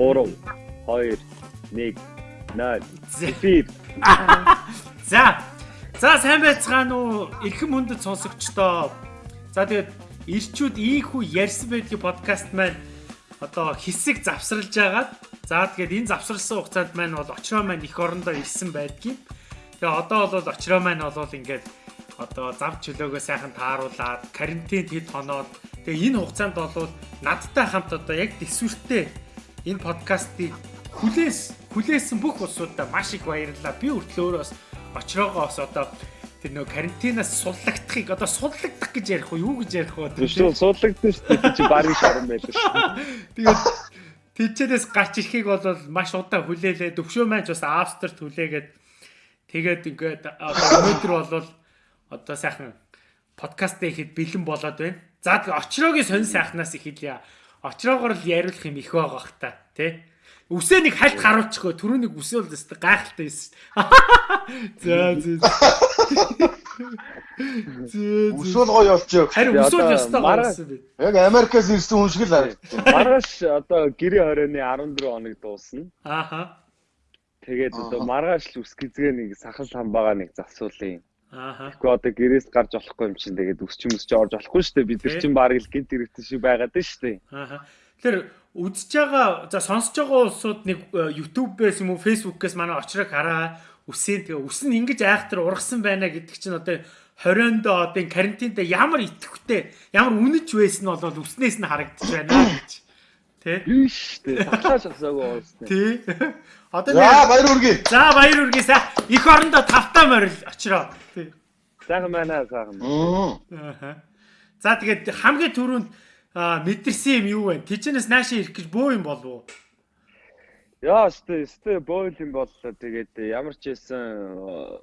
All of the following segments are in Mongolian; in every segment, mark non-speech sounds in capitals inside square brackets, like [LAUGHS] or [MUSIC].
Эхлэе. 3 2 1 0 Эфир. За. За сайн байцгаана уу? Эрхэм хүндэт сонсогчдоо. За тэгээд ирчүүд ийхүү ярьсан байдгийн подкаст маань одоо хэсэг завсарлаж агаад за тэгээд энэ завсарласан хугацаанд маань бол очроо маань их орондоо ирсэн байдгийн. Тэгээ одоо бол очроо маань бол ингээд одоо зав чөлөөгөө сайхан тааруулаад карантин хэд хоноод тэгээ энэ хугацаанд бол надтай хамт одоо яг төсвөртэй энэ подкастыг хүлээс хүлээсэн бүх улсуудаа маш их баярлалаа. Би хүртэл өөрөөс очроогоос одоо тэр нөө карантинаас суллагдахыг одоо суллагдах гэж ярих уу юу гэж ярих уу тийм суллагдсан шүү дээ чи барин шаран байлаа шүү. [LAUGHS] Тэгээд тийчээс гарч ирэхийг бол маш удаа хүлээлээ. Төвшөө маань ч бас австрт хүлээгээд тэгээд ингээд өнөөдөр бол одоо сайхан подкаст хийхэд бэлэн болоод байна. За очроогийн сонь сайхнаас эхэлье. Очроогоор л яриулах юм их байгаа хта тий. Үсээ нэг хальт харуулчихгүй түрүүнийг үсээ бол өстэй гайхалтай байсан. За [LAUGHS] зөө. [LAUGHS] Үсэл гоё болчих. Харин үсэл ёстой байсан би. Яг Америкаас ирсэн хүн шиг л харагдав. Маргааш одоо гэрээ хорионы 14 хоног дуусна. Ааха. Тэгээд одоо маргааш л үс гизгээ нэг сахал хамбаага нэг засуулъя. Ааха. Тэгэхгүй одоо гэрээс гарч болохгүй юм чинь тэгээд өсч юм өсч орж болохгүй шүү дээ. Бид нар чинь баг л гинт хэрэгтэй шиг байгаад байна шүү дээ. Ааха. Тэгэхээр үзэж байгаа за сонсож байгаа улсууд нэг э, YouTube-ээс юм уу Facebook-ээс манай очрог хараа үсээ тэгээ үс нь ингэж айхтар ургасан байна гэдэг чинь одоо 20-нд одоо карантинд ямар итгэвтэй ямар үнэж байсан нь бол үснээс нь харагдаж байна гэж. Тэ? Биш дээ. Сахлаа шахсаагүй уусна. Тий. Одоо За баяр үргээ. За баяр үргээ са их орондоо тавтаа морил очроо. Тий. Сайхан байна сайхан. Ааха. За тэгээд хамгийн түрүүнд мэдэрсэн юм юу вэ? Тичнээс наашаа ирэх гэж бөө юм болов уу? Яа, өстэй өстэй бойл юм боллоо. Тэгээд ямар ч байсан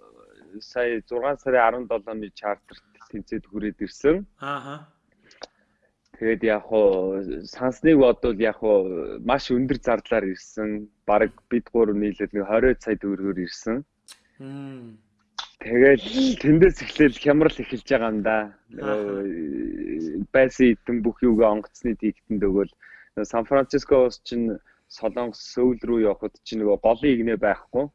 сая 6 сарын 17-ны чартерт тэнцээд хүрээд ирсэн. Ааха. Тэгээд яг хуу сансныг бодвол яг хуу маш өндөр зардлаар ирсэн. Бараг бид гур нийлээд нэг 20 сая төгрөгөөр ирсэн. Мм. Тэгээд тэндээс эхлээл хямрал эхэлж байгаа юм да. Байсан идэн бүх юугаа онгоцны тийгтэнд өгөөл Сан Францискоос чинь Солонгос Сөүл рүү явхад чинь нөгөө голын игнэ байхгүй.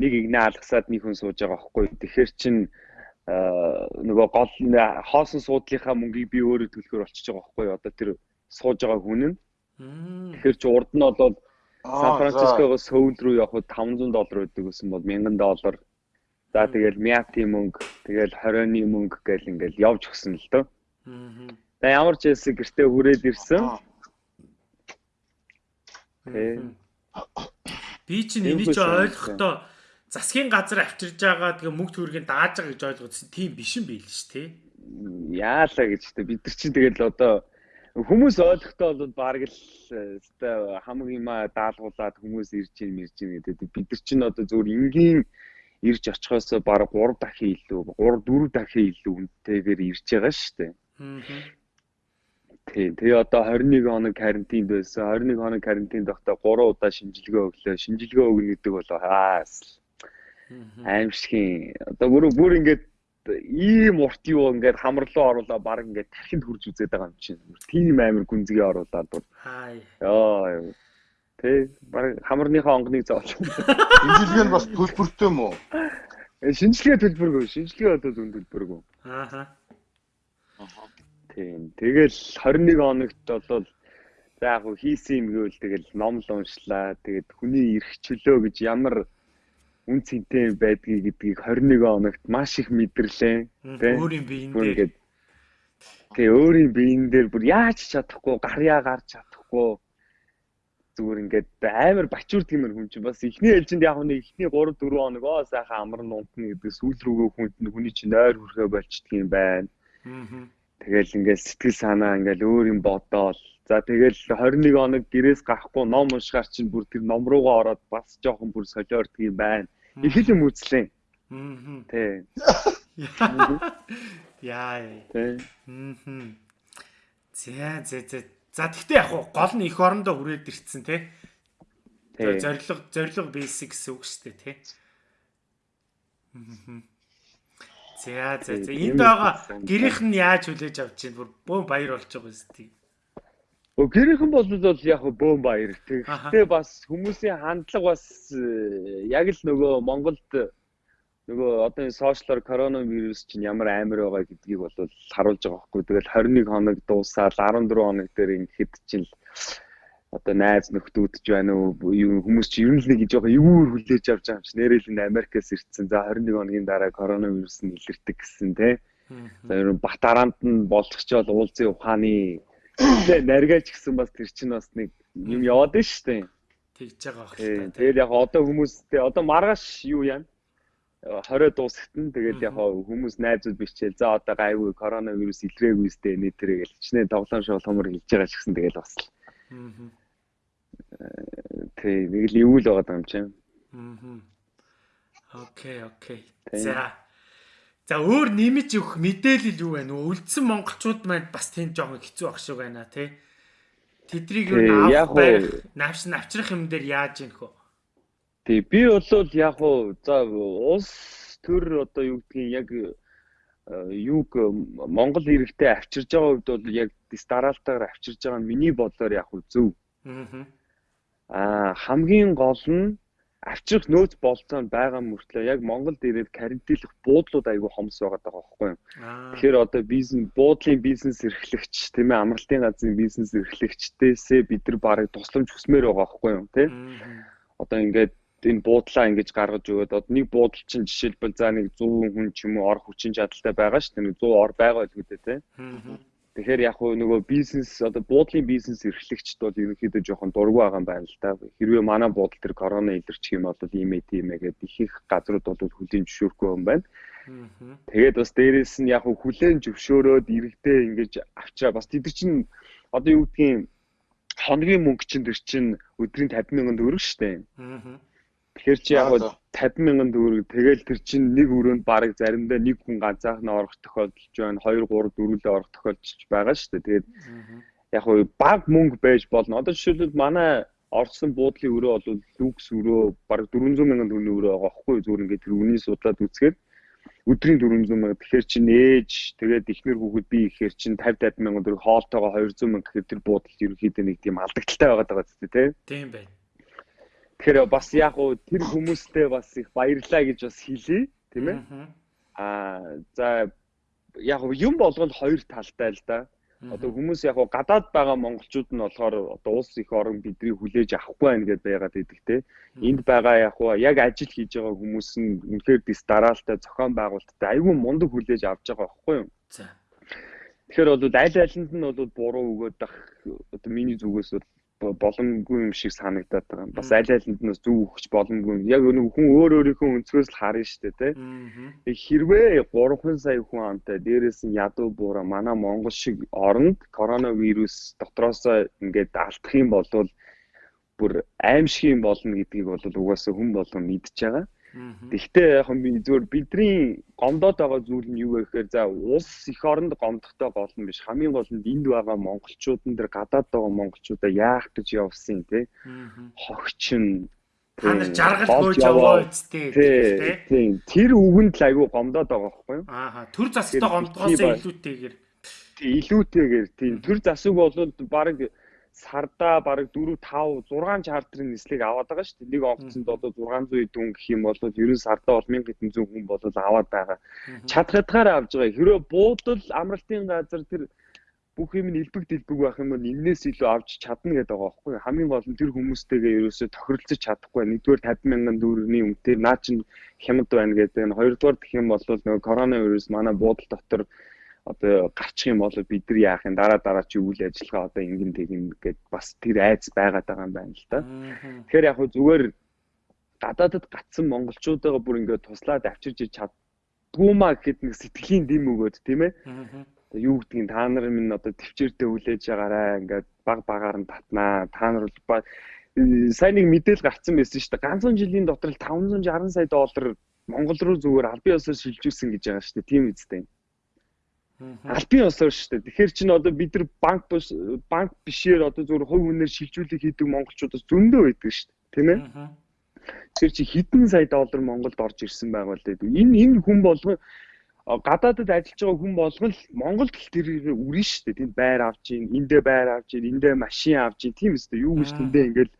Нэг игнэ алгасаад нэг хүн сууж байгаа байхгүй. Тэгэхээр чинь нөгөө гол хоосон суудлынхаа мөнгийг би өөрөө төлөхөр болчихж байгаа байхгүй. Одоо тэр сууж байгаа хүн нь. Тэгэхээр чи урд нь бол Сан Францискогоос Сөүл рүү явхад 500 доллар өгдөг гэсэн бол 1000 доллар. За тэгэл мяти мөнгө, тэгэл 20-ны мөнгө гэл ингээл явж өгсөн л дөө. За ямар ч хэлсэн гэртээ хүрээд ирсэн. Би чинь энийг ч ойлгохдоо засгийн газар авчирж байгаа тэгээ мөнгө төгрөгийн дааж байгаа гэж ойлгосон. Тийм биш юм байл ш тэ. Яалаа гэж тэ бид нар чинь тэгэл одоо хүмүүс ойлгохдоо бол баг л өстой хамаг юма даалгуулад хүмүүс ирж ийн мэрж ийн гэдэг. Бид нар чинь одоо зөвхөн энгийн ирж очихоос баг 3 дахин илүү 3 4 дахин илүү үнэтэйгээр ирж байгаа шүү дээ. Тийм. Тэгээ одоо 21 хоног карантинд байсан. 21 хоног карантинд байхдаа 3 удаа шинжилгээ өглөө. Шинжилгээ өгнө гэдэг бол хаас аимшигын. Одоо бүр бүр ингээд ийм урт юу ингээд хамарлуу оруулаа баг ингээд тархинд хурж үзээд байгаа юм чинь. Тийм амир гүнзгий оруулаад бүр. Хай. Йоо. Тэ баг хамарныхаа онгоныг зоолж. Шинжилгээ нь бас төлбөртэй юм уу? Шинжилгээ төлбөргүй. Шинжилгээ одоо зүүн төлбөргүй. Ааха. Тийм. Тэгэл 21 хоногт бол за яг хуу хийсэн юм гэвэл тэгэл ном л уншлаа. Тэгээд хүний эрх чөлөө гэж ямар үн цэнтэй байдгийг гэдгийг 21 хоногт маш их мэдэрлээ. Өөрийн биеийн дээр. Тэгээ өөрийн биеийн дээр бүр яаж чадахгүй, гарьяа гарч чадахгүй зүгээр ингээд амар бачуурд гэмээр хүн чинь бас эхний ээлжинд яг нэг эхний 3 4 хоног оо сайхан амар нунтна гэдэг сүүл рүүгээ хүн хүний чинь нойр хүрхээ болчдөг юм байна. Тэгэл ингээд сэтгэл санаа ингээд өөр юм бодоол. За тэгэл 21 хоног гэрээс гарахгүй ном уншихаар чинь бүр тэр ном руугаа ороод бас жоохон бүр солиордг юм байна. Их л юм үзлээ. Аа. Тэ. [LAUGHS] Яа. Тэ. Аа. За за за За тэгтээ яг гол нь эх орондоо хүрээд ирцэн тий. Тэгээ зориг зориг бийсэн гэсэн үг шүү дээ тий. За за за энд байгаа гэрийнх нь яаж хүлээж авч чинь бүр бөө баяр болж байгаа юм тий. Өө гэрийнхэн бол бол яг бөөм баяр. Тэгэхдээ бас хүмүүсийн хандлага бас э, яг л нөгөө Монголд нөгөө одоо энэ сошиалор коронавирус чинь ямар амар байгаа гэдгийг бол харуулж байгаа байхгүй. Тэгэл 21 хоног дуусаад 14 хоног дээр ингээд чинь одоо найз нөхдүүд ч байна уу хүмүүс чи ер нь л нэг жоохон эвүүр хүлээж авч байгаа юм чи нэрэл энэ Америкаас ирсэн. За 21 хоногийн дараа коронавирус нь илэрдэг гэсэн те. За ер нь бат араанд нь болгочоод уулзын ухааны наригаач гэсэн бас тэр чинь бас нэг юм яваад байна шүү дээ. Тэгж байгаа байх. Тэгэл яг одоо хүмүүстэй одоо маргааш юу яана? 20 дуусахтан тэгээд яг хүмүүс найзууд бичээл за одоо гайгүй коронавирус илрээгүй сте нэтэрэ гэж чинээ тоглоом шооломор хэлж байгаа ч гэсэн тэгэл бас л. Тэг нэг л эвүүл байгаа юм чинь. Окей, окей. За. За өөр нэмж өгөх мэдээлэл юу вэ? Үлдсэн монголчууд маань бас тийм жоохон хэцүү ах шиг байна тий. Тэдрийг юу авах байх, навш навчрах юм дээр яаж ийнх вэ? Тий, би бол яг уу за улс төр одоо юу гэдгийг яг э, юг Монгол иргэдэд авчирж байгаа үед бол яг дистаралтаар авчирж байгаа нь миний бодлоор яг уу зөв. Аа хамгийн гол нь авчрах нөөц болцоо байгаа мөртлөө яг Монголд ирээд карантинлах буудлууд айгүй хомс байгаа даа байхгүй юу. Тэгэхээр одоо бизнес буудлын бизнес эрхлэгч тийм ээ амралтын газрын бизнес эрхлэгчдээсээ бид нар барыг тусламж хүсмээр байгаа байхгүй юу тийм. Одоо ингээд энэ буудлаа ингэж гаргаж өгөөд одоо нэг буудал чинь жишээлбэл за нэг 100 хүн ч юм уу ор хүчин чадалтай байгаа шүү дээ. 100 ор байгаа л үүдээ тий. Тэгэхээр яг хөө нөгөө бизнес одоо буудлын бизнес эрхлэгчд бол ерөнхийдөө жоохон дургу байгаа юм байна л да. Хэрвээ манай буудал төр корона илэрчих юм бол ийм ээ тийм ээ гэдэг их их газрууд бол хүлийн зөвшөөрөхгүй юм байна. Тэгээд бас дээрэс нь яг хүлэн зөвшөөрөөд иргэдээ ингэж авчраа бас тэд чинь одоо юу гэдгийг хоногийн мөнгө чинь тэр чинь өдрийн 50 мянган төгрөг шүү дээ. Тэгэхээр чи яг 50 мянган төгрөг тэгэл тэр чинь нэг өрөөнд бараг заримдаа нэг хүн ганцаархнаа орох тохиолдолж байна. 2 3 дөрүлээ орох тохиолдолж байгаа шүү дээ. Тэгээд яг уу баг мөнгө байж болно. Одоо жишээлбэл манай орсон буудлын өрөө бол люкс өрөө бараг 400 мянган төгрөгийн өрөө байгаа байхгүй зүгээр ингээд тэр үнийг судлаад үзэхэд өдрийн 400 мянга тэгэхээр чинь ээж тэгээд ихнэр хүүхэд би ихээр чинь 50 50 мянган төгрөг хоолтойгоо 200 мянга гэхээр тэр буудал ерөнхийдөө нэг тийм алдагдaltaй байгаад байгаа зү тий. Тийм байна. Тэгэхээр бас яг уу тэр хүмүүстэй бас их баярлаа гэж бас хэлье, тийм ээ. Аа за яг юм болгонд хоёр талтай л да. Одоо хүмүүс яг уу гадаад байгаа монголчууд нь болохоор одоо улс их орон бидний хүлээж авахгүй байна гэдээ байгаад идэг те. Энд байгаа яг уу яг ажил хийж байгаа хүмүүс нь үнэхээр дис дараалтай зохион байгуулалттай айгүй мундаг хүлээж авч байгаа байхгүй юу? За. Тэгэхээр бол аль алинд нь бол буруу өгөөд ах одоо миний зүгээс бол боломгүй юм шиг санагдаад байгаа. Бас аль алинд нь зөв өгч боломгүй. Яг нэг хүн өөр өөрийнхөө өнцгөөс л харна шүү дээ, тэ. Хэрвээ 3 сая хүн амтай дээрээс нь ядуу буура манай Монгол шиг оронд коронавирус дотроосоо ингээд алдах юм бол бүр аимшиг юм болно гэдгийг бол угаасаа хүн болгон мэдж байгаа. Тэгвэл яг би зөвөр бидний гомдоод байгаа зүйл нь юу вэ гэхээр за улс их оронд гомдохтой гол нь биш. Хамгийн гол нь энд байгаа монголчуудын дээр гадаад байгаа монголчуудаа яах гэж явсан те? Хогчин та нар жаргал гойж яваа. үсттэй тийм тэр үгэнд л айгүй гомдоод байгаа байхгүй юу? Ааха төр засагтай гомдгоосоо илүүтэйгээр. Тийм илүүтэйгээр. Тийм төр засаг бол баг сарда бараг 4 5 6 чартрын нислэг аваад байгаа шүү дээ. Нэг онгоцонд одоо 600 дүүн гэх юм бол ерөн сарда бол 1000 хэдэн зуун хүн бол аваад байгаа. Чадхатгаар авж байгаа. Хэрвээ буудал амралтын газар тэр бүх юм нь илбэг дэлбэг байх юм бол энээс илүү авч чадна гэдэг байгаа байхгүй хамгийн гол нь тэр хүмүүстэйгээ ерөөсөө тохиролцож чадахгүй нэгдүгээр 50 мянган төгрөгийн үнэтэй наа чин хямд байна гэдэг нь хоёрдугаар гэх юм бол нөгөө коронавирус манай буудал дотор одоо гарчих юм бол бид нар яах юм дараа дараа чи үйл ажиллагаа одоо ингэн тэгин гэд бас тэр айц байгаад байгаа юм байна л да. Тэгэхээр яг хөө зүгээр гадаадд гацсан монголчуудаа бүр ингээд туслаад авчирж чаддгүй маа гэхэд нэг сэтгэлийн дэм өгөөд тийм ээ. Юу гэдгийг та нар минь одоо төвчээртэй хүлээж байгаарай ингээд баг багаар нь татнаа. Та нар сайн нэг мэдээлэл гарцсан байсан шүү дээ. Ганцхан жилийн дотор 560 сая доллар Монгол руу зүгээр албан ёсоор шилжүүлсэн гэж байгаа шүү дээ. Тийм үстэй. Албан ёсоор шүү дээ. Тэгэхээр чинь одоо бид нар банк банк бишээр одоо зөвхөн хувь хүнээр шилжүүлэг хийдэг монголчуудаас зөндөө байдаг шүү дээ. Тийм ээ? Тэр чи хэдэн сая доллар Монголд орж ирсэн байгаа л дээ. Энэ энэ хүн болгон гадаадд ажиллаж байгаа хүн болгон л Монголд л тэр үрэн шүү дээ. Тэнд байр авч гин, эндээ байр авч гин, эндээ машин авч гин. Тийм үстэй. Юу гэж тэндээ ингээл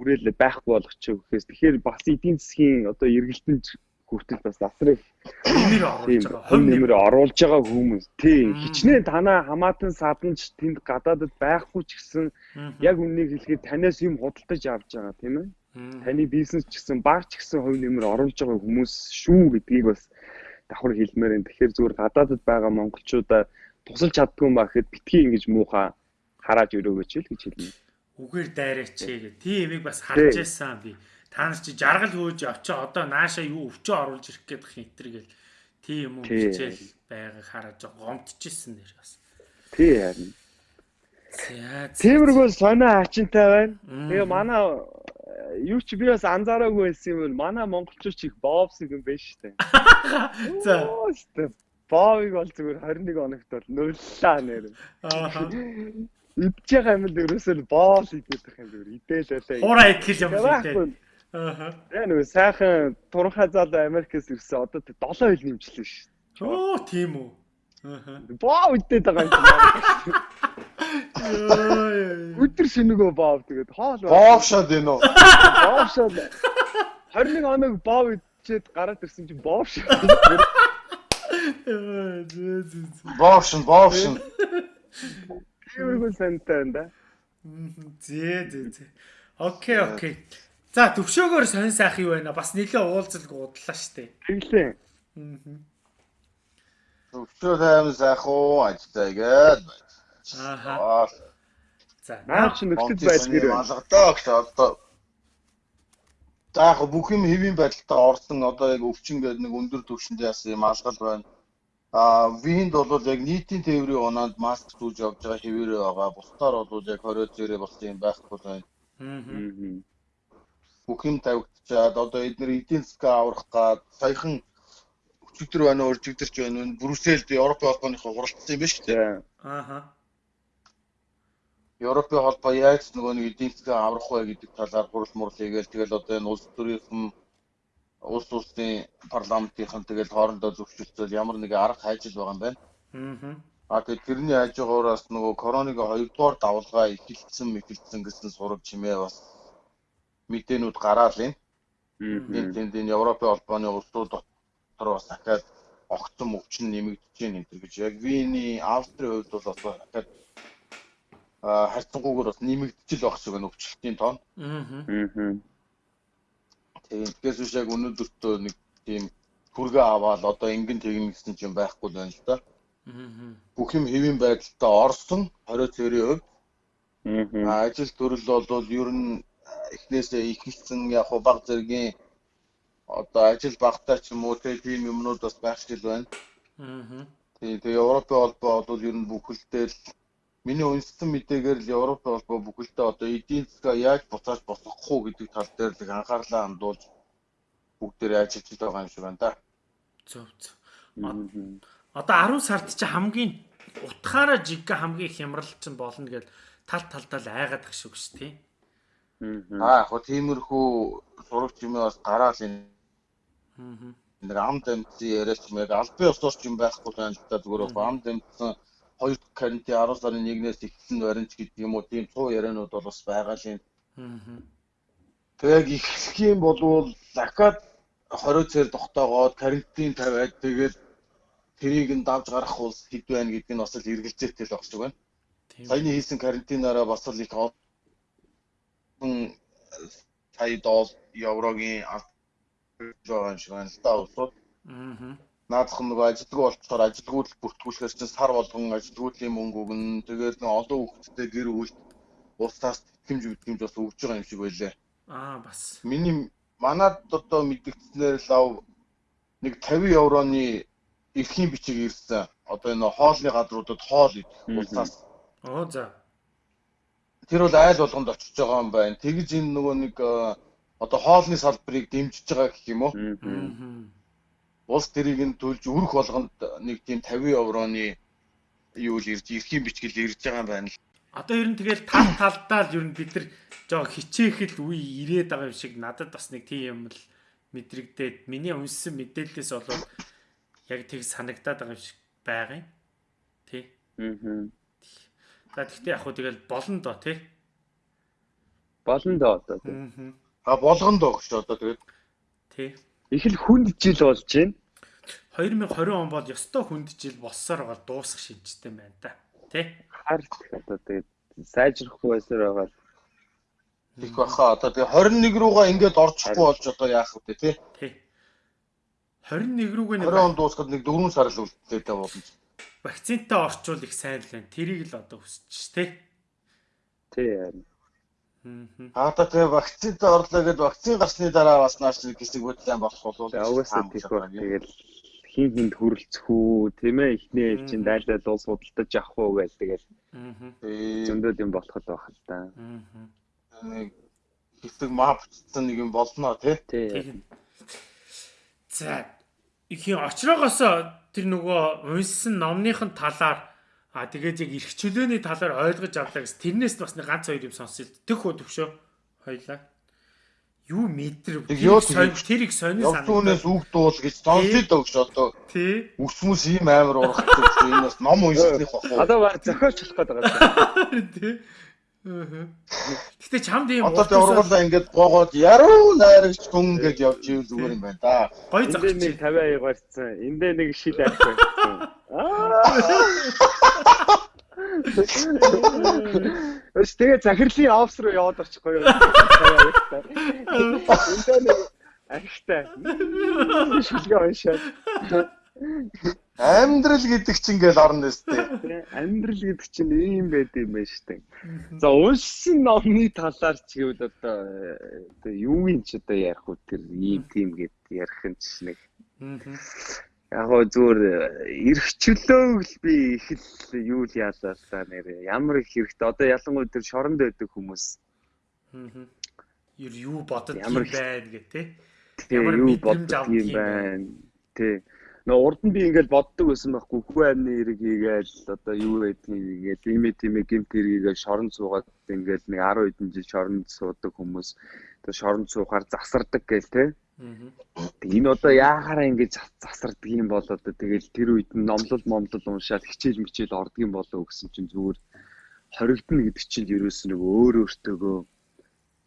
үрээл байхгүй болгочих гэхээс тэгэхээр бас эдийн засгийн одоо эргэлтэнд хүртэл бас асрыг нэмэр оруулж байгаа. Хувь нэмэр оруулж байгаа хүмүүс. Тийм. Хичнээн танаа хамаатан саданч тэнд гадаадд байхгүй ч гэсэн яг үннийг хэлэхэд танаас юм худалдаж авч байгаа тийм ээ. Таны бизнес ч гэсэн баг ч гэсэн хувь нэмэр оруулж байгаа хүмүүс шүү гэдгийг бас давхар хэлмээр энэ. Тэгэхээр зүгээр гадаадд байгаа монголчуудаа тусалж чаддгүй юм ба гэхэд битгий ингэж муухай харааж өрөөгөөч л гэж хэлнэ. Үгээр дайраач гээ. Тийм ямиг бас харж байсан би та нар чи жаргал хөөж очоо одоо нааша юу өвчөө оруулж ирэх гээд бах энэ гэл тийм юм хичээл байгааг хараад гомдчихсэн нэр бас. Тий харин. Тиймэрхүү сонио ачинтай байна. Тэгээ манай юу ч би бас анзаараагүй байсан юм бол манай монголчууд их боовсыг юм шүү дээ. [LAUGHS] За. Боовыг бол зүгээр 21 хоногт бол нуллаа нэр. Аа. Идж байгаа юм л ерөөсөө боол идэх юм зүгээр байлаа. Хураа идэх юм шиг дээ. Аа. Яг нэг сайхан туранхай залуу Америкээс ирсэн одоо 7 хил нэмжлээ шүү. Оо тийм үү. Аа. Боо үдээд байгаа юм. Өдөр шинэгөө боо тэгээд хоол боовшоод байна уу? Боовшоод 21 хоног боо идчихэд гараад ирсэн чинь боовшоо. Боовшин, боовшин. Юу сантай энэ да. Зээ зээ зээ. Окей, окей. За төвшөөгөр сонь сайх юу байна? Бас нэлээ уулзалг удлаа штэ. Тэглээ. Төвшөө тайм сайх уу ажтайгээд. Ааха. За наа чи нөхцөл байдал гэр байна. Алгадаа гэж одоо За яг бүх юм хэвийн байдалтай орсон одоо яг өвчин гэдэг нэг өндөр түвшинд яасан юм алгал байна. А винд бол яг нийтийн тээврийн унаанд маск зүүж явж байгаа хэвээрээ байгаа. Бусдаар бол яг 20 зэрэг болсон юм байхгүй байна. Аа бүх юм тавигдчаад одоо эдгээр эдийн засгаа аврах гад саяхан өчигдөр байна уу өчигдөрч байна уу Брюсселд Европын холбооныхоо хуралдсан юм байна шүү дээ. Ааха. Европын холбоо яаж нөгөө нэг эдийн засгаа аврах вэ гэдэг талаар хурал мурал хийгээл тэгэл одоо энэ улс төрийн улс улсын парламентийнхан тэгэл хоорондоо зөвшөөрцөл ямар нэгэн арга хайжил байгаа юм байна. Аа. А тэгээд тэрний хажуугаараас нөгөө коронавиг хоёрдугаар давлгаа эхэлсэн мэхэлсэн гэсэн сураг чимээ бас мэдээнүүд гараал юм. Энд тэнд энэ Европын холбооны улсууд дотор бас дахиад огцом өвчин нэмэгдэж байна энэ гэж яг Виний Австрийн хувьд бол бас дахиад а харьцангуйгээр бас нэмэгдэж л байх шиг байна өвчлөлтийн тоон. Аа. Тэгээд тэгээс үш яг өнөөдөртөө нэг тийм хүргээ аваад одоо ингэн тэгнэ гэсэн чинь байхгүй л байна л да. Аа. Бүх юм хэвийн байдалтай орсон 20 цэрийн хувьд. Аа. Ажил төрөл бол ер нь эхнээсээ ихэлсэн яг хуу баг зэргийн одоо ажил багтаа ч юм уу тийм юмнууд бас байх шиг байна. Аа. Тэгээ Европын холбоо бол ер нь бүхэлдээ л миний үнсэн мэдээгээр л Европын холбоо бүхэлдээ одоо эдийн засгаа яаж буцааж босгох уу гэдэг тал дээр л анхаарлаа хандуулж бүгдээр ажиллаж байгаа юм шиг байна да. Зөв зөв. Одоо 10 сард чи хамгийн утгаараа жигга хамгийн хямрал чинь болно гэд тал талдаа л айгаад ах шиг шүү дээ. Аа яг тиймэрхүү сурагч юм бас гараал энэ. Аа. Нэг амд амтсан яриач юм яг албан ёсоос юм байхгүй байна л да зүгээр амд амтсан хоёр карантин 10 сарын 1-ээс эхэлсэн баримт гэдэг юм уу тийм цуу ярианууд бол бас байгаа л юм. Аа. Тэгээд эхлэх юм болвол дахиад 20 цэр тогтоогоод карантин тавиад тэгээд тэрийг нь давж гарах улс хэд байна гэдг нь бас л эргэлзээтэй л багч байна. Саяны хийсэн карантинаараа бас л их сая доллар еврогийн юм шиг байна л да улсууд. Аа. Наадах нөгөө ажилтгүй болчихоор ажилтгууд бүртгүүлэхээр чинь сар болгон ажилтгуудын мөнгө өгнө. Тэгээд нэг олон хүүхэдтэй гэр бүл улсаас тэтгэмж үтгэмж бас өгж байгаа юм шиг байлаа. Аа бас. Миний манад одоо мэдгдснээр лав нэг 50 евроны эрхийн бичиг ирсэн. Одоо энэ хоолны гадруудад хоол идэх улсаас. Оо за тэр бол айл болгонд очиж байгаа юм байна. Тэгж энэ нөгөө нэг э, одоо хоолны салбарыг дэмжиж байгаа гэх юм уу? Улс тэрийг нь төлж өрөх болгонд нэг тийм 50 евроны юу л ирж эрхийн бичгэл ирж байгаа юм байна л. Одоо ер нь тэгэл тал талдаа л ер нь бид нар жоо хичээхэл үе ирээд байгаа юм шиг надад бас нэг тийм юм л мэдрэгдээд миний үнсэн мэдээлэлээс болоод яг тэг санагдаад байгаа юм шиг байгаа юм. Тий. Аа. За тэгтээ яг хөө тэгэл болно доо тий. Болно доо одоо. А болгоно доо гэж одоо тэгээд. Тий. Их л хүнд жил болж байна. 2020 он бол ёстой хүнд жил болсоор байгаа дуусах шинжтэй байна да. Тий. Хар одоо тэгээд сайжрахгүй байсаар байгаа. Их баха одоо тэгээ 21 руугаа ингээд орчихгүй болж одоо яах вэ тий? Тий. 21 рүүгээ нэг 20 он дуусахад нэг 4 сар л үлдээтэй болно. Вакцинтай орчвол их сайн л байна. Тэрийг л одоо хүсэж тий. Тий. Аа та тэгээ вакцинтай орлоо гэд вакцин гарсны дараа бас нааш нэг хэсэг бодлоо болох бол угаасаа тийх баг. Тэгэл хин хинд хүрэлцэх үү тийм ээ ихний чинь дайлал уус судалдаж явах уу гэж тэгэл зөндөө юм болоход байх л да. Аа нэг хэсэг мапцсан нэг юм болно тий. За ихийн очроогоос тэр нөгөө унсан номныхын талаар а тэгээд яг эрх чөлөөний талаар ойлгож авлаа гэс тэрнээс бас нэг ганц хоёр юм сонсъё. Төх хөө төвшөө. Хоёлаа. Юу метр тэрийг сони санагдав. Явтуунаас үг дуул гэж сонсъё дөө гэж одоо. Тий. Үсмүс ийм амар урах гэж энэ бас ном унших бах. Одоо баг зохиолчлох гээд байгаа. [LAUGHS] Тий. Гэтэ чамд ийм одоо тэ ургуулаа ингээд гоогоод яруу найрагч хүн гэж явж ивэл зүгээр юм байна да. Гой зогч 52 гарцсан. Эндээ нэг шил авах байсан. Өс тэгээ захирлын офс руу яваад очихгүй юу? Эндээ нэг ахтай. Шилгээ уншаад. Амьдрал гэдэг чинь ингээл орно өстэй. Амьдрал гэдэг чинь ийм байд юм байна штэ. За уншсан номны талаар ч гэвэл одоо юу юм ч одоо ярих уу тэр ийм тийм гэд ярих юм ч нэг. Яг гоо зүгээр эрхчлөөг л би их л юу л яалаа та нэр ямар их хэрэгтэй одоо ялангуяа тэр шоронд байдаг хүмүүс. Аа. Юу бодод юм байна гэх тээ. Ямар юу бодод юм байна. Тэ нөө урд нь би ингээл боддог байсан байхгүй. Хүү амны хэрэг хийгээл одоо юу байдгийг ингээл ийм тийм гимт хэргийг шорон суугаад ингээл нэг 10 хэдэн жил шоронд суудаг хүмүүс одоо шоронд суухаар засардаг гээл те. Энэ одоо яахаараа ингэж засардаг юм бол одоо тэгэл тэр үед нь номлол момлол уншаад хичээл мичээл ордог юм болоо гэсэн чинь зүгээр хоригдно гэдэг чинь ерөөс нэг өөр өөртөөгөө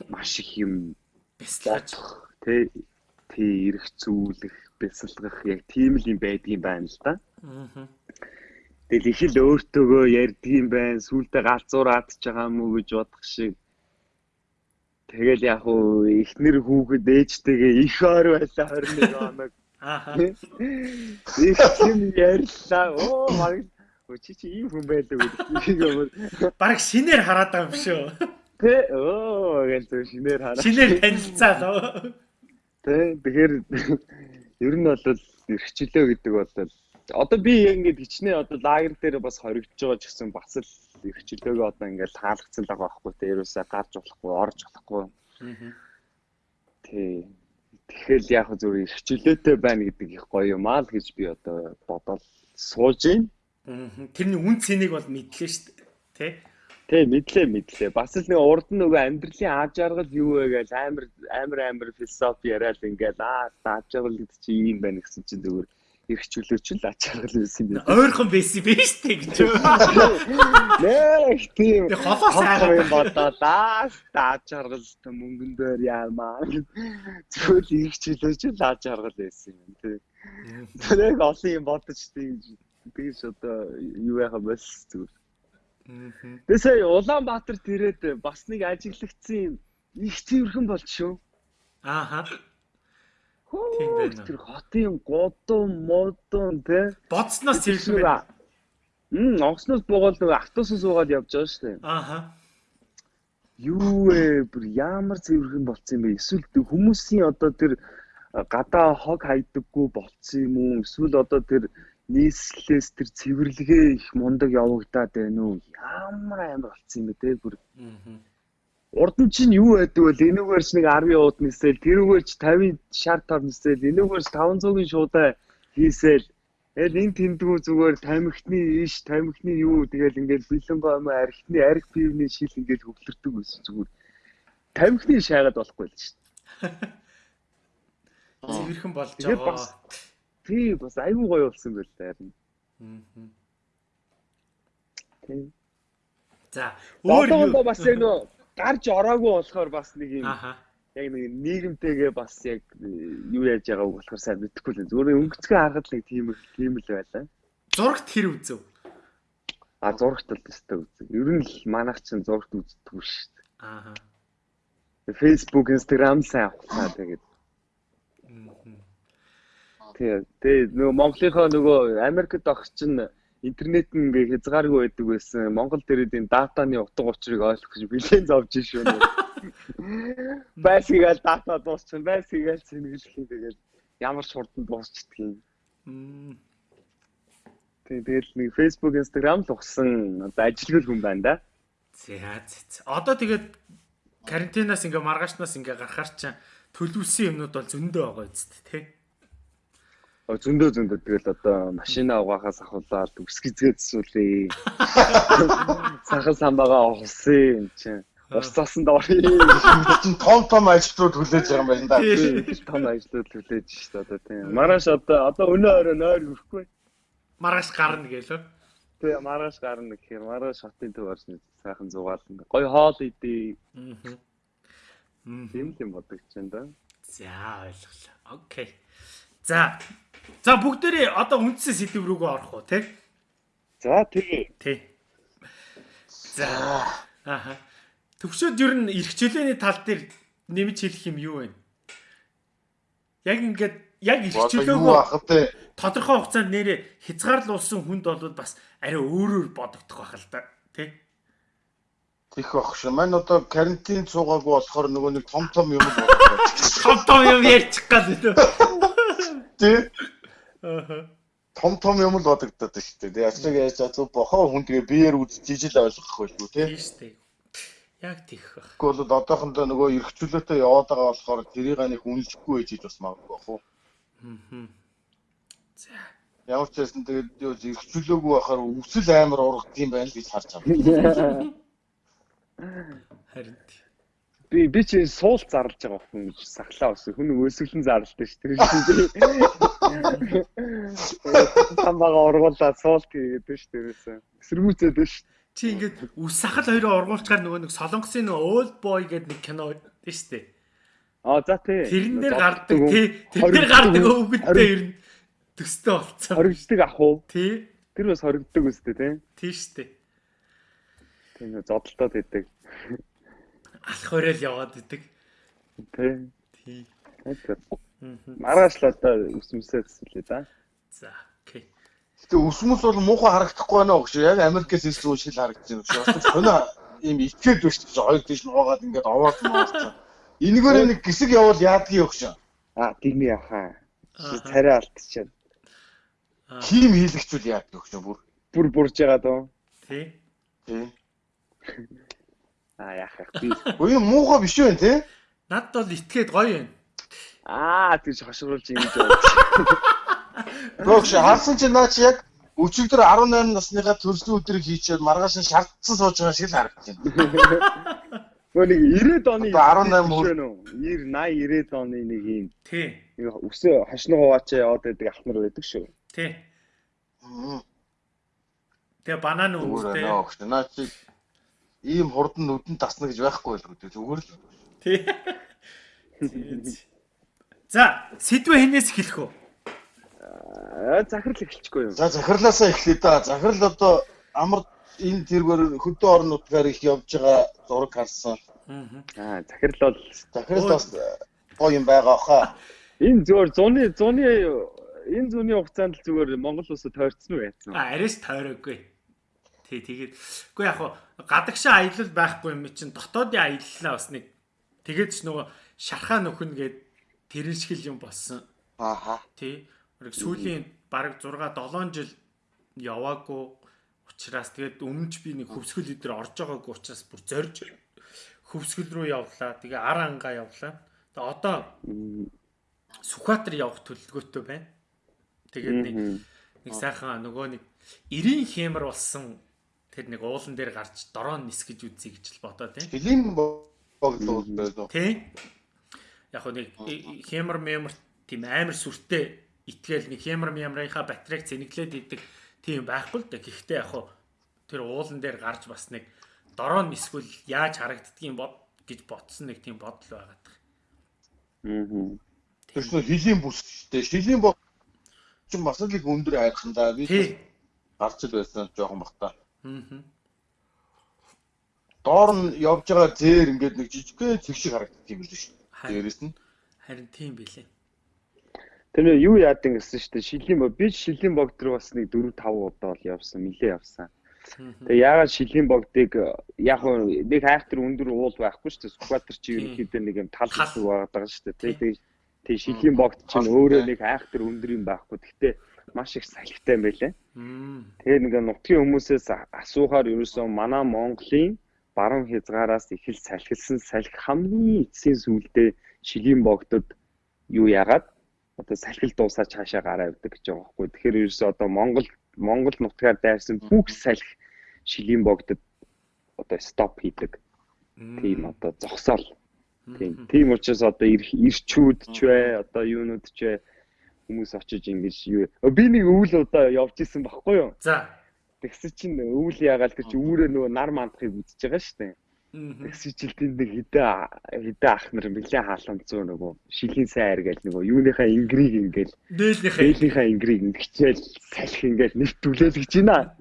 маш их юм бяцлаж тий тий эрх зүүлэх бясалгах яг тийм л юм байдгийн байна л да. Аа. Тэгэл их л өөртөөгөө ярьдгийм байна. Сүултээ галзуураад ч байгаа уу гэж бодох шиг. Тэгэл яг уу ихнэр хүүхэд ээжтэйгээ их ойр байлаа 21 хоног. Аа. Их юм ярьлаа. Оо баг чи чи ийм хүн байдаг үү? Бараг шинээр хараад байгаа юм шүү. Тэ оо гэж шинээр хараа. Шинээр танилцаа лөө. Тэ тэгэхээр ер нь бол эрхчлөө гэдэг бол одоо би ингээд хичнээн одоо лагер дээр бас хоригдож байгаа ч гэсэн бас л эрхчлөөгөө одоо ингээд таалгцсан л байгаа байхгүй те ерөөсөө гарч болохгүй орж болохгүй. Тий. Тэгэхээр яг зүгээр эрхчлөөтэй байна гэдэг их гоё юм аа л гэж би одоо бодоод сууж байна. Тэрний үн цэнийг бол мэдлээ шүү дээ. Тэ? Тий, мэдлээ мэдлээ. Бас л нэг урд нь нөгөө амьдралын ааж аргал юу вэ гэж амар амар амар философи яриад ингээл аа ааж аргал гэдэг чи ийм байна гэсэн чинь зүгээр их чөлөөч л ааж аргал байсан юм. Ойрхон байсан биш үү гэж. Нэх тийм. Тэг холоо сайхан юм бодоод аа ааж аргал мөнгөн дээр яамаа. Зүгээр их чөлөөч л ааж аргал байсан юм тий. Тэр олон юм бодож тийм тэгж одоо юу яхаа бас зүгээр Тэгээ сая Улаанбаатар тэрээд бас нэг ажиглагдсан их цэвэрхэн болж шүү. Ааха. Тийм байна. Тэр хотын годон модон тэ бодсноос цэвэрхэн байна. Мм, онгоцноос буугаад нөгөө автобусаас суугаад явж байгаа шүү. Ааха. Юу вэ? Бүр ямар цэвэрхэн болцсон юм бэ? Эсвэл хүмүүсийн одоо тэр гадаа хог хайдаггүй болцсон юм уу? Эсвэл одоо тэр нийслэлээс тэр цэвэрлэгээ их мундаг явагдаад байна уу? Ямар амар болцсон юм бэ те бүр. Урд нь чинь юу байдаг вэ? Энүүгээр ч нэг 10 ууд нисэл, тэрүүгээр ч 50 шар тав нисэл, энүүгээр ч 500-ын шуудаа хийсэл. Тэгэл энэ тэндгүү зүгээр тамхины иш, тамхины юу тэгэл ингээл бэлэн баамаа архины арх пивний шил ингээл хөглөрдөг байсан зүгээр. Тамхины шайгаад болохгүй л шүү дээ. [LAUGHS] Цэвэрхэн болж байгаа. Тий бас айгүй гоё болсон байл та харин. Аа. Тий. За өөр юу бас яг нөө гарч ороогүй болохоор бас нэг юм яг нэг нийгэмтэйгээ бас яг юу яаж байгааг болохоор сайн мэдэхгүй л зүгээр өнгөцгөө харахад нэг тийм тийм л байлаа. Зурагт хэр үзв? А зурагт л өстэй үзэг. Ер нь л манайх чинь зурагт үздэг шүү дээ. Аа. Facebook, Instagram сайн авахлаа тэгээд. Тэгээ. Тэгээ нөгөө Монголынхоо нөгөө Америкт огч чинь интернет нь ингээ хязгааргүй байдаг байсан. Монгол дээрээ энэ датаны утга учирыг ойлгох гэж бэлэн зовж шүү нэ. [LAUGHS] Байсгээл дата дуусчихсан, байсгээл сэнгэлхий тэгээд ямар дуусчдаг юм. Тэг тэгэл нэг Facebook, Instagram л ухсан одоо ажилгүй хүн байна да. За. Одоо тэгээд карантинаас ингээ маргаашнаас ингээ гарахаар чинь төлөвлөсөн юмнууд бол зөндөө байгаа үст тий зөндөө зөндөө тэгэл одоо машина угаахаас ахуулаад үсгизгээ зсүүлээ. Сахан самбагаа ухсан юм чинь. Ус цасан дорё. чинь том том ажилтнууд хүлээж байгаа юм байна да. Том ажилтнууд хүлээж шүү дээ одоо тийм. Маргааш одоо одоо өнөө орой нойр өрөхгүй. Маргааш гарна гэлөө. Тэгээ маргааш гарна гэхээр маргааш хотын төв орсон сайхан зугаална. Гой хоол идээ. Аа. Тийм тийм бодогч байна да. За ойлголоо. Окей. За За бүгдээрээ одоо үндсэн сэдв рүүгээ орох уу тий? За тий. Тий. За. Аха. Төвшөөд ер нь эрхчлөөний тал дээр нэмж хэлэх юм юу вэ? Яг ингээд яг эрхчлөөгөө тодорхой хугацаанд нэрээ хязгаарлуулсан хүнд бол бас арай өөрөөр бодогдох байх л да тий? Тих баг ш. Мань одоо карантин цуугаагүй болохоор нөгөө нэг том том юм. [LAUGHS] Том том юм ярьчих гал үү? Тий. Том том юм л бодогдоод шүү дээ. Яцэг яаж зөв бохоо хүн тэгээ биеэр үзэж ижил ойлгох байлгүй тий. Тийм шүү дээ. Яг тийх байх. Гэхдээ бол одоохондоо нөгөө эргчүүлээтэй яваад байгаа болохоор тэрийг нэг үнэлэхгүй ээж бас магадгүй бах уу. Аа. За. Ямар ч байсан тэгээд юу эргчүүлээгүй байхаар өвсөл амар ургад юм байна л гэж харж байгаа. [LAUGHS] Харин би би чи суул зарлж байгаа хүн гэж сахлаа ус хүн өсөглөн зарлалтай ш тэр [LAUGHS] чинь тамбага ургуулаад суулт хийгээд ш тэрээс эсэргүүцээд ш чи ингээд үс сахал хоёроо ургуулчаар нөгөө нэг солонгосын нөгөө old boy гэдэг нэг кино дээ штэ а за тий. Тэрэн дээр гардаг тий. тэр дээр гардаг өвгөлтэй ер нь төстэй болцсон. Хоригддаг ах уу? Тий. Тэр бас хоригддаг үстэй тий. Тий штэ тийм зодолтоод идэг алах өрөөл яваад идэг. Тий. Тий. Маргааш л одоо өсмөсөө төсөлөө да. За, окей. Гэтэ өсмөс бол муухай харагдахгүй байна уу гэж яг Америкээс ирсэн үе шил харагдаж байна гэж. Өнөө ийм ичээд биш гэж хоёр тийш нуугаад ингээд овоод нуурсан. Энэгээр нэг гисэг явал яадгийн өгш. Аа, тийм яхаа. Царай алдчихад. Хим хийлэгчүүл яадаг өгш бүр. Бүр бурж байгаа дөө. Тий. Тий. [LAUGHS] Аа вэ? Би Үгүй муухай биш үү те? Надд бол итгээд гоё юм. Аа тийж хошруулж ингэж байна. Гөөш харсан чи наа чи яг өчигдөр 18 насныхаа төрсөн өдрийг хийчихэд маргааш нь шаардсан сууж байгаа шиг л харагдаж байна. Гөө нэг 90-ад оны 18 хүрэн үү? 90 80 90-ад оны нэг юм. Тий. Өсөө хошноо хуваачаа яваад байдаг ахнар байдаг шүү. Тий. Тэгээ банан өвстэй. Наа чи ийм хурдан нүдэн тасна гэж байхгүй л гэдэг зүгээр л. Тий. За, сэдвээ хинээс эхлэх үү? Аа, захирал эхэлчихгүй юу? За, захирлаасаа эхлэе да. Захирал одоо амар энэ тэргээр хөдөө орон нутгаар их явж байгаа зураг харсан. Аа, захирал бол захирал бас гоё юм байгаа хаа. [LAUGHS] Энэ зөвөр зуны зуны энэ зуны хугацаанд л зүгээр Монгол улсад тойрцсон уу яасан? Аа, арайс тойроогүй. Тий, тэгээд үгүй яг гадагшаа аялал байхгүй юм чинь дотоодын аяллаа бас нэг тэгээд ч нөгөө шархаа нөхөн гээд тэрэн шиг юм болсон. Ааха. Тий. Нэг сүүлийн бараг 6 7 жил яваагүй учраас тэгээд өмнө ч би нэг хөвсгөл өдр орж байгаагүй учраас бүр зорж хөвсгөл рүү явлаа. Тэгээ ар ангаа явлаа. Тэгээ одоо Сүхбаатар явах төлөвлөгөөтэй байна. Тэгээд нэг нэг сайхан нөгөө нэг 90 хэмэр болсон тэр нэг уулан дээр гарч дрон нисгэж үзье гэж л бодоо тийм. Филм байсан. Тийм. Яг нэг хэмэр мэмэр тийм амар сүртэй итгээл нэг хямар мямрынхаа батарейг зэниглээд идэг тийм байхгүй л да. Гэхдээ яг хуу тэр уулан дээр гарч бас нэг дороо эсвэл яаж харагддгийг бод гэж ботсон нэг тийм бодол байгаад байна. Аа. Тэр чинь хилийн бүс шүү дээ. Шилийн бот чинь бас л их өндөр хайрхан да. Би гарч ил байсан жоохон бахта. Аа. Доор нь явж байгаа зээр ингээд нэг жижигхэн цэг шиг харагддаг юм л шүү. Дээрээс нь. Харин тийм билээ. Тэр юу яадаг гэсэн шүү дээ. Шилийн бог би шилийн бог дээр бас нэг 4 5 удаа л явсан, нилээ явсан. Тэгээ яагаад шилийн богдыг яг нэг хайхтар өндөр уул байхгүй шүү дээ. Скватер чи ерөнхийдөө нэг юм тал хэсэг байгаа шүү дээ. Тэгээ тэгээ шилийн богд чинь өөрөө нэг хайхтар өндөр юм байхгүй. Гэхдээ маш их салхитай юм байлээ. Тэгээ нэг нутгийн хүмүүсээс асуухаар ерөөсөө манай Монголын баруун хязгаараас ихэл салхилсан салхи хамгийн эцсийн сүулдэ шилийн богдод юу яагаад одоо салхил дуусаач хаашаа гараа явдаг гэж байгаа байхгүй. Тэгэхээр ерөөсөө одоо Монгол Монгол нутгаар дайрсан бүх салхи шилийн богдод одоо стоп хийдэг. Тийм одоо зогсоол. Тийм. Тийм учраас одоо ирчүүд ч бай, одоо юунууд ч бай хүмүүс очиж ингэж юу би нэг өвөл удаа явж исэн баггүй юу? За. Тэгсэн чинь өвөл ягаал тэр чи үүрээ нөгөө нар мандахыг үзэж байгаа шүү дээ. Тэгсэн чинь тэнд нэг хідэ хідэ ах нар нэлээд хаалганцуу нөгөө шилийн сайр гээл нөгөө юуныхаа ингриг ингээл дээлийнхаа дээлийнхаа ингриг ингэчээл салхи ингээл нэвтүүлээд гэж байна.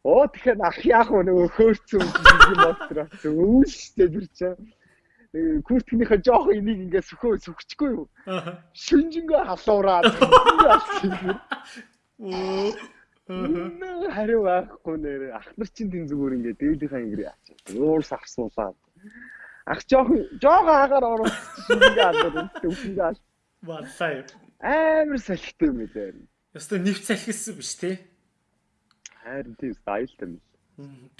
Оо тэгэхээр ах яах вэ нөгөө хөөрцөн. Өвөлштэй тэр чинь курткийнхаа жоох энийг ингээ сөхөө сүхчихгүй юу? Шинжингээ халуураад. [LAUGHS] Оо хариу байхгүй нэр ах нар чинь тэн зүгээр ингээ дээлийнхаа ингрээ ачаа. Уурс авсуулаад. Ах жоох жоох агаар оруулчихсан ингээ алдаад үсэндээ ал. Бацаа. Амар салхитай юм ээ. Ястаа нэвт салхисан биш те. Харин тийм стайлтай юм.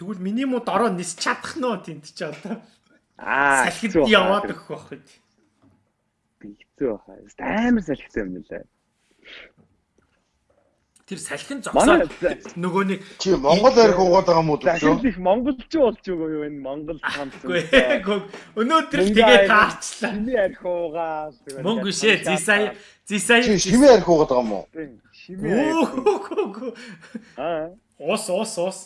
Тэгвэл миний муу дороо нис чадах нөө тэнд чи одоо. Аа салхид яваад өгөх байх. Би хэцүү байхаа. Амар салхитай юм лээ. Тэр салхин зогсоод нөгөө нэг чи Монгол арх уугаад байгаа юм уу гэж их монголчуу болж байгаа юу энэ Монгол хамт. Үгүй [LAUGHS] өнөөдөр тэгээ таарчлаа. Шими арх уугаа. Мөнгө шээ зисай зисай шими арх уугаад байгаа юм уу? Шими арх. Аа. Ус ус ус.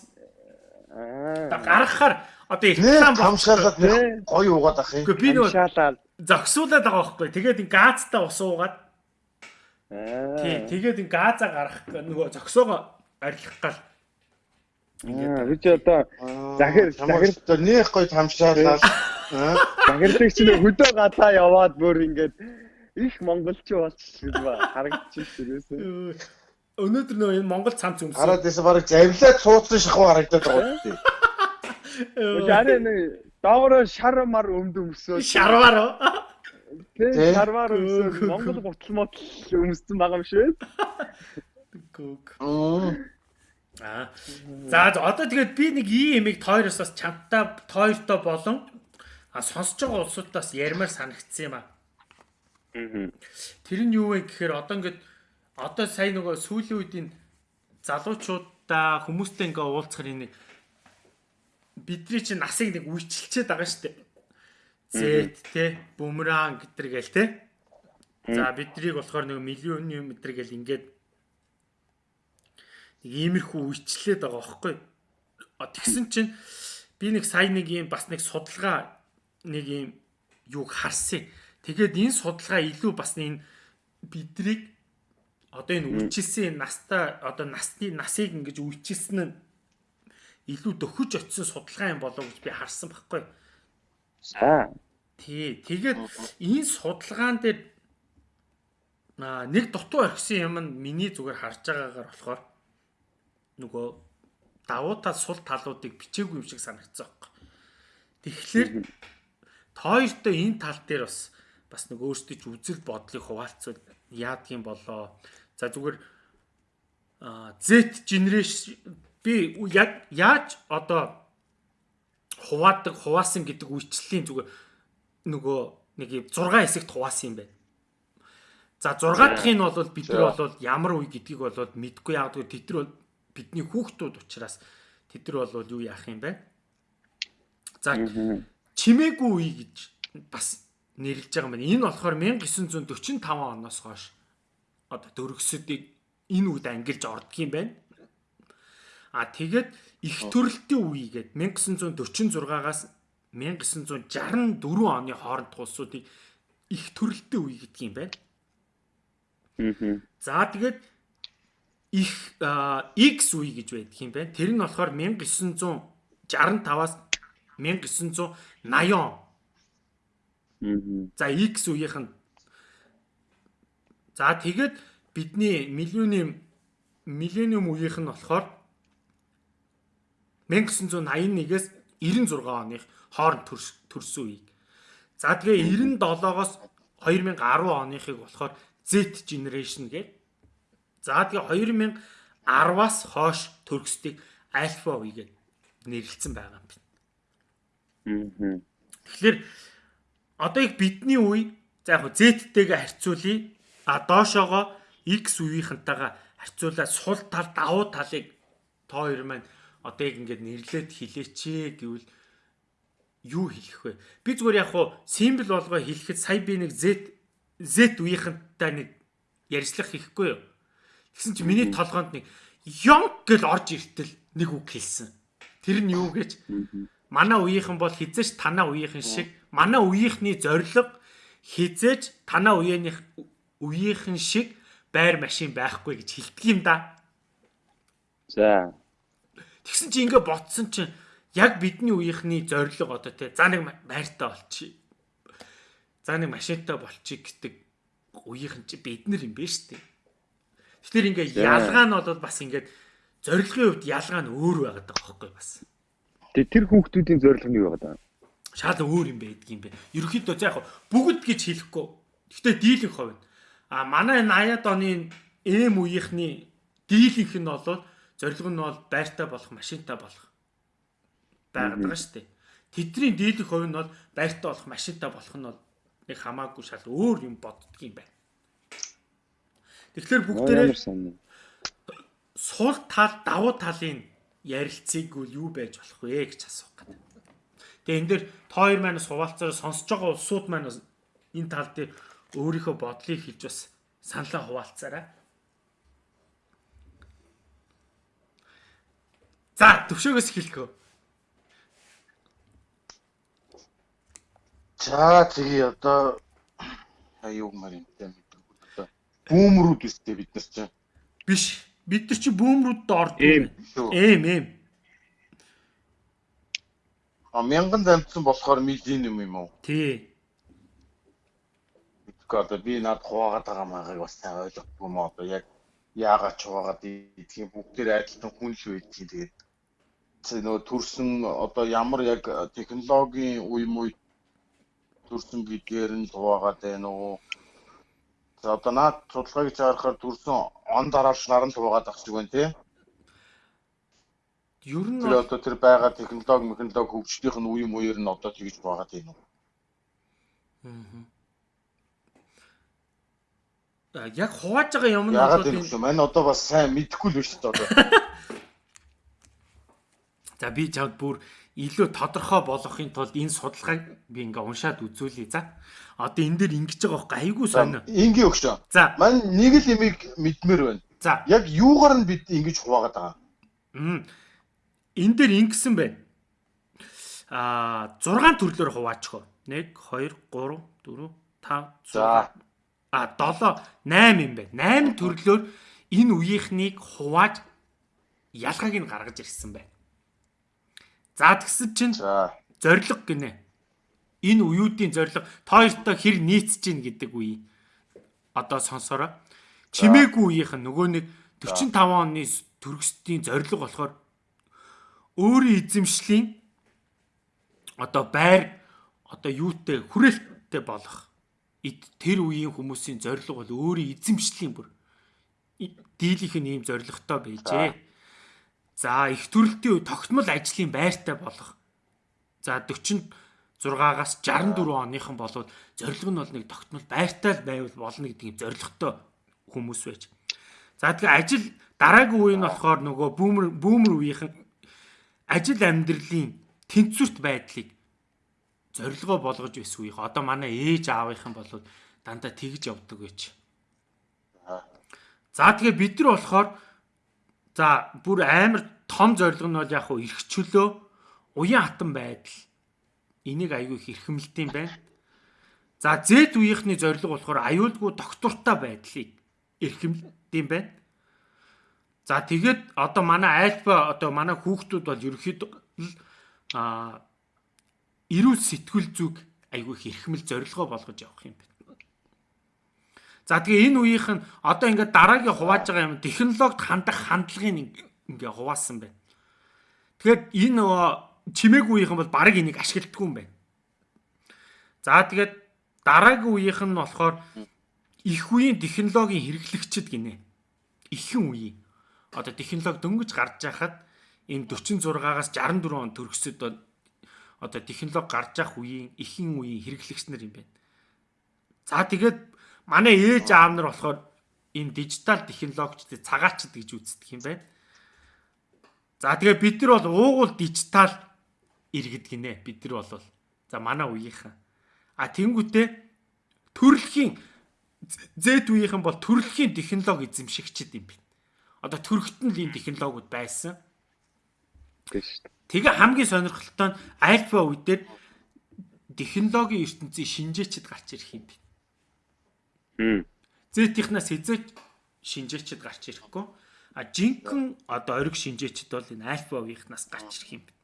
Аа. Гаргахаар одоо их лам хамшаалаад гоё уугаад ах юм. Үгүй би нөгөө зогсуулаад байгаа байхгүй. Тэгээд газтай ус уугаад Тий, тэгээд ин газа гарах нөгөө зөксөөгөө арилгах гал. Аа, би ч одоо захир захир нэх гоё тамшаалаа. Захирлыг чинь хөдөө гадаа яваад бүр ингээд их монголчуу болчихсон ба харагдчих ширээсээ. Өнөөдөр нөө энэ монгол цамц өмсөн. Хараад байсан барыг завлаад суудсан шахуу харагдаад байгаа үү? Яа нэг доогоор шар мар өмд өмсөө. Шарвар. Тэ шарвар өмсөв Монгол гутал мотл өмссөн байгаа юм шүү. Гүг. Аа. За одоо тэгээд би нэг ийм ямиг тойроос бас чамтай тойртой болон а сонсож байгаа улсуудаас ярмаар санагдсан юм аа. Тэр нь юу вэ гэхээр одоо ингээд одоо сая нөгөө сүүлийн үеийн залуучуудаа хүмүүстэй ингээ уулзахаар нэг бидний чинь насыг нэг үечилчээд байгаа шүү дээ. Z те бумеранг гэтэр гээл те. За биднийг болохоор нэг миллион юм гэтэр гээл ингээд нэг иймэрхүү үечлээд байгаа байхгүй. Тэгсэн чинь би нэг сая нэг юм бас нэг судалгаа нэг юм юуг харсан. Тэгээд энэ судалгаа илүү бас энэ биднийг одоо энэ үечлсэн настаа одоо насны насыг ингэж үечлсэн нь илүү дөхөж очисон судалгаа юм болов гэж би харсан байхгүй. За. Тий. Тэгээд энэ судалгаан дээр нэг дутуу орхисон юм нь миний зүгээр харж байгаагаар болохоор нөгөө давуу тал сул талуудыг бичээгүй юм шиг санагдсан байхгүй. Тэгэхээр тооёртой энэ тал дээр бас бас нэг өөрсдөө ч үзэл бодлыг хуваалцвал яадгийн болоо. За зүгээр Z generation би яг яаж одоо хуваадаг хуваасан гэдэг үйлчлэлийн зүгээр нөгөө нэг 6 хэсэгт хуваасан юм байна. За 6 дахь нь бол бид нар бол ямар үе гэдгийг бол мэдгүй яг тэгвэл тэд нар бол бидний хүүхдүүд учраас тэд нар бол юу яах юм бэ? За чимээгүй үе гэж бас нэрлэж байгаа юм байна. Энэ болохоор 1945 оноос хойш одоо дөрөгсөдийг энэ үед ангилж ордог юм байна. А тэгээд их төрөлтийн үе гээд 1946-аас 1964 оны хооронд улсуудыг их төрөлтийн үе гэдэг юм байна. За тэгээд их X үе гэж байдаг юм байна. Тэр нь болохоор 1965-аас 1980 он. За X үеийнх нь За тэгээд бидний миллионы миллениум үеийнх нь болохоор 1981-ээс 96 оных хооронд төрсөн үеийг. За тэгээ 97-оос 2010 оныхыг болохоор Z generation гэдэг. За тэгээ 2010-аас хойш төрөсдгийг альфа үе гэж нэрлэлсэн байгаа юм байна. Тэгэхээр одоо их бидний үе за яг Z-тэйгээ харьцуулъя. А доошоогоо X үеийнхэнтэйгээ харьцуулаад сул тал давуу талыг тоо хоёр маань одоо яг ингээд нэрлээд хилээч гэвэл юу хэлэх вэ? Би зүгээр яг хуу симбол болгоо хэлэхэд сая би нэг Z Z үеийнхэнтэй нэг ярьцлах хийхгүй юу? Тэгсэн чи миний толгоонд нэг ёнг гэл орж иртэл нэг үг хэлсэн. Тэр нь юу гэж манай үеийнхэн бол хизээч танаа үеийнхэн шиг манай үеийнхний зориг хизээч танаа үеийнх үеийнхэн шиг байр машин байхгүй гэж хэлдэг юм да. За. Тэгсэн чи ингээ ботсон чинь яг бидний үеийнхний зориг одоо те за нэг байртаа болчих. За нэг машинтай болчих гэдэг үеийнхэн чи бид нар юм байна шүү дээ. Тэгэхээр ингээ ялгаа нь бол бас ингээд зорилгын хувьд ялгаа нь өөр байгаад байгаа байхгүй бас. Тэгээ тэр хүүхдүүдийн зорилго нь юу байгаад байгаа? Шал өөр юм байдаг юм бэ. Ерөнхийдөө за яг бүгд гэж хэлэхгүй. Гэхдээ дийлэнх хувь А манай энэ 80-ад оны эм үеийнхний дийлийнх нь бол зорилго нь бол байртай болох, машинтай болох байгаад байгаа шүү дээ. Тэдний дийлэх хувь нь бол байртай болох, машинтай болох нь бол нэг хамаагүй шал өөр юм боддөг юм байна. Тэгэхээр бүгдээрээ сул тал, давуу талын ярилцгийг юу байж болох вэ гэж асуух гэдэг. Тэгээ энэ дээр тоо хоёр маань суваалцаар сонсож байгаа улсууд маань энэ тал дээр өөрийнхөө бодлыг хэлж бас саналаа хуваалцаарай. За төвшөөгөөс хэлэхөө. За тэгээ одоо аюу мар юм одоо бүүмрүүд үстэй бид нар чинь биш. Бид нар чи бүүмрүүд орд эм. Эм а мянган замтсан болохоор миллениум юм уу? Тий. Одоо би над хуваагаад байгаа магаыг бас сайн ойлгохгүй юм одоо яг яагаад ч хуваагаад идэх юм. Бүгдээр адилхан хүн л байдгийг тэгээд. Нөгөө төрсөн одоо ямар яг технологийн үе муу төрсөн гэдгээр нь хуваагаад байна уу За одоо наад судалгаа гэж харахаар төрсөн он дараалж наран хуваагаад ах шиг байна тий Ер нь тэр одоо тэр байгаа технологи технологи хөгжлийнх нь үе мууэр нь одоо тэгж байгаа тийм үү. Аа яг хувааж байгаа юм нь одоо тийм. Мань одоо бас сайн мэдэхгүй л байна шүү дээ одоо. [LAUGHS] За би чамд бүр илүү тодорхой болгохын тулд энэ судалгааг би ингээ уншаад үзүүлье. За. Одоо энэ дээр ингэж байгаа байхгүй айгүй сонио. Ингийн өгшөө. За. Мань нэг л имийг мэдмээр байна. За. Яг юугаар нь бид ингэж хуваагаад байгаа. Мм. Энэ дээр ингэсэн байна. Аа 6 төрлөөр хуваачихо. 1 2 3 4 5 6 а 7 8 юм байна. 8 төрлөөр энэ үеийнхнийг хувааж ялгааг нь гаргаж ирсэн байна. За тэгсэн чинь зориг гинэ. Энэ үеүүдийн зориг тоёртой хэр нийцж гин гэдэг үе. Одоо сонсороо. Чимээгүй үеийнх нь нөгөө нэг 45 оны төрөстийн зориг болохоор өөрийн эзэмшлийн одоо байр одоо юутэй хүрээлттэй болох тэр үеийн хүмүүсийн зориг бол өөрийн эзэмшлийн бүр дийлийнх нь ийм зоригтой байжээ. За их төрөлтийн үе тогтмол ажлын байртай болох. За 46-аас 64 оныхан болоод зориг нь бол нэг тогтмол байртай байвал болно гэдэг юм зоригтой хүмүүс байж. За тэгээ ажил дараагийн үе нь болохоор нөгөө бүүмер бүүмер үеийнхэн ажил амьдралын тэнцвэрт байдлыг зорилгоо болгож байсан үеих. Одоо манай ээж аавынхан бол дандаа тэгж явдаг байж. За тэгээ бид нар болохоор за бүр амар том зорилго нь бол яг хуу эрх чөлөө уян хатан байдал энийг аягүй их эрхэмлдэм байна. За Z үеийнхний зорилго болохоор аюулгүй доктортой байдлыг эрхэмлдэм байна. За тэгээд одоо манай альфа одоо манай хүүхдүүд бол ерөөхдөө а эрүүл сэтгүүл зүг айгүй их эрхмэл зорилгоо болгож явах юм байна. За тэгээ энэ үеийнх нь одоо ингээд дараагийн хувааж байгаа юм технологид хандах хандлагын ингээ хуваасан байна. Тэгэхээр энэ нөгөө чимээгүй үеийнх нь бол баг энийг ашигладаггүй юм байна. За тэгээд дараагийн үеийнх нь болохоор их үеийн технологийн хэрэглэгчд гинэ. Ихэн үеийн одоо технологи дөнгөж гарч байхад энэ 46-аас 64 он төрөсөд одоо технологи гарч явах үеийн ихэн үеийн хэрэглэгч нар юм байна. За тэгээд манай ээж аав нар болохоор энэ дижитал технологичдыг цагаачд гэж үздэг юм байна. За тэгээ бид нар бол уугуул дижитал иргэд гинэ. Бид нар бол за манай үеийнхэн. А тэнгуүтээ төрөлхийн Z үеийнхэн бол төрөлхийн технологи эзэмшигчд юм байна одоо төрөхтөн л ийм технологиуд байсан. Тэгээ хамгийн сонирхолтой нь альфа үедэр технологийн ертөнцийн шинжээчд гарч ирэх юм байна. Зэтийнхнаас хэзээ шинжээчд гарч ирэхгүй. А жинхэнэ одоо ориг шинжээчд бол энэ альфа үеийнхнаас гарч ирэх юм байна.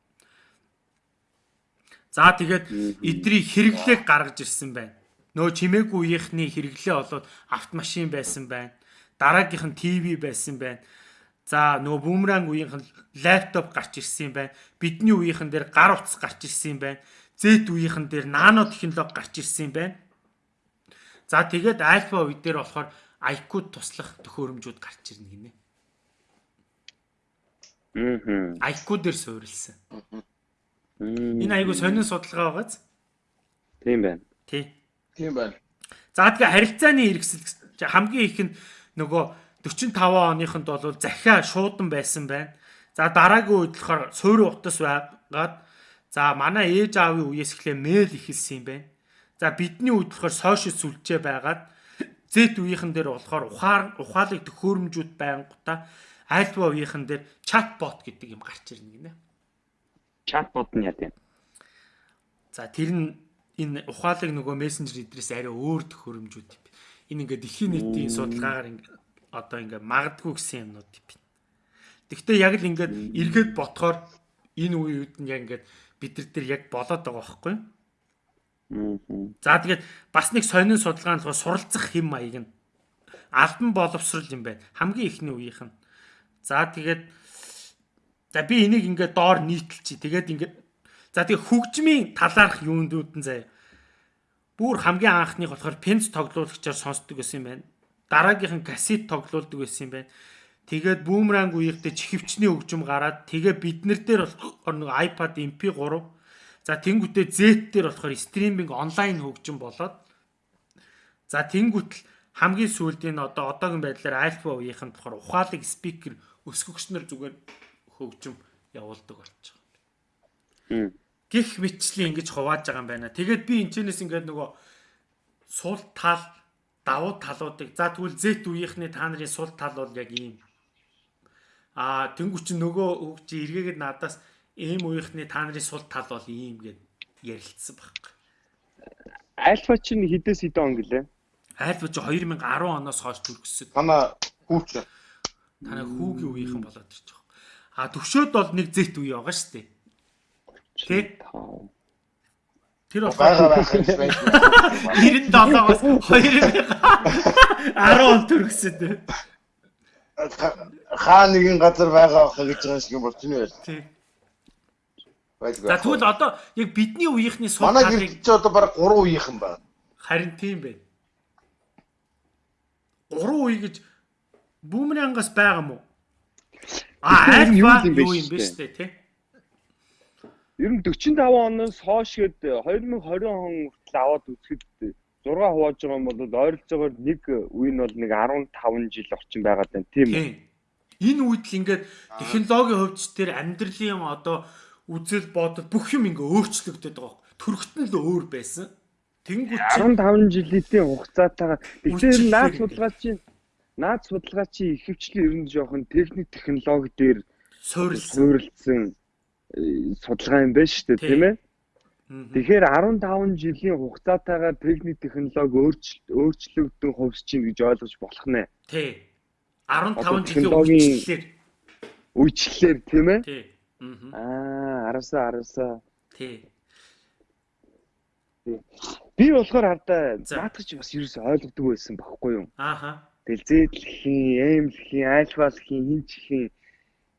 За тэгээд эдрийг хэрэглээг гаргаж ирсэн байна. Нөө чимээгүй үеийнхний хэрэглээ болоод автомашин байсан байна дараагийнх нь ТV байсан байна. За нөгөө бүүмранг үеийнх нь лаптоп гарч ирсэн юм байна. Бидний үеийнхэн дээр гар утас гарч ирсэн юм байна. Z үеийнхэн дээр нано технологи гарч ирсэн юм байна. За тэгээд альфа үе дээр болохоор IQ туслах төхөөрөмжүүд гарч ирнэ гинэ. Аа. IQ дээр суурилсан. Энэ айгу сонин судалгаа байгааз. Тийм байна. Тий. Тийм байна. За тэгээ харилцааны хэрэгсэл хамгийн их нь нөгөө 45 оныхонд бол захиа шуудан байсан байна. За дараагийн үед болохоор суурь утас байгаад за манай ээж аавын үеэс эхлээ мэйл ихэлсэн юм байна. За бидний үед болохоор сошиал сүлжээ байгаад Z үеийнхэн дээр болохоор ухаар ухаалаг төхөөрөмжүүд байнгута альфа үеийнхэн дээр чатбот гэдэг юм гарч ирнэ гинэ. Чатбот нь яа гэв. За тэр нь энэ ухаалаг нөгөө мессенжер эдрээс арай өөр төхөөрөмжүүд юм энэ ингээд дэлхийн нийтийн судалгаагаар ингээд одоо ингээд магадгүй гэсэн юмнууд юм. Гэхдээ яг л ингээд эргээд ботхоор энэ үед нь яг ингээд бид нар дээр яг болоод байгаа байхгүй юу? За тэгээд бас нэг сонин судалгаа нь суралцах хэм маяг нь албан боловсрал юм байна. Хамгийн ихний үеийнх нь. За тэгээд за би энийг ингээд доор нийтэлчих. Тэгээд ингээд за тэгээд хөгжмийн талаарх юундүүд нь заяа бүр хамгийн анхных болохоор пенц тоглуулагчаар сонсдог гэсэн юм байна. Дараагийнх нь кассет тоглуулдаг байсан юм байна. Тэгээд бүүмранг үеийнхтэй чихвчний хөгжим гараад тэгээ биднэр дээр болохоор нэг iPad MP3 за тэнгуүтээ Z дээр болохоор стриминг онлайн хөгжим болоод за тэнгуүтэл хамгийн сүүлд энэ одоо одоогийн байдлаар Alpha үеийнхэн болохоор ухаалаг спикер өсгөгчнөр зүгээр хөгжим явуулдаг болчихсон. гих мэтчлийн ингэж хувааж байгаа юм байна. Тэгээд би энэчнээс ингээд нөгөө сул тал давуу талуудыг за тэгвэл Z үеийнхний та нарын сул тал бол яг ийм. Аа тэнгуү чи нөгөө хөгж эргээгээд надаас ийм үеийнхний та нарын сул тал бол ийм гэд ярилцсан байхгүй. Альфа чинь хідээс хэдэн он гэлээ? Альфа чи 2010 оноос хойш төргсөн. Манай хүүч. Танай хүүгийн үеийнхэн болоод байгаа. А төвшөөд бол нэг Z үе байгаа шүү дээ. Тэ? Тэр байгаа байх юм байна. 97-оос 2010 он төрөсөд. Хаа нэгэн газар байгаа байх гэж байгаа шиг болчихно байл. Тий. За тэгвэл одоо яг бидний үеийнхний сул талыг манай гэрч одоо баг 3 үеийнхэн байна. Харин тийм байна. 3 үе гэж бүүмрэнгаас байгаа мó? А альфа юу юм бэ штэ тий? Ер нь 45 оноос хойш гээд 2020 он хүртэл аваад үзэхэд 6 хувааж байгаа юм бол ойролцоогоор нэг үе нь бол нэг 15 жил орчим байгаад байна тийм үү? Энэ үед л ингээд технологийн хувьд ч тэр амьдралын одоо үзэл бодол бүх юм ингээ өөрчлөгдөд байгаа. Төрхтөн л өөр байсан. Тэнгүүт 15 жилийн хугацаатайгаар тэгэхээр наад судалгаа чинь наад судалгаа чи ихэвчлэн ер нь жоохон техник технологи дээр суурилсан судалгаа юм байна шүү дээ тийм ээ. Тэгэхээр 15 жилийн хугацаатайгаар техник технологи өөрчлөгдөн хувьс чинь гэж ойлгож болох нэ. Тий. 15 жилийн үечлэлээр үечлэлээр тийм ээ. Тий. Аа, араасаа араасаа. Тий. Би болохоор хардаа наадах чи бас ерөөсөй ойлгодог байсан байхгүй юу? Ааха. Тэгэл зээдлэхийн, эмлэхийн, айлхвалхийн, хинчхийн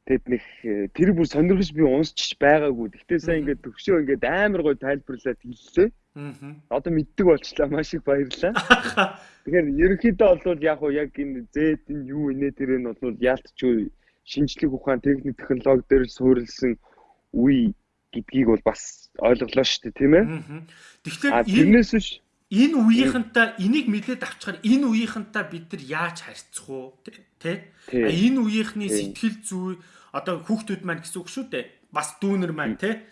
Тэгэд нэг э, тэр бүр сонирхож би унсчих байгаагүй. Гэхдээ сайн ингээд төгшөө ингээд амар гой тайлбарлаад хэллээ. Аа. Одоо мэддэг болчлаа маш их баярлалаа. [LAUGHS] Тэгэхээр ерөнхийдөө бол яг уу яг энэ Z нь юу инээ тэр нь бол яалтч шинжлэх ухаан техник технологи дээр суурилсан үе гэдгийг бол бас ойлголоо шүү дээ тийм ээ. Тэгэхээр тэрнээс биш энэ үеийнхэнтэй энийг мэдээд авчихаар энэ үеийнхэнтэй бид нар яаж харьцах уу тий? Энэ үеийнхний сэтгэл зүй одоо хүүхдүүд маань гэсэн үг шүү дээ. Бас дүүнер маань те.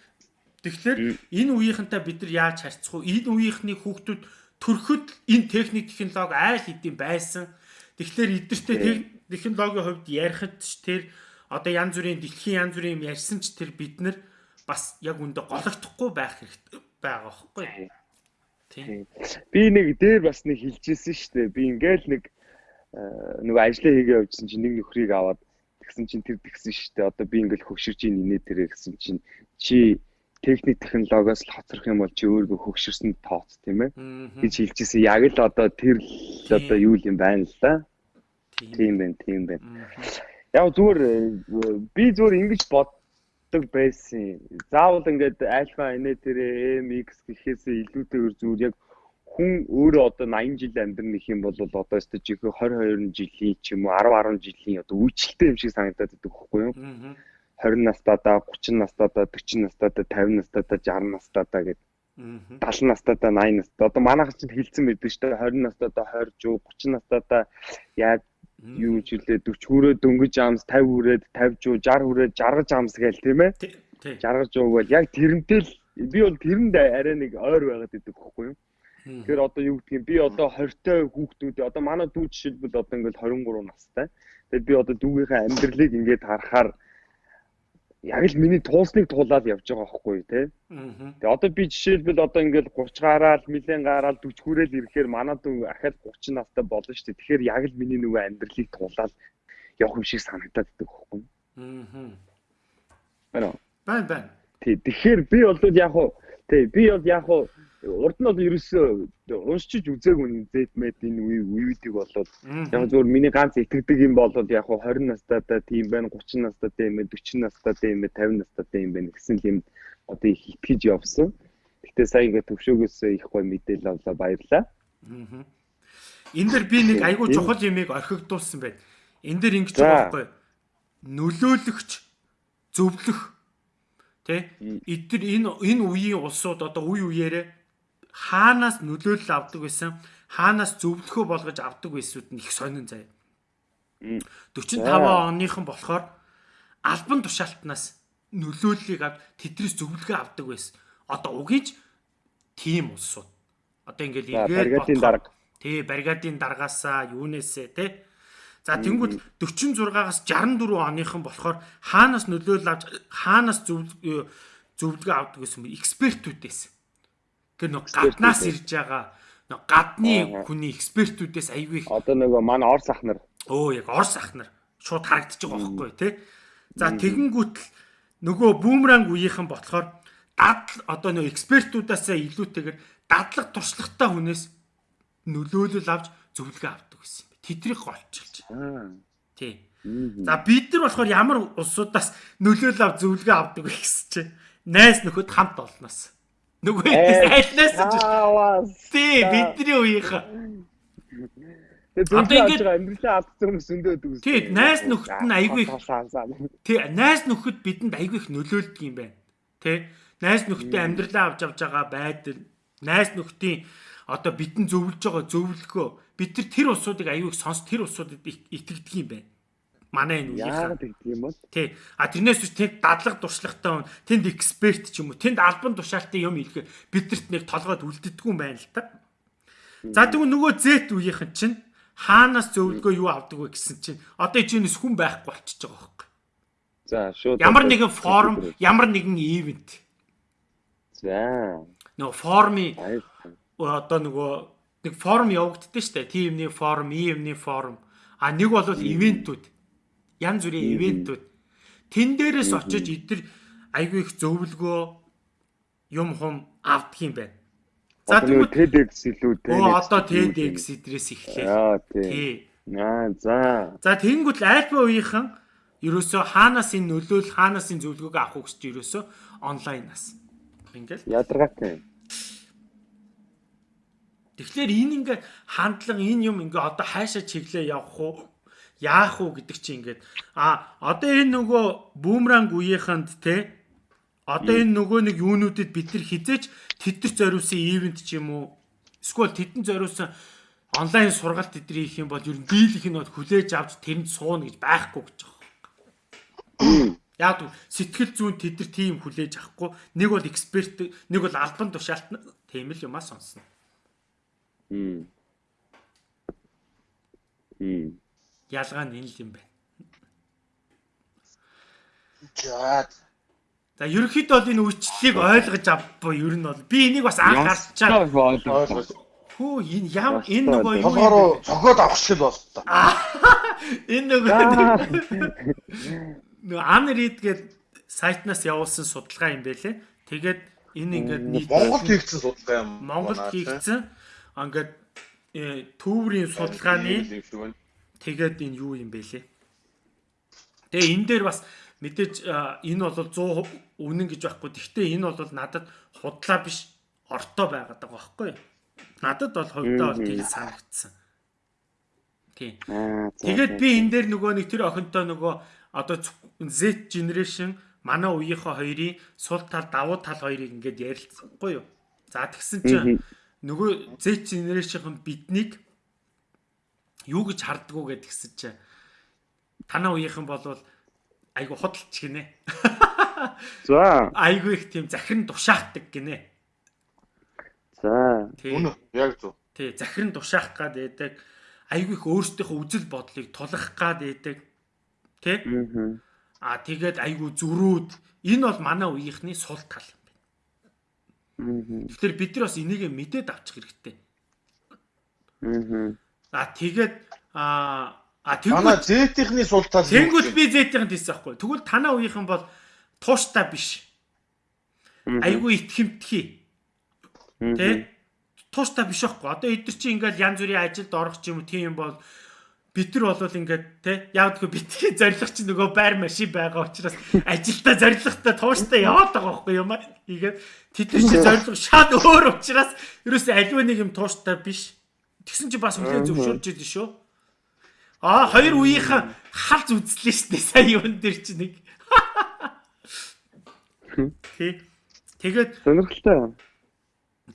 Тэгэхээр энэ үеийнхэнтэй бид нар яаж харьцах вэ? Энэ үеийнхний хүүхдүүд төрөхөд энэ техник технологи айл хэдийн байсан. Тэгэхээр эдгэртэй технологийн хувьд ярихад ч тэр одоо янз бүрийн дэлхийн янз бүрийн юм ярьсан ч тэр бид нар бас яг үндэ гологдохгүй байх хэрэгтэй байгаа байхгүй. Тийм. Би нэг дээр бас нэг хэлжсэн шүү дээ. Би ингээл нэг нөгөө ажлаа хийгээ явжсэн чинь нэг нөхрийг аваад Тэгсэн чинь тэр тэгсэн шүү дээ. Одоо би ингээл хөгширж ийн инээ тэрэ гэсэн чинь чи техник технологиос л хоцрох юм бол чи өөрийгөө хөгшөрсөн тооц тийм ээ гэж хэлчихсэн. Яг л одоо тэр л одоо юу юм байна л да. Тийм байна, тийм байна. Яг зүгээр би зүгээр ингэж боддог байсан. Заавал ингээд альфа инээ тэрэ MX гэхээсээ илүүтэйгээр зүгээр яг хүн өөрөө одоо 80 жил амьдрэх юм бол одоо өстө жихээ 22 жилийн ч юм уу 10 10 жилийн одоо үйлчлэлтэй юм шиг санагдаад байдаг байхгүй юу? 20 настайдаа 30 настайдаа 40 настайдаа 50 настайдаа 60 настайдаа гэдэг 70 настайдаа 80 настайдаа одоо манайх чинь хэлсэн байдаг шүү дээ. 20 настайдаа 20 жуу 30 настайдаа яг юу жилээ 40 хүрээ дөнгөж амс 50 хүрээд 50 жуу 60 хүрээд жаргаж амс гээл тийм ээ? Жаргаж жуу бол яг тэрнтэй л би бол тэрэнд арай нэг ойр байгаад байдаг байхгүй юу Тэгэхээр одоо юу гэдгийг би одоо 20-той хүүхдүүд одоо манай дүү жишээлбэл одоо ингээл 23 настай. Тэгээд би одоо дүүгийнхээ амьдралыг ингээд харахаар яг л миний туулсныг туулаад явж байгаа байхгүй тий. Тэгээ одоо би жишээлбэл одоо ингээл 30 гараал, нэлен гараал 40 хүрээл ирэхээр манай дүү ахаад 30 настай болно шүү дээ. Тэгэхээр яг л миний нөгөө амьдралыг туулаад явах юм шиг санагдаад байдаг байхгүй. Аа. Байна. Байна байна. Тий. Тэгэхээр би бол яг хуу тий би бол яг хуу урд нь бол ерөөсөө уншиж үзээгүй зэт мэд энэ үеүүдийг болоод яг зөвөр миний ганц итгэдэг юм бол яг хуу 20 настайдаа тийм байна 30 настайдаа юм байна 40 настайдаа юм байна 50 настайдаа юм байна гэсэн юм одоо их итгэж явсан. Гэтэ сая ингээд төвшөөгөөс их гой мэдээлэл авлаа баярлаа. Энэ дэр би нэг айгүй чухал юмыг орхигдуулсан байна. Энэ дэр ингэж байгаа байхгүй нөлөөлөгч зөвлөх Тэ? Эдгээр энэ энэ үеийн улсууд одоо үе үеэрээ хаанаас нөлөөлөл авдаг байсан хаанаас зөвлөхөө болгож авдаг байсууд нь их сонин заяа. 45 оныхан болохоор албан тушаалтнаас нөлөөллийг авд тэдрээс зөвлөгөө авдаг байсан. Одоо угийж тийм улсууд. Одоо ингээл эргээд баригадын дарга. Тий, баригадын даргаасаа юунээсээ тий. За тэнгууд 46-аас 64 оныхан болохоор хаанаас нөлөөлөл авч хаанаас зөвлөгөө авдаг гэсэн? Экспертүүдээс. Тэр нэг гаднаас ирж байгаа нэг гадны хүний экспертүүдээс аягүй их одоо нөгөө манай Орс ах нар өө яг Орс ах нар шууд харагдаж байгаа байхгүй тий. За тэгэнгүүт л нөгөө бүүмранг үеийнхэн болохоор дадал одоо нөгөө экспертүүдээс илүүтэйгээр дадлаг туршлагатай хүнээс нөлөөлөл авч зөвлөгөө авдаг гэсэн юм. Тэдрийг голчилж. Тий. За бид нар болохоор ямар улсуудаас нөлөөлөл авч зөвлөгөө авдаг гэсэн чинь найс нөхөд хамт олноос. Нөгөө айлнаас ч. Тий, бидний үеийнх. Одоо ингэж амьдралаа алдсан хүмүүс өндөөд үз. Тий, найс нөхөд нь айгүй их. Тий, найс нөхөд бидэнд айгүй их нөлөөлдөг юм байна. Тий. Найс нөхдөд амьдралаа авч авч байгаа байдал, найс нөхдийн одоо бидэн зөвлөж байгаа зөвлөгөө бид тэр тэр усуудыг аюуг сонс тэр усуудад итгэдэг юм байна манай энэ. Яагаад гэдэг юм бол? Тий. А тэрнээс биш тэнд дадлаг туршлагатай хүн, тэнд эксперт ч юм уу, тэнд албан тушаалтай юм хэлэхээр бидэрт нэг толгойд үлддэггүй юм байна л та. За тэгвэл нөгөө Z үеийнхэн чинь хаанаас зөвлөгөө юу авдаг вэ гэсэн чинь одоо чинээс хүн байхгүй болчихж байгаа байхгүй. За шууд ямар нэгэн форум, ямар нэгэн ивент. За. Нөгөө форми одоо нөгөө нэг форум явагддээ штэ. Тимний форум, ивний форум. А нэг бол ивентүүд. Янз бүрийн ивентүүд. Тэн дээрээс очиж эдгээр айгүй их зөвлөгөө юм хум авдаг юм байна. За тэгвэл TEDx илүү те. Оо одоо TEDx эдрээс эхлэв. Аа тий. Аа за. За тэгэнгүүт альфа үеийнхэн ерөөсөө хаанаас энэ нөлөөл хаанаас энэ зөвлөгөөг авах гэж ерөөсөө онлайнаас. Ингээл. Ядаргаатай. Тэгэхээр энэ ингээ хандлага энэ юм ингээ одоо хайшаа чиглээ явах уу? Яах уу гэдэг чи ингээд а одоо энэ нөгөө бүүмранг үеийнхэнд те Одоо энэ нөгөө нэг юунуудад бид нар хизээч тэдэр зориулсан ивент ч юм уу эсвэл тэдэн зориулсан онлайн сургалт тэдний хийх юм бол ер нь дийлэх нь бол хүлээж авч тэрэнд сууна гэж байхгүй гэж байгаа. [COUGHS] Яг сэтгэл зүйн тэдэр тийм хүлээж авахгүй нэг бол эксперт нэг бол албан тушаалт тийм л юмаа сонсно. Хм. Хм. Ялгаа нь энэ л юм байна. За За ерөнхийдөө бол энэ үйлчлэлийг ойлгож авбаа ер нь бол би энийг бас анх байгаа. Хөө энэ ям энэ нөгөө юу юм цогоод авах шиг боллоо. [LAUGHS] Энэ нөгөө нөгөө Unread гэдэг сайтнаас явуулсан судалгаа юм байлээ. Тэгээд энэ ингээд нийт Монголд хийгдсэн судалгаа юм. Монголд хийгдсэн. Ингээд э, төврийн судалгааны тэгээд энэ юу юм бэлээ. Тэгээ энэ дээр бас мэдээж энэ бол 100% үнэн гэж байхгүй. Гэхдээ энэ бол надад худлаа биш ортой байгаад байгаа байхгүй. Надад бол хувьдаа бол тийм санагдсан. Тийм. Тэгээд би энэ дээр нөгөө нэг тэр охинтой нөгөө одоо Z generation манай үеийнхээ хоёрын сул тал давуу тал хоёрыг ингээд ярилцсангүй юу. За тэгсэн чинь нөгөө Z generation биднийг юу гэж хардггүй гэдгсэн чинь танаа үеийнхэн болвол айгу худалч гинэ. За. Айгу их тийм захиран тушаахдаг гинэ. За. Үнэ яг зөв. Тий, захиран тушаах гад байдаг. Айгу их өөрсдийнхөө үзэл бодлыг тулах гад байдаг. Тий? Аа тэгээд айгу зөрүүд энэ бол манай үеийнхний сул тал юм байна. Тэгэхээр бид нар бас энийг мэдээд авчих хэрэгтэй. Аа тэгээд аа А тэгвэл манай Z-ийнхний сул тал Тэнгүүт би Z-ийнх хийсэн байхгүй. Тэгвэл танаа үеийнхэн бол тууштай биш. Айгүй итгэмтгий. Тэ? Тууштай биш байхгүй. Одоо эдгэр чи ингээл янз бүрийн ажилд орох ч юм уу тийм бол бид нар бол ингээд те яавдгүй битгий [LAUGHS] зориг чи нөгөө байр машин байгаа учраас ажилдаа зоригтой тууштай яваад байгаа байхгүй юм аа. Тэгээд тэд нар чи зориг шал өөр учраас ерөөсөө аливаа нэг юм тууштай биш. Тэгсэн чи бас үлээ зөвшөөрж идэв шүү. Аа хоёр үеийнхэн халз үзлээ шүү дээ. [LAUGHS] Сая юун дээр чи нэг. Тий. Тэгээд сонирхолтой.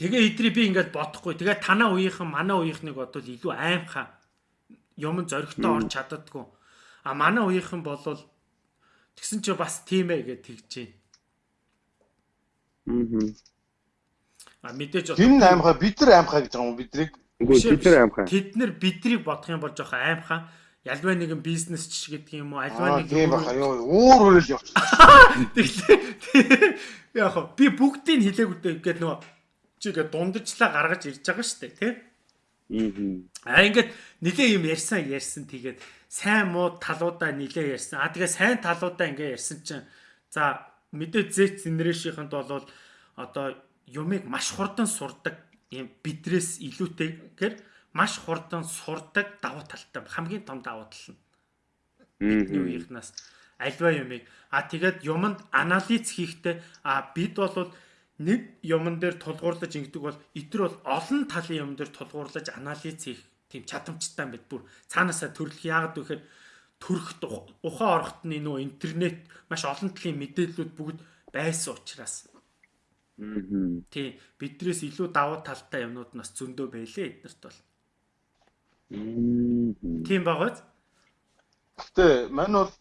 Тэгээ эдрий би ингээд бодохгүй. Тэгээ танаа үеийнхэн манай үеийнхнийг бодвол илүү аимхаа юм зоригтой орж чаддаггүй. А манай үеийнхэн болвол тэгсэн чи бас тийм ээ гэж тэгж байна. Аа. А мэдээж энэ аимхаа бид нар аимхаа гэж байгаа юм бидрийг Үгүй бид нар аимхаа. Тэд нар бидрийг бодох юм бол жоох аимхаа. Ялваа нэгэн бизнес ч гэдэг юм уу, альваа нэг юм баха юу өөр өөр л явчихсан. Тэгэхээр яг би бүгдийг хэлээгүй гэдэг нөгөө чи ингээд дундажлаа гаргаж ирж байгаа шүү дээ, тий? Аа ингээд нилээ юм ярьсан ярьсан тэгээд сайн муу талуудаа нилээ ярьсан. Аа тэгээ сайн талуудаа ингээд ярьсан чинь за мэдээ Z generation-д бол одоо юмыг маш хурдан сурдаг ийм бидрээс илүүтэйгээр маш хурдан сурдаг давуу талтай хамгийн том давуу тал нь бидний үеийнхнаас альва юмыг. А тэгээд юмд анализ хийхдээ а бид бол нэг юмн дээр тулгуурлаж ингэдэг бол итэр бол олон талын юм дээр тулгуурлаж анализ хийх тийм чадамжтай байд бүр. Цаанаасаа төрлөх яагаад гэхээр төрөх ухаан орохт нь нөө интернет маш олон талын мэдээллүүд бүгд байсан учраас Тий. Бидрээс илүү давуу талтай юмнууд нас зөндөө байлээ эднэрт бол. Тийм багаз. Гэтэ мань бол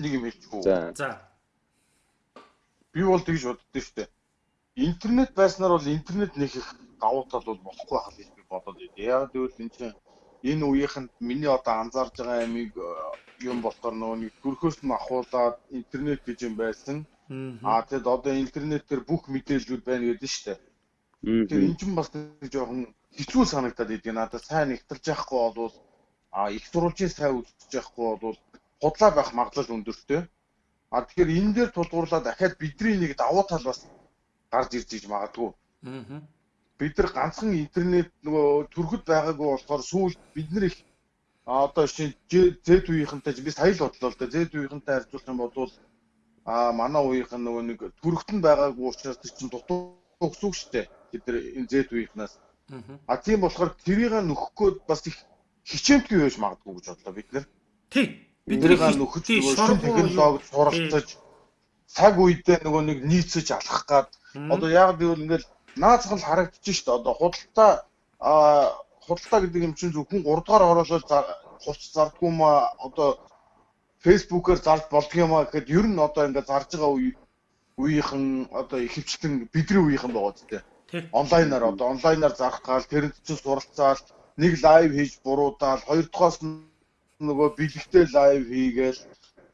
нэг юм хэлчихв. За. Би бол тэгж боддөө штэ. Интернет байснаар бол интернет нэг их давуу тал бол болохгүй хаа гэж би бодоод байд. Яг гэвэл энэ чинь энэ үеийнхэнд миний одоо анзаарж байгаа амиг юм болохоор нөгөө нэг төрхөөс нь ахуулаад интернет гэж юм байсан. Аа тэгэд одоо интернетээр бүх мэдээллүүд байна гэдэг нь шүү дээ. Тэгэхээр энэ ч бас жоохон хэцүү санагдаад идэв. Надад сайн нэгтэлж яахгүй бол а их сурвалжийн сайн үзэж яахгүй бол худлаа байх магадлал өндөртэй. А тэгэхээр энэ дээр тулгуурлаад дахиад бидний нэг давуу тал бас гарч ирж иж магадгүй. Аа. Бид нар ганцхан интернет нөгөө төрөхөд байгаагүй болохоор сүүлд бид нар их А одоо шинэ Z үеийнхэнтэй би сая л бодлоо л да. Z үеийнхэнтэй харьцуулах юм бол а манай үеийнх нь нөгөө нэг төрөгтөн байгаагүй учраас чинь дутуу өгсөг штэ. Бид нар энэ Z үеийнхнаас. А тийм болохоор тэрийг нөхөхөд бас их хичээмтгүй байж магадгүй гэж бодлоо бид нар. Тий. Бидний нөхөж нөгөө технологи суралцаж цаг үедээ нөгөө нэг нийцэж алхах гад одоо яг би бол ингээл наацхан харагдчих дээ. Одоо худалдаа а худалдаа гэдэг юм чинь зөвхөн 3 дугаар ороолол хувц зардгүй ма одоо фэйсбүүкээр зард болдго юм а гэхэд ер нь одоо ингээд зарж байгаа үе үеийнхэн одоо ихэвчлэн бидний үеийнхэн байгаа зү. Онлайнаар одоо онлайнаар зарах гал тэрэнд чинь суралцаал нэг лайв хийж буруудаал хоёр дахоос нөгөө бэлэгтэй лайв хийгээл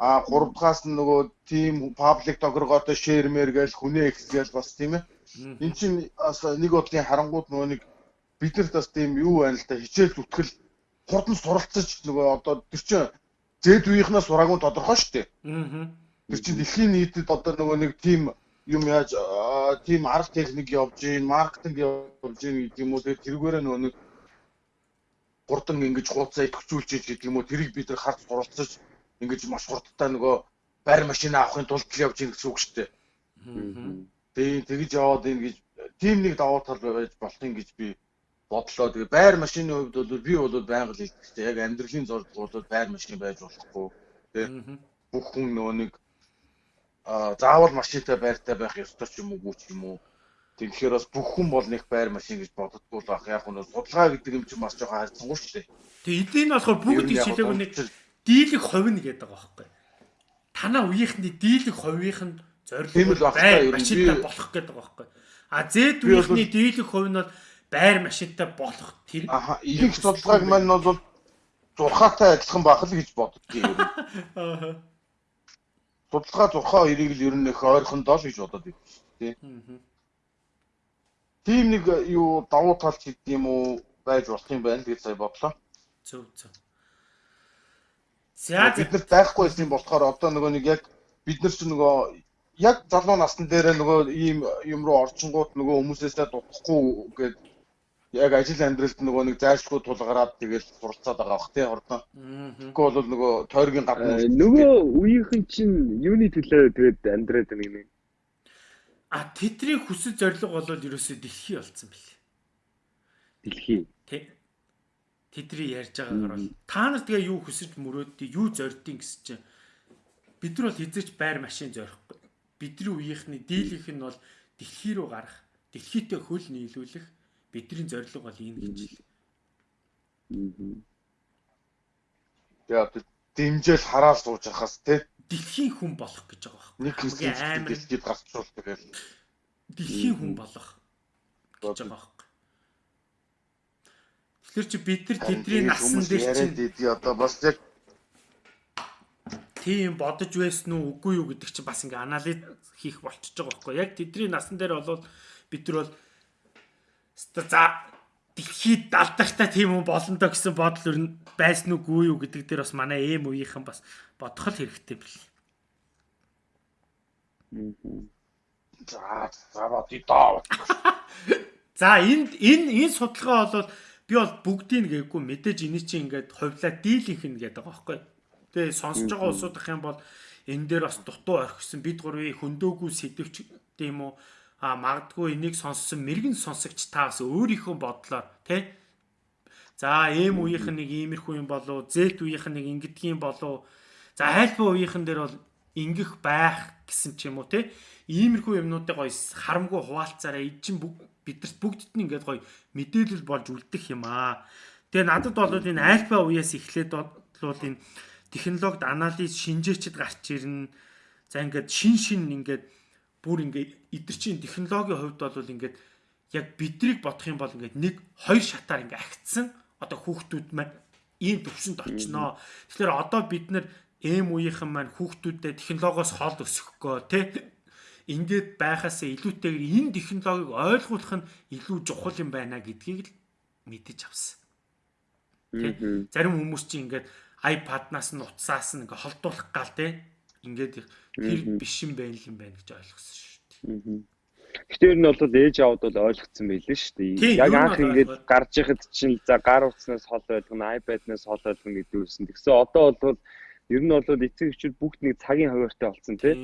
а гурав дахоос нь нөгөө тим паблик тогрогоотой шеэрмэр гээл хүнээ экс гээл бас тийм ээ. Эн чинь бас нэг бодлын харангууд нөгөө нэг биднэрт бас тийм юу байна л да хичээл зүтгэл хурдан суралцаж нөгөө одоо тэр чинь зэд үеийнхнээс сураагүй тодорхой шүү дээ. Аа. Тэр чинь дэлхийн нийтэд одоо нөгөө нэг тийм юм яаж тийм арга техник явж гин, маркетинг явж гин гэдэг юм уу тэрүүгээр нөгөө нэг хурдан ингэж хуудасаа идэвхжүүлж гэдэг юм уу тэрийг бид нар харж суралцаж ингэж маш хурдтай нөгөө байр машин авахын тулд явж гин гэсэн үг шүү дээ. Аа. Тэгээ тэгж яваад ийн гэж тийм нэг давуу тал байж болох юм гэж би бодлоо. Тэгээ байр машины хувьд бол би бол байнга л хэлдэг. Яг амьдралын зорилго бол байр машин байж болохгүй. Тэ. Бүх хүн нөгөө нэг а заавал машинтай байртай байх ёстой ч юм уу ч юм уу. Тэгэхээр бас бүх хүн бол нэг байр машин гэж боддоггүй л байх. Яг нь судалгаа гэдэг юм чинь бас жоохон хайрцангуй шүү дээ. Тэгээ эдийн болохоор бүгд ижлээг нэг дийлэх хувь нь гэдэг байгаа байхгүй. Танаа үеийнхний дийлэх хувийнх нь зорилго байр машинтай болох гэдэг байгаа байхгүй. А Z үеийнхний дийлэх хувь нь бол байр машинтай болох тэр аха их судалгааг маань бол зурхаатай адилхан байх л гэж боддгийг нь. Аа. Судалгаа зурхаа хоёрыг л ер нь их ойрхондоо л гэж бодоод байна дээ. Тийм нэг юу давуу тал ч гэдэг юм уу байж болох юм байна гэж сая бодлоо. Зөв зөв. За бид нар байхгүй юм болохоор одоо нөгөө нэг яг бид нар ч нөгөө яг залуу насны дээр нөгөө ийм юм руу орчингууд нөгөө хүмүүсээсээ дутахгүй гээд яг ажил амьдралд нөгөө нэг зайлшгүй тулгараад тэгэл суралцаад байгаа бах тий ордоо. Тэгэхгүй бол нөгөө тойргийн гадна э, нөгөө үеийнхэн чинь юуны төлөө тэгээд амьдраад байна гэнэ. А тэдний хүсэл зориг бол ерөөсөө дэлхий болсон бэлээ. Дэлхий. Тий. Тэдний ярьж байгаагаар бол та нар тэгээ юу хүсэж мөрөөддөө юу зорддیں гэсэн чинь бид нар бол хизээч байр машин зорихгүй. Бидний үеийнхний дийлийнх нь бол дэлхий рүү гарах, дэлхийтэй хөл нийлүүлэх Бидний зорилго бол энэ гэж л. Тэгээ одоо дэмжээл хараад сууж байхаас те дэлхийн хүн болох гэж байгаа байхгүй. Нэг амар дэлхийд гарцуул тэгэл дэлхийн хүн болох гэж байгаа байхгүй. Тэгэхээр чи бид нар тэдний насан дээр чи одоо бас яг тийм бодож байсан уу үгүй юу гэдэг чи бас ингээ анализ хийх болчихж байгаа байхгүй. Яг тэдний насан дээр бол бид нар бол За дэлхийд далдахтай тийм хүн болно доо гэсэн бодол ер нь байсан үгүй юу гэдэг дээр бас манай эм үеийнхэн бас бодох л хэрэгтэй бэл. За за бодё. За [LAUGHS] энд энэ энэ судалгаа бол би бол бүгдийг гээгүй мэдээж энэ чинь ингээд хувлаа дийлийнх нь гэдэг байгаа байхгүй. Тэгээ сонсож байгаа улсуудах юм бол энэ дээр бас дутуу орхисон бид гурвын хөндөөгүй сэдвч тийм үү а магадгүй энийг сонссон мэрэгэн сонсогч та бас өөрийнхөө бодлоор тий За эм үеийнх нь нэг иймэрхүү юм болов Z үеийнх нь нэг ингэдгийм болов за альфа үеийнхэн дээр бол ингэх байх гэсэн ч юм уу те иймэрхүү юмнуудыг гоё харамгүй хуваалцаараа эдчин бидэрт бүгдд нь ингээд гоё мэдээлэл болж үлдэх юм аа. Тэгээ надад бол энэ альфа үеэс эхлээд бол энэ технологид анализ шинжээчд гарч ирнэ. За ингээд шин шин ингээд бүр ингээд эдгэрчийн технологийн хувьд бол ингээд яг бидрийг бодох юм бол ингээд нэг хоёр шатаар ингээд агцсан одоо хүүхдүүд маань ийм төвшөнд очноо. Тэгэхээр одоо бид нар эм үеийнхэн маань хүүхдүүдэд технологиос хол өсөхгүй тий ингээд байхаас илүүтэйгээр энэ технологиг ойлгуулах нь илүү чухал юм байна гэдгийг л мэдэж авсан. Тэ? Зарим хүмүүс чинь ингээд iPad-наас нь утсаас нь ингээд холдуулах гал тэ. Ингээд тэр биш юм байл юм байна гэж ойлгосон шүү дээ. Гэтээр нь бол ээж аваад бол ойлгоцсон байлээ шүү дээ. Яг анх ингээд гарч яхад чинь за гар утснаас хол ойлгоно, iPad-наас хол ойлгоно гэдэг үсэн. Тэгсэн одоо бол ер нь бол эцэг эхчүүд бүгд нэг цагийн хуваартай болсон тийм.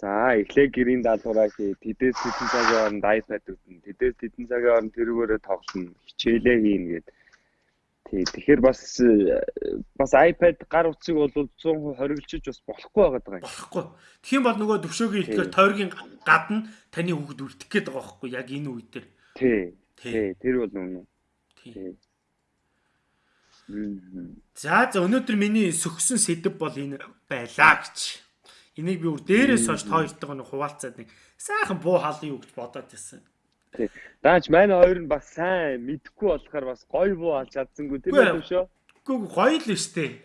За эхлээ гэрийн даалгавраа хий. Тэдээс хэдэн цагийн хооронд iPad үзэн. Тэдээс хэдэн цагийн хооронд тэрүүгээрээ тоглоно. Хичээлээ хийн гэдэг. Тий. Тэгэхээр бас бас iPad гар утсыг бол 100% хориглож бас болохгүй байгаад байгаа юм. Болохгүй. Тэгхийн бол нөгөө төвшөөгийн ихтгэр тойргийн гадна таны хүүхэд үлдэх гээд байгаа байхгүй яг энэ үе дээр. Тий. Тий. Тэр бол үнэ. Тий. За за өнөөдөр миний сөхсөн сэдв бол энэ байлаа гэж. Энийг би өөр дээрээс хойш тоёртойгоо нэг хуваалцаад нэг сайхан буу хаалын юу гэж бодоод байсан. Тий. Даач манай хоёр нь бас сайн мэдхгүй болохоор бас гоё буу алж чадсангүй тийм үү шүү. Үгүй гоё л штэ.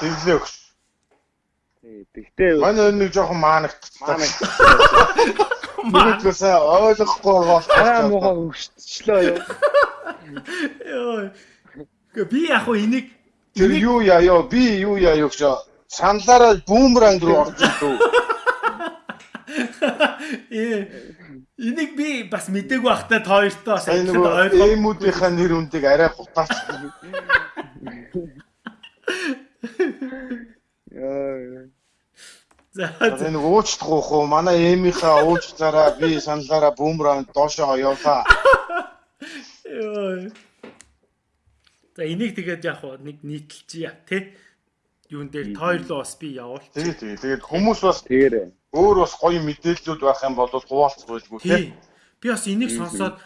Тэглээ өгш. Тий. Тэгтээ манай хоёр нэг жоохон маанагтцсан. Мэдээгүй сайн ойлгохгүй бол аа муухай өгшчлөө юу. Йоо. Би яг хуу энийг Тэр юу яа ёо би юу яа юу гэж саналаараа бүүмранг руу орж ирдүү. Ээ энийг би бас мдэггүй байхтай тоёртой бас ойлгоо. Эмүүдийнхаа нэр үндийг арай хутаач. Яа. За энэ уучлах уу манай эмийнхаа уучлаараа би саналаараа бүүмранг доошоо явлаа. Йоо. За энийг тэгээд яг нэг нийтэлчихье тий юун дээр тойрлоо бас би явуул. Тий, тий. Тэгээд хүмүүс бас тэгэрээ. Өөр бас гоё мэдээллүүд байх юм бол хуваалцах байлгүй тий. Би бас энийг сонсоод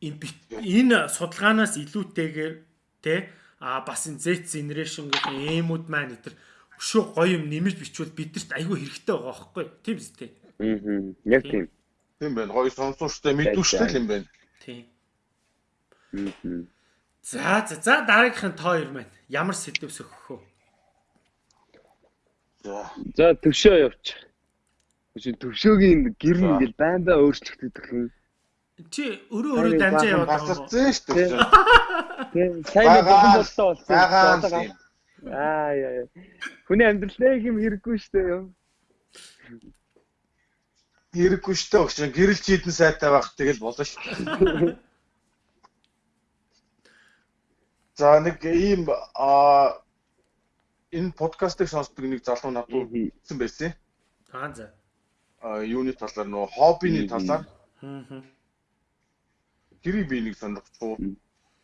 энэ судалгаанаас илүүтэйгээр тий а бас энэ Z generation гэх эмүүд маань эдэр өшөө гоё юм нэмж бичвэл бидэрт айгүй хэрэгтэй байгаа байхгүй тийм үстэй. Аа. Яг тийм. Тийм байна. Гоё сонсоуштай мэдүүштэй юм байна. Тийм. Аа. За за за дараагийнхын тоо ер маань ямар сэдв сөхөх вэ? За төвшөө явууч. Чи төвшөөгийн гэр нь ингээл байн бай өөрчлөгдөх юм. Чи өрөө өрөө дамжаа яваад. Гацарсан шүү дээ. Тийм. Сайн болон болтоо болсон. Аа яа. Хүний амьдралаа юм хэрэггүй шүү дээ юм. Хэрэггүй шүү дээ. Өгч гэрэл чийдэн сайтай байх тэгэл болно шүү дээ. [LAUGHS] За нэг ийм аа энэ подкастыг сонсдог нэг залуу надад хэлсэн байсан. Аа за. А юуны талаар нөө хоббины талаар. Аа. Гэрийг би нэг сонирхчихв.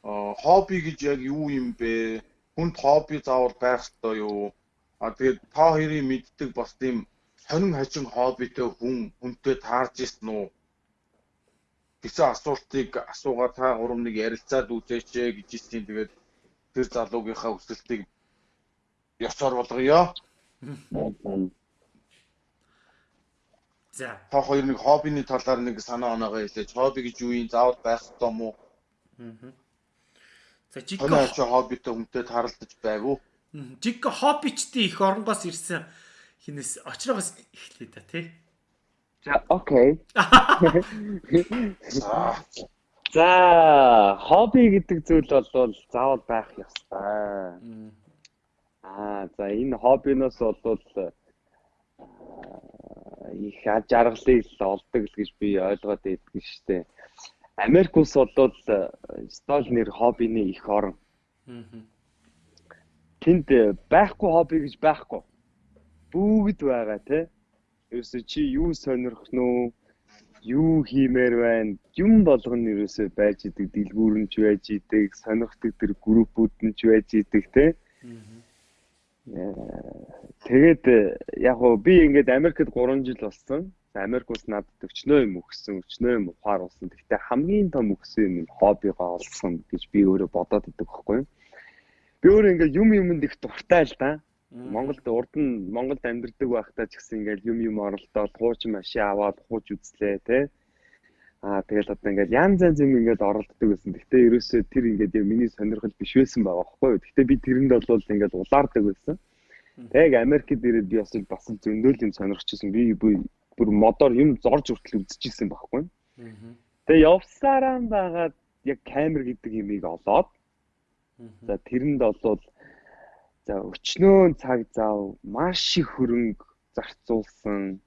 А хобби гэж яг юу юм бэ? Хүнд хобби заавал байх ёстой юу? А тэгээд та хоёрын мэддэг бас тийм сонин хажин хоббитэй хүн хүнтэй таарж ирсэн үү? гэсэн асуултыг асуугаад та гурав нэг ярилцаад үзээч гэж хэлсэн. Тэгээд тэр залуугийнхаа хүсэлтийг ёсоор болгоё. За. Та хоёр нэг хоббины талаар нэг санаа оноогоо хэлээч. Хобби гэж юу юм? Заавал байх ёстой мó? Аа. За жиг хоббитой хүнтэй таралдаж байв уу? Жиг хоббичдын их оронгоос ирсэн хинээс очроогоос эхлэе та тий. За окей. За хобби гэдэг зүйл бол заавал байх ёстой. Аа за энэ хоббиноос бол их аж аргалыг олдог л гэж би ойлгоод байдаг шүү дээ. Америк улс бол стол нэр хоббины их орн. Тэнд байхгүй хобби гэж байхгүй. Бүгд байгаа те. Ерөөсө чи юу сонирхох нь? Юу хиймээр байна? Юм болгоно ерөөсө байж идэг, дэлгүүрэнч байж идэг, сонирхдаг тэр группүүд нь ч байж идэг те. Аа Тэгээд яг уу би ингээд Америкт 3 жил болсон. Америк улс надад өчнөө юм өгсөн, өчнөө юм ухаар болсон. Гэхдээ хамгийн том өгсөн юм хоббигоо олсон гэж би өөрөө бодоод идэг байхгүй юу? Би өөрөө ингээд юм юмд их дуртай л да. Монголд урд нь Монголд амьдардаг байхдаа ч гэсэн ингээд юм юм оролдоод хууч машин аваад хууч үзлээ те. Аа тэгэл одоо ингээд янз янз юм ингээд оролддог байсан. Гэхдээ ерөөсөө тэр ингээд яг миний сонирхол биш байсан байгаа байхгүй юу. Гэхдээ би тэрэнд бол ингээд улаардаг байсан. Тэг Америкт ирээд би бас бас зөндөөл юм сонирхчихсан. Би бүр модоор юм зорж хүртэл үзчихсэн байхгүй юу. Тэгээ явсараа байгаад яг камер гэдэг юмыг олоод за тэрэнд бол за өчнөө цаг зав маш их хөрөнгө зарцуулсан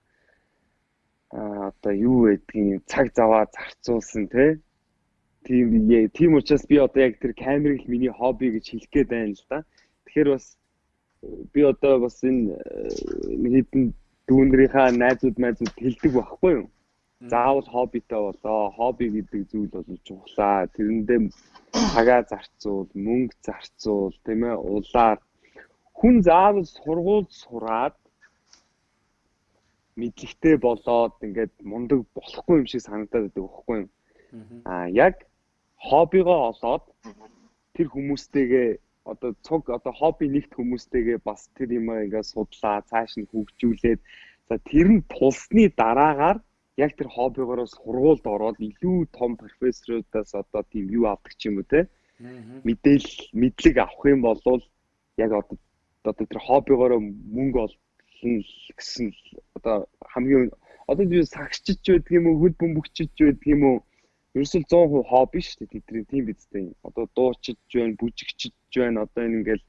одоо юу гэдгийг цаг заваа зарцуулсан те тийм тийм учраас би одоо яг тэр камерыг миний хобби гэж хэлэх гээд байна л да. Тэгэхээр бас би одоо бас энэ э, хэдэн дүүнрийнхаа найзууд найзууд хэлдэг байхгүй юу? заавал хоббитой болоо. Хобби гэдэг зүйл бол чухлаа. Тэрэндээ цагаа зарцуул, мөнгө зарцуул, тийм ээ, улаар хүн заавал сургууль сураад мэдлэгтэй болоод ингээд мундаг болохгүй юм шиг санагдаад байдаг байхгүй юу? Аа яг хоббигоо олоод тэр хүмүүстэйгээ одоо цуг одоо хобби нэгт хүмүүстэйгээ бас тэр юм ингээд судлаа, цааш нь хөгжүүлээд за тэр нь тулсны дараагаар яг тэр хоббигоороо сургуульд ороод илүү том профессорудаас одоо тийм юу авдаг ч юм уу те мэдээлэл мэдлэг авах юм бол яг одоо одоо тэр хоббигоороо мөнгө олно гэсэн одоо хамгийн одоо би сагчиж байдаг юм уу хөл бөмбөгчиж байдаг юм уу ерөөсөл 100% хобби шүү дээ тэдний тийм бидтэй одоо дуучиж байна бүжигчиж байна одоо энэ ингээл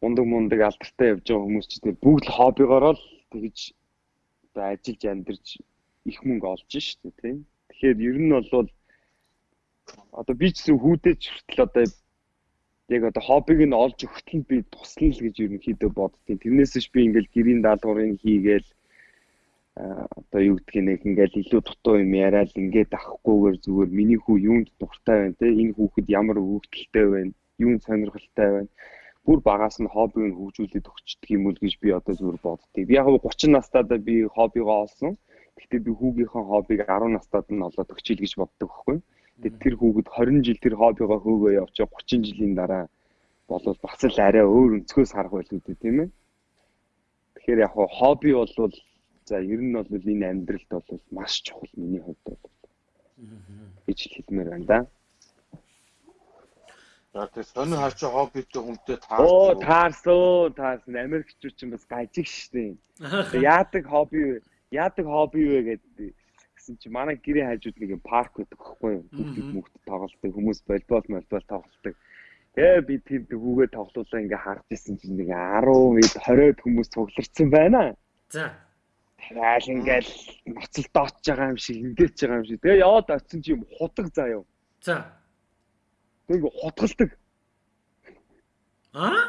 мундаг мундаг алдартай явж байгаа хүмүүс ч тийм бүгд хоббигоороо л тэгж одоо ажиллаж амьдарч их мөнгө олж штэ тийм. Тэгэхээр ер нь бол одоо би ч гэсэн хүүдэж хүртэл одоо яг одоо хоббиг нь олж өгөхт нь би туслана л гэж ерөнхийдөө боддtiin. Тэрнээсээш би ингээл гэрийн даалгаврын хийгээл одоо юу гэдгийг нэг ингээл илүү дутуу юм яриад ингээд авахгүйгээр зүгээр миний хүү юунд дуртай байна те энэ хүүхэд ямар өгөгдөлтэй байна юунд сонирхолтой байна бүр багаас нь хоббиг нь хөгжүүлээд өгчдөг юм уу гэж би одоо зүгээр боддгийг. Би яг 30 настайдаа би хоббигоо олсон. Гэхдээ би хүүгийнхээ хоббиг 10 настайд нь олоод өгчээл гэж боддог байхгүй юу? Тэгээд тэр хүүхэд 20 жил тэр хоббигоо хөөгөө явж 30 жилийн дараа болов бас л арай өөр өнцгөөс харах байлгүй дээ тийм ээ. Тэгэхээр яг хобби бол за ер нь бол энэ амьдралд бол маш чухал миний хувьд бол гэж хэлмээр байна да. За тэр сони хаач хоббитэй хүнтэй таарсан. Оо таарсан, таарсан. Америкчууд ч бас гажиг штеп. Яадаг хобби яадаг хобби вэ гэдэг гэсэн чи манай гэрээ хажууд нэг юм парк байдаг байхгүй юу? Бүгд мөхт тоглолтыг хүмүүс волейбол молбол тоглолтыг. Тэгээ би тэр дгүүгээ тоглуулаа ингээ харж исэн чинь нэг 10 ид 20-од хүмүүс цугларсан байна. За. Тэгэл ингээл ноцол доочж байгаа юм шиг ингээч байгаа юм шиг. Тэгээ яваад очсон чи юм худаг заа юу. За. Тэг хутгалдаг. Аа?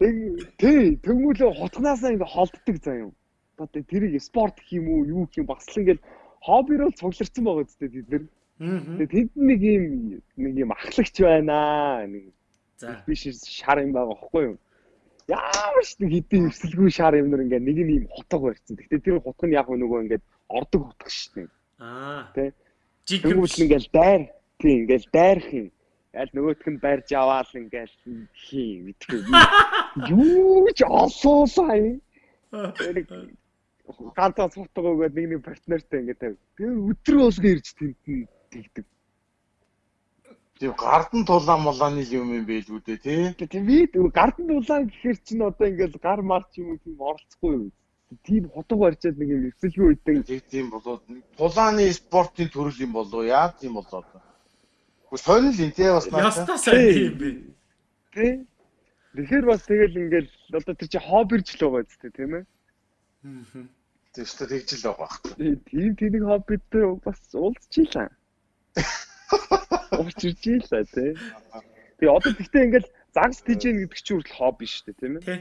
Тэг тий төгмөлөө хутгнаасаа ингээ холддог юу одоо тэрийг спорт юм уу юу гэх юм бас ингээл хоббирол цугларсан байгаа зү тэд нар. Тэгээд тэнд нэг юм нэг юм ахлагч байна нэг за биш шар юм байгаа байхгүй юу? Ямар ч нэг хэдийн эвсэлгүй шар юм нар ингээ нэг нь юм хутга барьсан. Гэтэ тэр хутга нь яг нөгөө ингээ ордог хутга шүү дээ. Аа. Тэ. Жигүүл ингээл дайр тийм ингээл дайрх юм. Аль нөгөөх нь барьж аваал ингээл хий мэдгүй. [LAUGHS] Юу ч олоосаа юм ганцаа цутаг өгөөд нэг нэг партнертай ингээд тавь. Тэгээ өдрөө болгоо ирж тэнд нь тэгдэг. Тийм гардан тулаан молооны юм юм байлгүй дээ тий. Тийм би гардан тулаан гэхэр чинь одоо ингээд гар марч юм уу тийм оролцохгүй юу. Тийм хотог барьчаад нэг юм эвсэлгүй үйдэг. Тийм болоод тулааны спортын төрөл юм болоо яа тийм болоод. Гэхдээ сонир л тий бас наа. Ястаа сайн тийм би. Тий. Тэгэхээр бас тэгэл ингээд одоо тэр чи хоббирч л байгаа зү тийм ээ. Аа. Тэгвэл тэгж л байгаа байх. Тийм тэнэг хоббитэй бас уулзчихлаа. Уучирч ийлээ тий. Тэгээ одоо тэгтээ ингээл загс тижэн гэдэг чинь хүртэл хобби шүү дээ тийм ээ. Тий.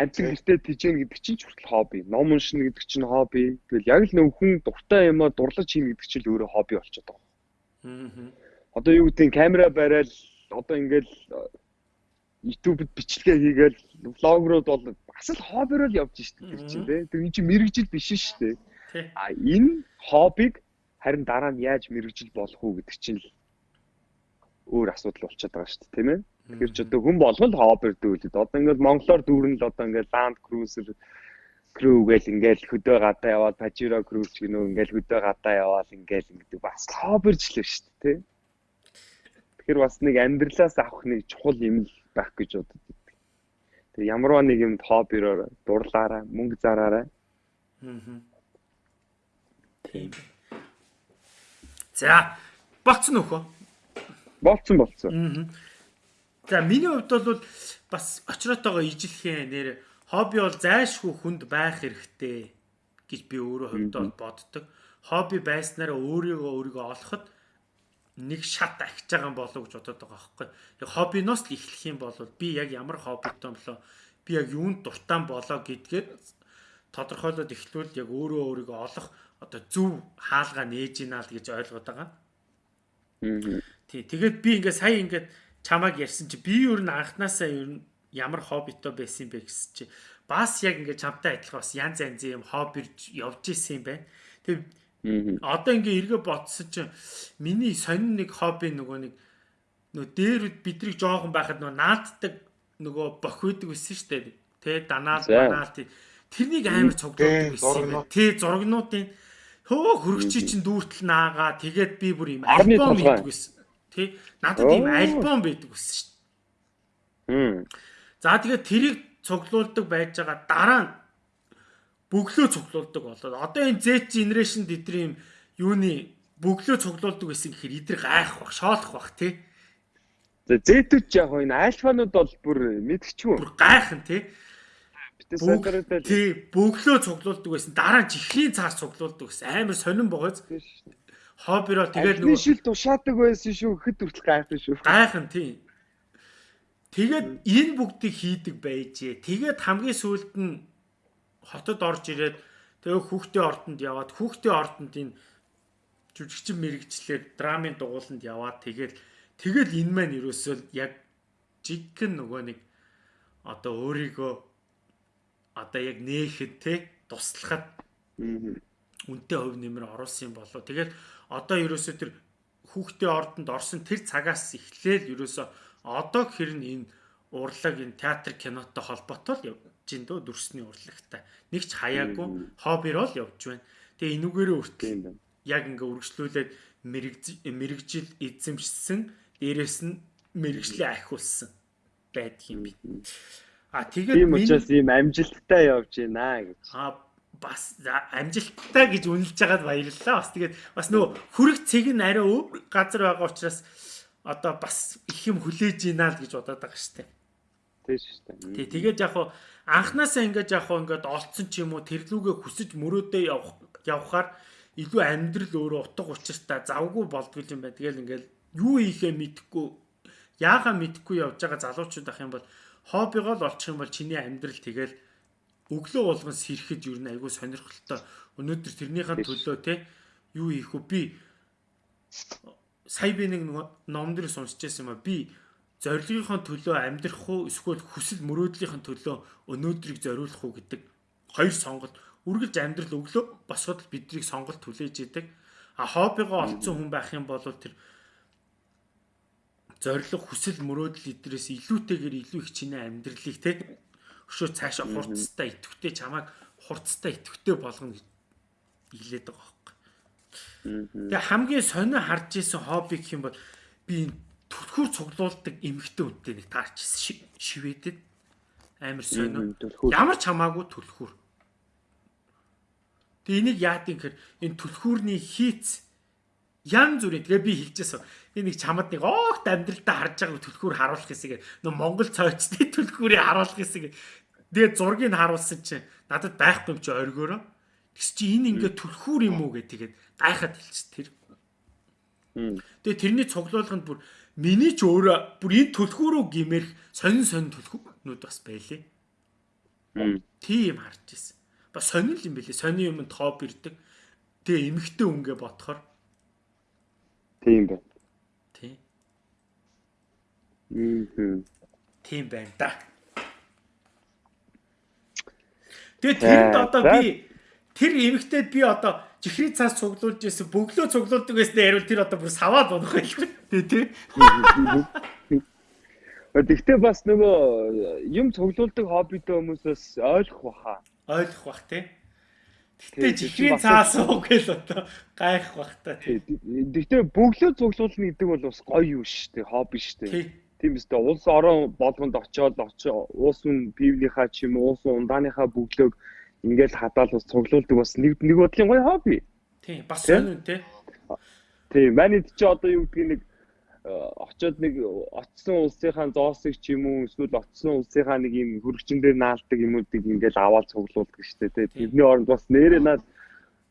Амтлаг гэртээ тижэн гэдэг чинь ч хүртэл хобби. Ном уншина гэдэг чинь хобби. Тэгэл яг л нөх хүн дуртай юмаа дурлаж хийнэ гэдэг чинь л өөрөө хобби болчиход байгаа. Аа. Одоо юу гэдэг камера барайл одоо ингээл YouTube-д бичлэгээ хийгээл влогрууд бол бас л хоббироо л явж штэ тэр чинь тий. Тэр чинь мэрэгжил биш штэ. А энэ хоббиг харин дараа нь яаж мэрэгжил болох уу гэдэг чинь л өөр асуудал болчиход байгаа штэ тийм ээ. Тэгэхээр ч одоо хүн болгол хоббир дүүлээд одоо ингээд монголоор дүүрэн л одоо ингээд Land Cruiser crew гээл ингээл хөдөө гадаа яваад Pajero crew ч гэнүү ингээл хөдөө гадаа яваад ингээл ингэдэг бас хоббирчлээ шүү дээ тий. Тэгэхээр бас нэг амьдралаас авах нэг чухал юм л байх гэж боддог. Тэгээ ямарваа нэг юм хоббироор дурлаарай, мөнгө зараарай. Аа. Тийм. За, болцсон нөхөө. Болцсон болцсон. Аа. За, миний хувьд бол бас очроотойгоо ижилхэн нэр хобби бол зайлшгүй хүнд байх хэрэгтэй гэж би өөрөө хувьдаа боддог. Хобби байснараа өөрийгөө өөрийгөө олоход нэг шат ахиж байгаа болов гэж бодоод байгаа байхгүй. Яг хоббиноос л эхлэх юм бол би яг ямар хоббитой болоо би яг юунд дуртай болоо гэдгээд тодорхойлоод эхлүүл яг өөрөө өөрийгөө олох одоо зөв хаалгаа нээж ийна л гэж ойлгоод байгаа. Тий, тэгээд би ингээд сая ингээд чамааг ярьсан чи би юу н анханасаа юу ямар хоббитой байсан бэ гэсэн чи бас яг ингээд чамтай адилхан бас янз янзын юм хоббир явж исэн юм байна. Тэг одоо ингээд эргээ бодсон чи миний сонин нэг хобби нөгөө нэг нөө дээр бидрийг жоохон байхад нөгөө нааддаг нөгөө бох үйдэг байсан шүү дээ. Тэ данаал банаал тэрнийг амар цуглуулдаг байсан. Тэ зургнуудын хөө хөргчи чин дүүртэл наагаа. Тэгээд би бүр юм альбом хийдэг байсан. Тэ надад ийм альбом байдаг байсан шүү дээ. За тэгээд тэрийг цуглуулдаг байж байгаа дараа нь бөглөө цуглуулдаг болоод одоо энэ Z generation юм юуны бөглөө цуглуулдаг байсан гэхээр эдгээр гайх бах, шоолох бах тий. За ч яг энэ альфанууд бол бүр мэдчихгүй. Бүр гайхан тий. Тий, бөглөө цуглуулдаг байсан. Дараа нь чихлийн цаар цуглуулдаг байсан. Амар сонирн богоц. Хоббироо тэгээд нөгөө шил тушаадаг байсан шүү. Хэд хүртэл гайхан шүү. Гайхан тий. Тэгээд энэ бүгдийг хийдэг байжээ. Тэгээд хамгийн сүүлд нь хотод орж ирээд тэгээ хүүхдээ ордонд яваад хүүхдээ ордонд энэ жүжигчин мэрэгчлэр драмын дугууланд яваад тэгээд тэгэл энэ маань ерөөсөө яг жиггэн нөгөө нэг одоо өөрийгөө одоо яг нээхэд те туслахад үнтэй хөв нэмэр оруулсан юм болоо. Тэгээд одоо ерөөсөө тэр хүүхдээ ордонд орсон тэр цагаас эхлээл ерөөсөө одоо хэрэг энэ урлаг энэ театр кинотой холбоотой л явж ин дөө дүрсний урлагтай. Нэг ч хаяагүй хоббир бол явж байна. Тэгээ энүүгээрээ үртэл яг ингээ үргэлжлүүлээд мэрэгжил эзэмшсэн дээрэс нь мэрэгжлийн ахиулсан байдаг юм би. А тэгээд тийм учраас ийм амжилттай явж байна гэж. А бас амжилттай гэж үнэлж байгаад баярлалаа. Бас тэгээд бас нөгөө хүрэг цэг нь арай газар байгаа учраас одоо бас их юм хүлээж ийна л гэж бодоод байгаа штеп. Тийм шүү дээ. Тий, тэгээд яг хуу анханасаа ингэж яг хуу ингээд олцсон ч юм уу тэрлүүгээ хүсэж мөрөөдөө явах явхаар илүү амьдрал өөрөө утга учиртай завгүй болдгоо юм байна. Тэгэл ингээд юу хийхээ мэдэхгүй яахаа мэдэхгүй явж байгаа залуучууд ах юм бол хоббигоо л олчих юм бол чиний амьдрал тэгэл өглөө болгон сэрэхэд юу н айгүй сонирхолтой. Өнөөдөр тэрнийхэн төлөө те юу хийх вэ? Би сая би нэг ном дээр сонсч байсан юм а би зорилгынхон төлөө амьдрах уу эсвэл хүсэл мөрөөдлийнхэн төлөө өнөөдрийг зориулах уу гэдэг хоёр сонголт. Үргэлж амьдрал өглөө босгод биднийг сонголт хүлээж идэг. А хоббигоо олцсон хүн байх юм бол тэр зориг хүсэл мөрөөдөл эдрээс илүүтэйгээр илүү их чиний амьдралыг те өшөө цаашаа хурцтай идэвхтэй чамайг хурцтай идэвхтэй болгоно гэж хэлээд байгаа Тэгээ хамгийн сонио харж исэн хобби гэх юм бол би түлхүүр цуглуулдаг эмхтэй үнтэй нэг таарч ирсэн шивэдэд амар сонио. Ямар ч хамаагүй түлхүүр. Тэгээ энийг яад юм гэхээр энэ түлхүүрний хийц ян зүрээ тэгээ би хэлчихсэн. Энэ нэг чамд нэг оогт амьдралдаа харж байгаа түлхүүр харуулах хэсэг нөө Монгол цойцны [LAUGHS] түлхүүрийг харуулах хэсэг. Тэгээ зургийг харуулсан чинь надад байхгүй юм чи оргиороо. Тэгс чи энэ ингээ түлхүүр юм уу гэх тэгээд гайхаад хэлчих тэр. Тэгээ тэрний цуглуулганд бүр миний ч өөрөө бүр энэ түлхүүрөө гимэрх сонин сонин түлхүүрнүүд бас байлээ. Тийм харж ирсэн. Бас сонин л юм бэлээ. Сонин юм топ ирдэг. Тэгээ эмхтэй үнгээ бодохоор тийм байна. Тийм. Мм. Тийм байна да. Тэгээ тэнд одоо би тэр эмэгтэйд би одоо чихрийн цаас цуглуулж ирсэн бөглөө цуглуулдаг гэснээр ярил тэр одоо бүр саваад унах байлгүй тий тий. Тэгтээ бас нөгөө юм цуглуулдаг хоббитой хүмүүсээс ойлгох баха. ойлгох бах те. Гэтэ чихрийн цаас уу гэл одоо гайх бах та. Гэтэ бөглөө цуглуулна гэдэг бол бас гоё юу шүү дээ. Хобби шүү дээ. Тийм үстэй улс орон болгонд очиод очоо уус нь пивнийхаа ч юм уу уус ундааныхаа бөглөөг ингээл хадаад бас цуглуулдаг бас нэг нэг бодлын гоё хобби. Тийм бас үү те. Тийм манайд чи одоо юу гэдгийг нэг очоод нэг очсон улсынхаа зоосыг ч юм уу эсвэл очсон улсынхаа нэг юм хөргөчн дээр наалдаг юмуудыг ингээл аваад цуглуулдаг шүү дээ. Тэрний оронд бас нэрээ наад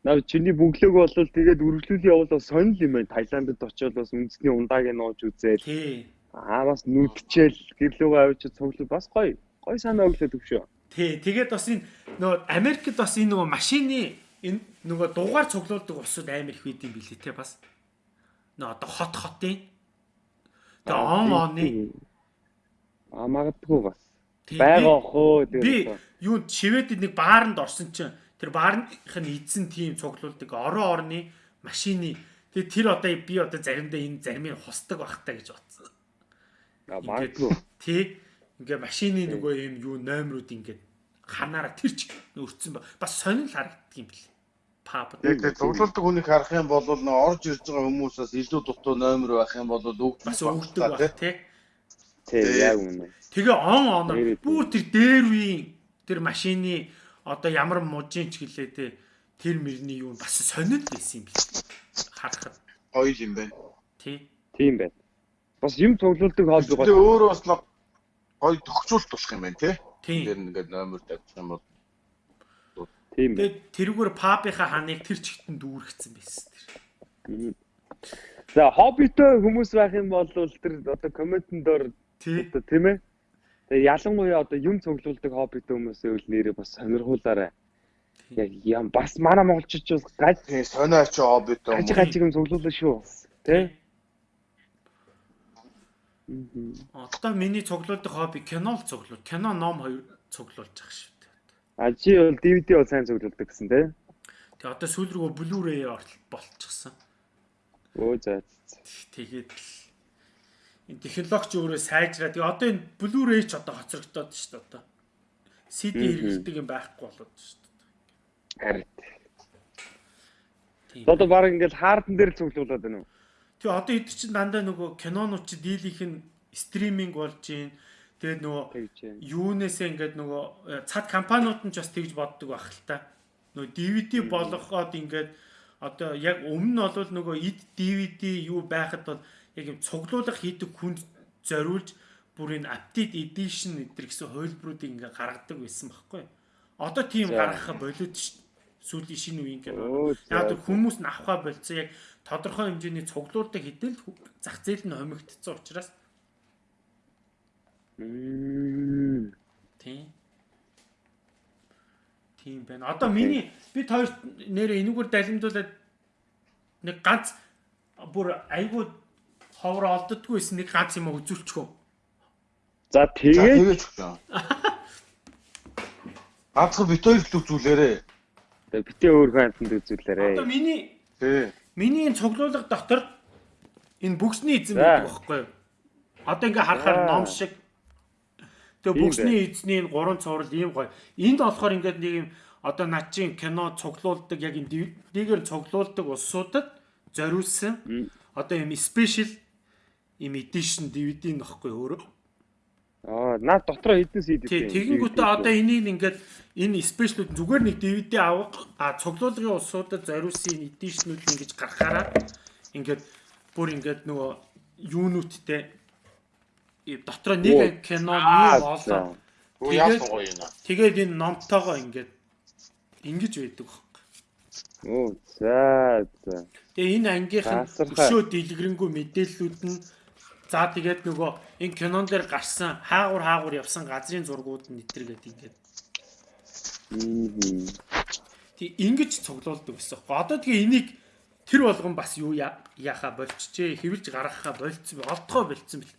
наа чиний бүглөөг бол тэгээд үргэлжлүүл явал бас сонир юм байна. Таиландд очиод бас үндэсний ундааг нь нууж үзээл. Аа бас нүдчээл гэрлүүгээ авчиж цуглуул бас гоё. Гоё санаа өглөө төвшөө. Тий, тэгээд бас энэ нөгөө Америкт бас энэ нөгөө машины энэ нөгөө дугаар цуглуулдаг усуд амар их юм билий те бас. Нөгөө одоо хот хотын Тэгээ он оны а магадгүй бас байгаа хөө би юу шивэдэд нэг бааранд орсон чинь тэр баарных нь эзэн тим цуглуулдаг орон орны машины тэгээ тэр одоо би одоо заримдаа энэ заримыг хусдаг бахтаа гэж бодсон. А магадгүй. Тий. Ингээ машины нөгөө юм юу номерууд ингээд ханаараа тэр ч өрцөн ба бас сонир харагддаг юм бэл паб. Яг тэр цуглуулдаг хүнийг харах юм бол нөө орж ирж байгаа хүмүүсээс илүү дутуу номер байх юм бол өгдөг бас өгдөг баг тий. Тий яг үнэ. Тэгээ он оноор бүр тэр дээр үеийн тэр машины одоо ямар мужийн ч гэлээ тий тэр мөрний юу бас сонир байсан юм биш. Харахад гоё юм байна. Тий. Тийм байна. Бас юм цуглуулдаг хоол гоё. Тэгээ өөрөө бас гоё тогтчулт болох юм байна тий. Тэр ингээд номер тавьчих юм бол Тийм байна. Тэгээд тэрүүгээр пабынхаа ханыг тэр чигтэн дүүргэсэн байсан тэр. За хоббитой хүмүүс байх юм бол тэр одоо комментэн дээр тийм ээ. Тэгээ ялангуяа одоо юм цуглуулдаг хоббитой хүмүүсээ үл нэрээ бас сонирхуулаарай. Яг юм бас манай монголчууд бас гаж сонио ч хоббитой юм. Гаж гаж юм цуглуулна шүү. Тэ? Одоо миний цуглуулдаг хобби кино л цуглуул. Кино ном хоёр цуглуулж байгаа шүү. А чи бол DVD бол сайн зөвлөдөг гэсэн тий. Тэгээ одоо сүүл рүү Blu-ray болчихсон. Өө за. Тэгээд энэ технологич өөрөө сайжраа. Тэгээ одоо энэ Blu-ray ч одоо хоцрогдоод шүү дээ одоо. CD хэрэглэдэг юм байхгүй болоод шүү дээ. Харин. Одоо баг ингээл хаардан дээр цуглуулад байна уу? Тэгээ одоо эд чинь дандаа нөгөө кинонууд чи дийлийнх нь стриминг болж байна Тэгээд нөгөө юунээсээ ингээд нөгөө э, цад компаниуд нь ч бас тэгж боддог байх л та. Нөгөө DVD болгоход ингээд одоо яг өмнө нь бол нөгөө ид DVD юу байхад бол яг юм цуглуулах хийдэг хүнд зориулж бүр энэ update edition гэдэр гэсэн хувилбаруудыг ингээ гаргадаг байсан байхгүй. Одоо тийм гаргахаа болоод ш сүүлийн шинэ үеийн кино. Яг хүмүүс нь авахаа болцсон яг тодорхой хэмжээний цуглуулдаг хэдэл зах зээл нь хомигдсон учраас Тийм. Тийм байна. Одоо миний бид хоёр нэрээ энэгээр далимдуулаад нэг ганц бүр айгүй ховор олддггүйсэн нэг ганц юм үзүүлчихв. За тэгээд [LAUGHS] ганцхан бит хоёр л үзүүлээрээ. Тэгээд битээ өөр хантанд үзүүлээрээ. Одоо миний Тий. Миний энэ цуглуулга дотор энэ бүгсний эзэн байдаг байхгүй юу? Одоо ингээ харахаар ном шиг Тэгээ бүхний эзний энэ гурван цуврал ийм гоё. Энд болохоор ингээд нэг юм одоо над чин кино цуглуулдаг яг энэ DVD-гээр цуглуулдаг улсуудад зориулсан одоо юм спешиал юм edition DVD нөхгүй өөрөө. Аа, наад дотроо хэдэн CD тийм. Тэгэнгүүтээ одоо энийг ингээд энэ спешиалуд зүгээр нэг DVD авах а цуглуулгын улсуудад зориулсан edition-ууд ингэж гаргахаараа ингээд бүр ингээд нөгөө юунуудтэй дотроо нэг кино нэг олоо. Тэгээд тэгээд энэ номтойгоо ингээд ингэж байдаг баг. Оо за за. Тэгээ энэ ангийнхан өшөө дэлгэрэнгүй мэдээллүүд нь за тэгээд нөгөө энэ кинон дээр гарсан хаагур хаагур явсан газрын зургууд нь нэтэргээд ингээд. Тэг ингэж цуглуулдаг гэсэн. Одоо тэгээ энийг тэр болгон бас юу яахаа болчихжээ. Хэвлж гаргахаа болцсон. Олдгоо болцсон бэл.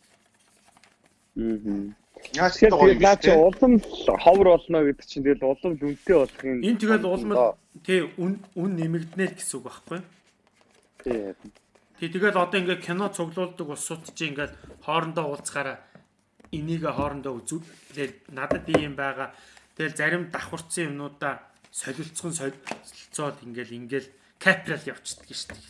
Аа. Яаж тэгээд наа чи улам ховор болно гэдэг чинь тэгэл улам үнэтэй болохын энэ тэгэл улам тий үн үн нэмэгдэнэ гэсэн үг байхгүй тий Тий тэгэл одоо ингээд кино цуглуулдаг улсууд чи ингээд хоорондоо уулзахаараа энийг хоорондоо үзүүлээд надад ийм байгаа Тэгэл зарим давхарцсан юмнуудаа солилцсон солилцоод ингээл ингээл капрал явчихдаг шүү дээ.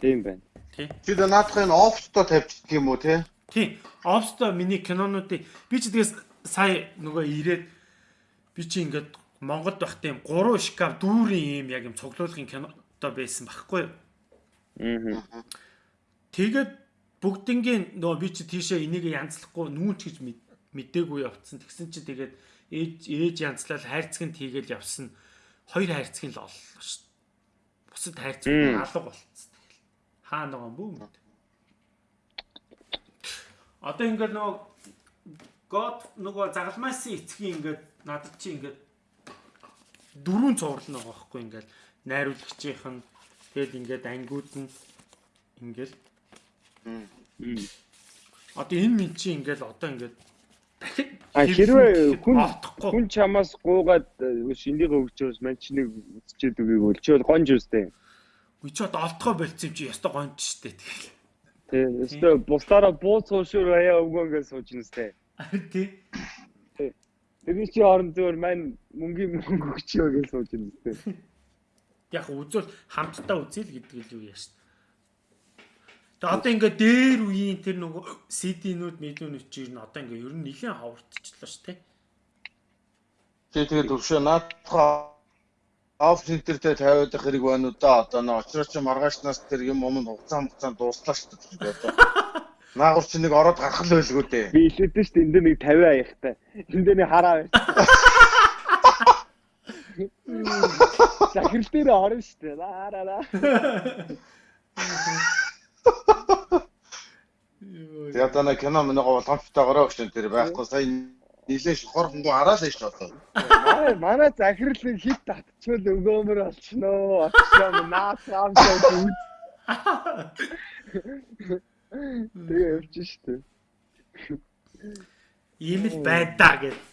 Тийм байна. Тий. Чи дэ наадахын офсто тавьчихдаг юм уу те? Тий. Офсто миний кинонуудыг би ч тэгээс сая нөгөө ирээд би чи ингээд Монголд байхдаа юм 3 шкаф дүүрийн юм яг юм цуглуулгын кинодоо байсан байхгүй юу? Тэгээд бүгднгийн нөгөө би чи тийшээ энийг янзлахгүй нүүч гэж мдээгүй явцсан. Тэгсэн чи тэгээд ээж ээж янзлал хайрцаг нь тийгээл явсан. Хоёр хайрцаг нь л оллоо шүү. Бусад хайрцаг алга болцсон. Хаа нөгөө бүү мэд. Одоо ингээд нөгөө God нөгөө загалмаасын эцгийн ингээд надад чи ингээд дөрвөн цуврал байгаа байхгүй ингээд найруулагчийнх нь тэгэл ингээд ангиуд нь ингээл Одоо энэ минь чи ингээл одоо ингээд дахид хэрвээ хүн хүн чамаас гуугаад шинийгээ өгчөөс мань чи нэг үзчихэд үгийг бол чи бол гонж үстэй. Үгүй чи одоо олдгоо болцсон юм чи яста гонж штэ тэгэл. Тий. Өстө бусдаараа бууц суушур хаяа өгөнгөө сууж нэстэй. [LAUGHS] Тий. Тэрний чи орон зөөр мань мөнгөний мөнгө өгчөө гэж сууж нэстэй. [LAUGHS] Яг үзвэл хамтдаа үзэл гэдэг л юу яаш. Тэгээ одоо ингээ дээр үеийн тэр нөгөө CD-нүүд медиунууд чинь одоо ингээ ер нь нэлээд хавартчихлаа шүү дээ. Тэгээ тэгээ төвшөө наадхаа оф центртэй тавиад их хэрэг байна уу да одоо нөө очрооч маргаашнаас тэр юм юм хугацаа хугацаа дууслаа шүү дээ одоо. Наагур чи нэг ороод гарах л байлгүй дээ. Би хэлээдэн шүү дээ энэ дээр нэг 50 аяхтай. Энэ дээр нэг хараа байна. Захирал дээр орно шүү дээ. Лаараа. Одоо нэг кино миний боломжтойгоороо гэж тэр байхгүй сая нилээ шухар хөнгөө хараалаа шүү дээ. Манай манай захирал хит татчихвал өгөөмөр болчихноо. Очсон наасаам шүү. Тэгээ явчих шүү дээ. Ийм л байдаа гэж.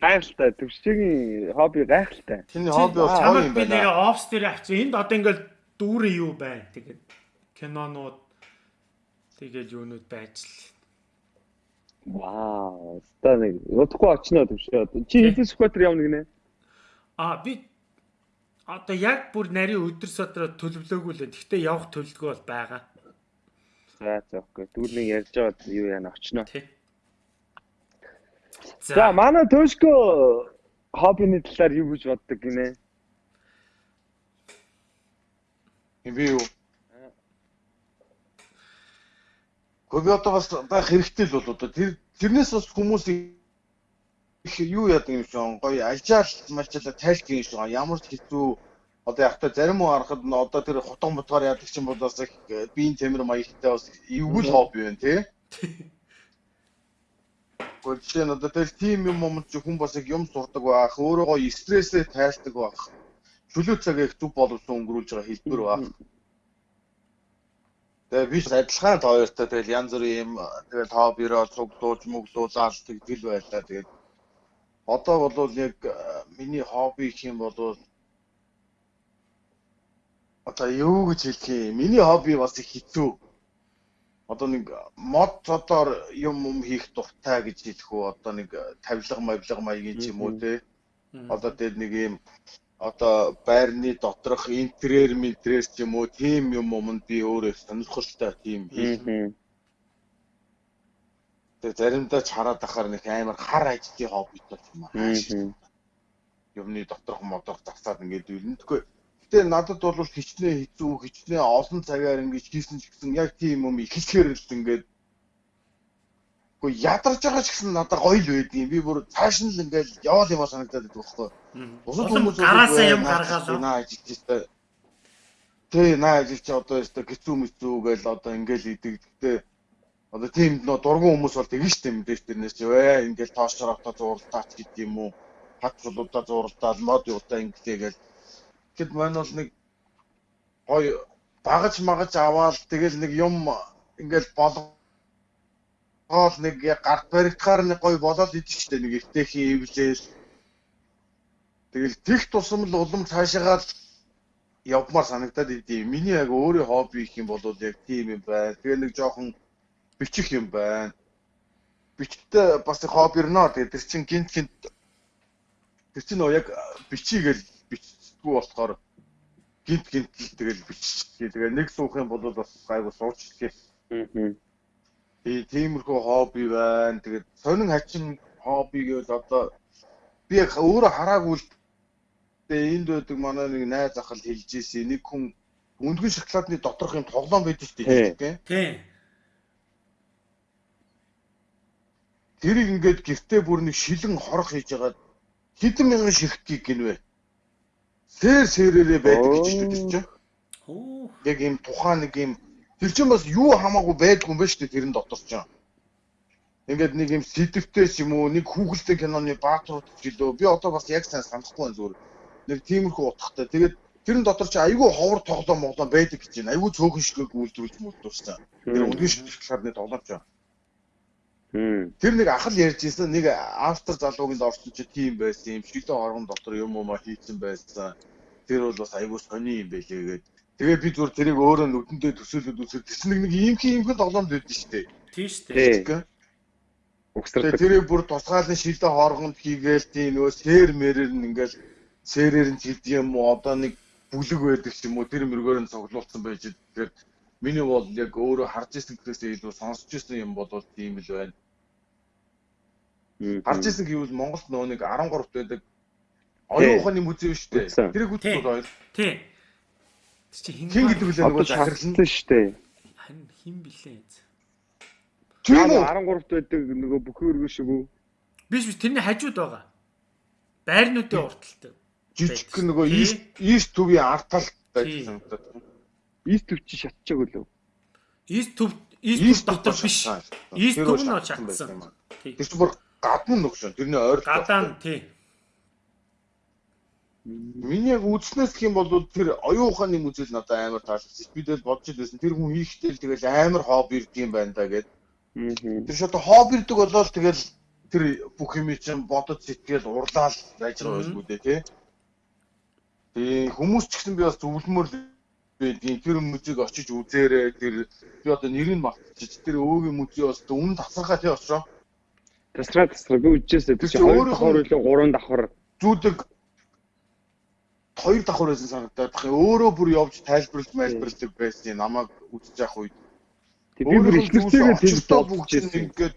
Гайхалтай төвшгийн хобби гайхалтай. Чиний хобби бол чамд би нэг офс дээр авчих. Энд одоо ингээл дүүрэн юу байна тэгээд кинонууд тэгээд юунууд байж л. Вау. Ста нэг удахгүй очно төвшөө. Чи хэдэн скватер явна гинэ? А би одоо яг бүр нарийн өдөр содроо төлөвлөөгүй л. Гэхдээ явах төлөвлөгөө бол байгаа. За за окей. Нэг ярьж байгаа юу яана очно. Тий. За манай төшкө хоббины талаар юу гэж боддог гинэ? Би юу? Гэхдээ би одоо бас байх хэрэгтэй л бол одоо тэр тэрнээс бас хүмүүс их юу яадаг юм шиг гоё альжаал малчаалаа тайлт юм шиг ямар ч хэцүү одоо яг та зарим уу харахад нь одоо тэр хутан ботгоор яадаг чинь бол бас их биеийн темир маягтай бас эвгүй хобби байна тий. [LAUGHS] Гэхдээ жишээ нь одоо тэр тим юм юм чи хүн бас юм сурдаг байх, өөрөө стрессээ тайлдаг байх. Чөлөө цагаа их зүв боловсон өнгөрүүлж байгаа хэлбэр байх. Тэгээ би адилхан тоёртой тэгэл янз бүрийн юм тэгэл хоббироо цуглуулж мөглүүлээд тэгдэл байлаа. Тэгээд одоо бол яг миний хобби гэх юм бол одоо юу гэж хэлэх юм? Миний хобби бас их хэцүү. Одоо нэг мод цодоор юм юм хийх дуртай гэж хэлэх үү? Одоо нэг тавилга мавлга маягийн ч юм уу те. Одоо тэр нэг юм одоо байрны доторх интерьер ментрээр ч юм уу тийм юм юмд би өөрөө сонирхолтой тийм хийх. Тэгээ заримдаа ч хараад ахаар нэг амар хар ажлын хоббитой юм аа. Юмны доторх модох засаад ингээд үлэн. Гэтээ надад бол хичнээн хэцүү хичнээн олон цагаар ингэж хийсэн ч гэсэн яг тийм юм ихсгээр л ингээд Гэхдээ ядарч байгаа ч гэсэн надад гоё л байдгийн. Би бүр цааш нь л ингээл яваал юм санагдаад байдаг байхгүй. Бусад хүмүүс гараасаа юм гаргаалаа. Наа ажилчтай. Тэ наа ажилч одоо ёстой гизүү мэцүү гээл одоо ингээл идэг. Гэтэ одоо тийм нөө дургуун хүмүүс бол тэгэн штэ мэдээж тэрнээс вэ ингээл тоош шороотоо зурлаач гэдэг юм уу. Хат чулуудаа зурлаад мод юутаа ингээгээл. Тэгэд маань бол нэг гоё багаж магаж аваад тэгэл нэг юм ингээл болго хоол нэг гарт баригдахаар нэг гоё болоод идэв ч нэг эвтэхийн ивлээл тэгэл тех тусам л улам цаашаагаа явмаар санагдаад идэв. Миний яг өөрийн хобби их юм бол яг тийм юм байна. Тэгээ нэг жоохон бичих юм байна. бичтэй бас хобби ирнэ. Тэгээд тэр чин гинт гинт тэр чин яг бичигээл бичдэггүй болохоор гинт гинт тэгэл биччихээ. Тэгээ нэг суух юм бол бас гайгүй сууччихээ. Аа. Тэгээ тиймэрхүү хобби байна. Тэгээд сонин хачин хобби гэвэл одоо би яг өөрөө хараагүй л тэгээ энд байдаг манай нэг найз ах л хэлж ийсэн. Нэг хүн өндгөн шоколадны доторх юм тоглоом байдаг шүү дээ. Тийм. Тэрийг ингээд гэртээ бүр нэг шилэн хорох хийж байгаа хэдэн мянган ширхтгийг гинвэ. Сэр сэрээрээ байдаг гэж тэр чинь. Яг ийм тухайн нэг ийм тэр чинь бас юу хамаагүй байдгүй юм ба шүү дээ тэрэн дотор чинь. Ингээд нэг юм сэдвтэйс юм уу нэг хүүхэлтэй киноны баатрууд гэлөө би одоо бас яг сайн санахгүй байна зүгээр. Нэг тиймэрхүү утгатай. Тэгээд тэрэн дотор чи айгүй ховор тоглоом моглоом байдаг гэж байна. Айгүй цөөхөн шигээг үйлдвэрлэж мөлдөрсөн. Тэр үндгийн шиглэлээр тоглоомч байна. Тэр нэг ах л ярьж ирсэн нэг автор залуугийн орсон чи тийм байсан юм шилэн оргон дотор юм уу ма хийцэн байсан. Тэр бол бас айгүй сони юм байлээ гээд. Тэгээ би зүгээр тэрийг өөрөө нүдэндээ төсөөлөд үзээд тэс нэг нэг ийм юм хэн тоглоомд байдсан шүү дээ. Тийм шүү дээ. Угсрал. Тэрийг бүр тусгаалan шилэн хоргонд хийгээл тийм нөө сэр мэрэр нь ингээл сэрээр нь хийдэг юм уу одоо нэг бүлэг байдаг ч юм уу тэр мөргөөр нь цуглуулсан байж тэгэхээр миний бол яг өөрөө харж ирсэн гэхээс илүү сонсч ирсэн юм бол тийм л байна. Гарч исэн гэвэл Монголд нөө нэг 13-т байдаг оюун ухааны музей шүү дээ. Тэрийг үзсэн бол Тий. Тэр чи хин гэдэг үлээ нөгөө захирлсан шүү дээ. Харин хин блээ. Тийм үү 13-т байдаг нөгөө бүхэн өргөн шиг үү? Биш биш тэрний хажууд байгаа. Байрнуудын урталтай. Жижиг нөгөө ийст төвийн артал байсан санагдаад. Ийст төв чи шатчихаг үлээ. Ийст төв ийст дотор биш. Ийст төв нь шатсан. Тэр чинь бүр гадна нөгшөө. Тэрний ойр. Гадаа тий. Миний яг үзснээс гэх юм бол тэр оюун ухааны музей надад амар таалагдсан. Би тэгэл бодож байсан. Тэр хүн хийхдээ л тэгэл амар хобби ирд юм байна да гэд. Тэр шат хобби ирдэг болоод тэгэл тэр бүх юм чинь бодож сэтгэл урлаал байж байгаа байлгүй дээ тий. Тэгээ хүмүүс ч гэсэн би бас зөвлөмөр байдгийн тэр музейг очиж үзээрэй. Тэр би одоо нэрийг мартчих. Тэр өөгийн музей бас үнэн тасархаа тий очроо. Тасраа тасраа би үжижсэн. Тэр чинь хоёр давхар үлээ гурван давхар зүүдэг хоёр давхар байсан санагдаад бах. Өөрөө бүр явж тайлбарлаж майлбарладаг байсан. Намайг үзэж явах үед. Тэг би бүр ихнэртэйгээ тэр бүгд ингээд